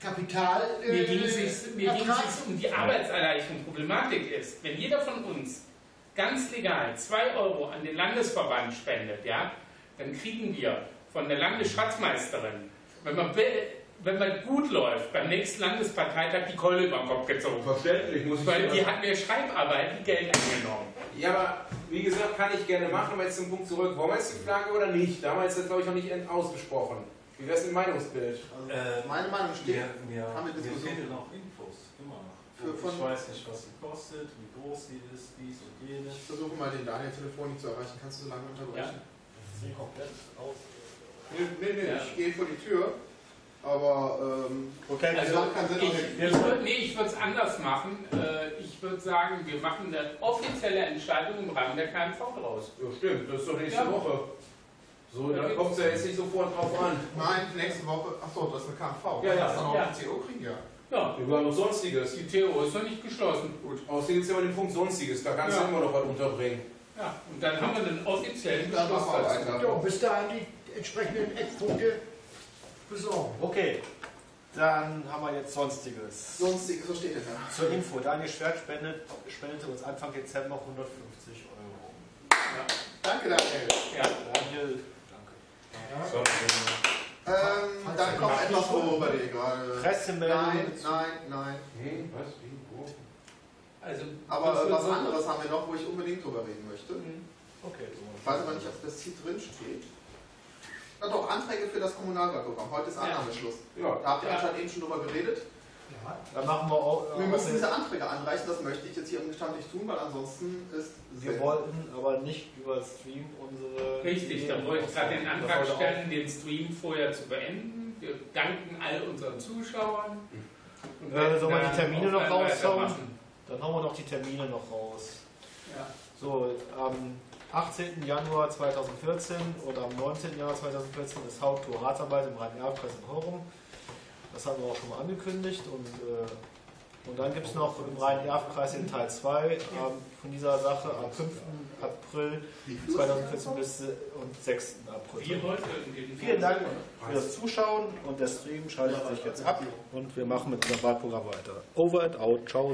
Kapital äh, Mir ging es mir ging ertragen. es um die Arbeitserleichterung. Problematik ist, wenn jeder von uns ganz legal 2 Euro an den Landesverband spendet, ja, dann kriegen wir von der Landesschatzmeisterin, wenn man, will- wenn man gut läuft, beim nächsten Landesparteitag die Keule über den Kopf gezogen. Verständlich, muss ich Weil sagen. die hat mir Schreibarbeit wie Geld angenommen. Ja, aber wie gesagt, kann ich gerne machen, aber jetzt zum Punkt zurück. Wollen wir jetzt die Flagge oder nicht? Damals ist das, glaube ich, noch nicht ausgesprochen. Wie wäre es im Meinungsbild? Also, Äh, meine Meinung steht, Mir, mir, haben wir mir Diskussion. fehlen noch Infos, immer noch. Für- von- ich weiß nicht, was sie kostet, wie groß sie ist, dies und jenes. ich versuche mal den Daniel telefonisch zu erreichen. Kannst du so lange unterbrechen? Sie komplett aus. Nee, nee, nee Ja. ich gehe vor die Tür. Aber, ähm, Okay, Also, macht keinen Sinn, ich, auch ich würd, nee, ich würde es anders machen. Äh, ich würde sagen, wir machen eine offizielle Entscheidung im Rahmen der KMV draus. Ja, stimmt, das ist doch nächste Ja. Woche. So, Ja, da kommt es ja jetzt nicht sofort drauf an. Nein, nächste Woche. Achso, das ist eine KMV. Ja, ja. Das dann auch Ja. die CO kriegen, ja. Ja, Wir haben noch Sonstiges. die TO ist noch nicht geschlossen. Gut. Außerdem gibt es immer den Punkt Sonstiges, da kannst Ja. du immer noch was unterbringen. Ja, und dann haben wir einen offiziellen Dann Beschluss dazu. Ja, bis dahin die entsprechenden Eckpunkte besorgen. Okay, dann haben wir jetzt Sonstiges. Sonstiges, was steht denn da? Zur Info, Daniel Schwert spendet, spendete uns Anfang Dezember 150 Euro. Danke, Daniel. Ja. Daniel, danke. Ähm, dann kommt etwas, worüber dir gerade. Pressemeldung. Nein, nein, nein. Hm, was? Wie? Wo? Also, Aber was anderes haben wir noch, wo ich unbedingt drüber reden möchte. Okay, Ich weiß aber nicht, ob das hier drin steht. Na doch, Anträge für das Kommunalwahlprogramm. Heute ist Ja. Annahmeschluss. Ja. Da habt ihr Ja. anscheinend eben schon drüber geredet. Dann machen wir auch. Wir äh, müssen auch diese Anträge anreichen, das möchte ich jetzt hier im Gestand nicht tun, weil ansonsten ist wir wollten aber nicht über Stream unsere. Richtig, da wollte ich gerade den. Antrag stellen, den Stream vorher zu beenden. Wir danken all unseren Zuschauern. Und Äh, sollen wir die Termine noch raushauen? Dann hauen wir noch die Termine noch raus. Ja. So, am 18. Januar 2014 oder am 19. Januar 2014 ist Haupttour Ratsarbeit im Rhein-Erb-Kreis in Horum. Das haben wir auch schon mal angekündigt. Und, äh, und dann gibt es noch im Rhein-Erb-Kreis den Teil 2 ähm, von dieser Sache am 5. April 2014 bis äh, und 6. April. Vielen Dank für das Zuschauen und der Stream schaltet sich jetzt ab und wir machen mit unserem Wahlprogramm weiter. Over and out. Ciao.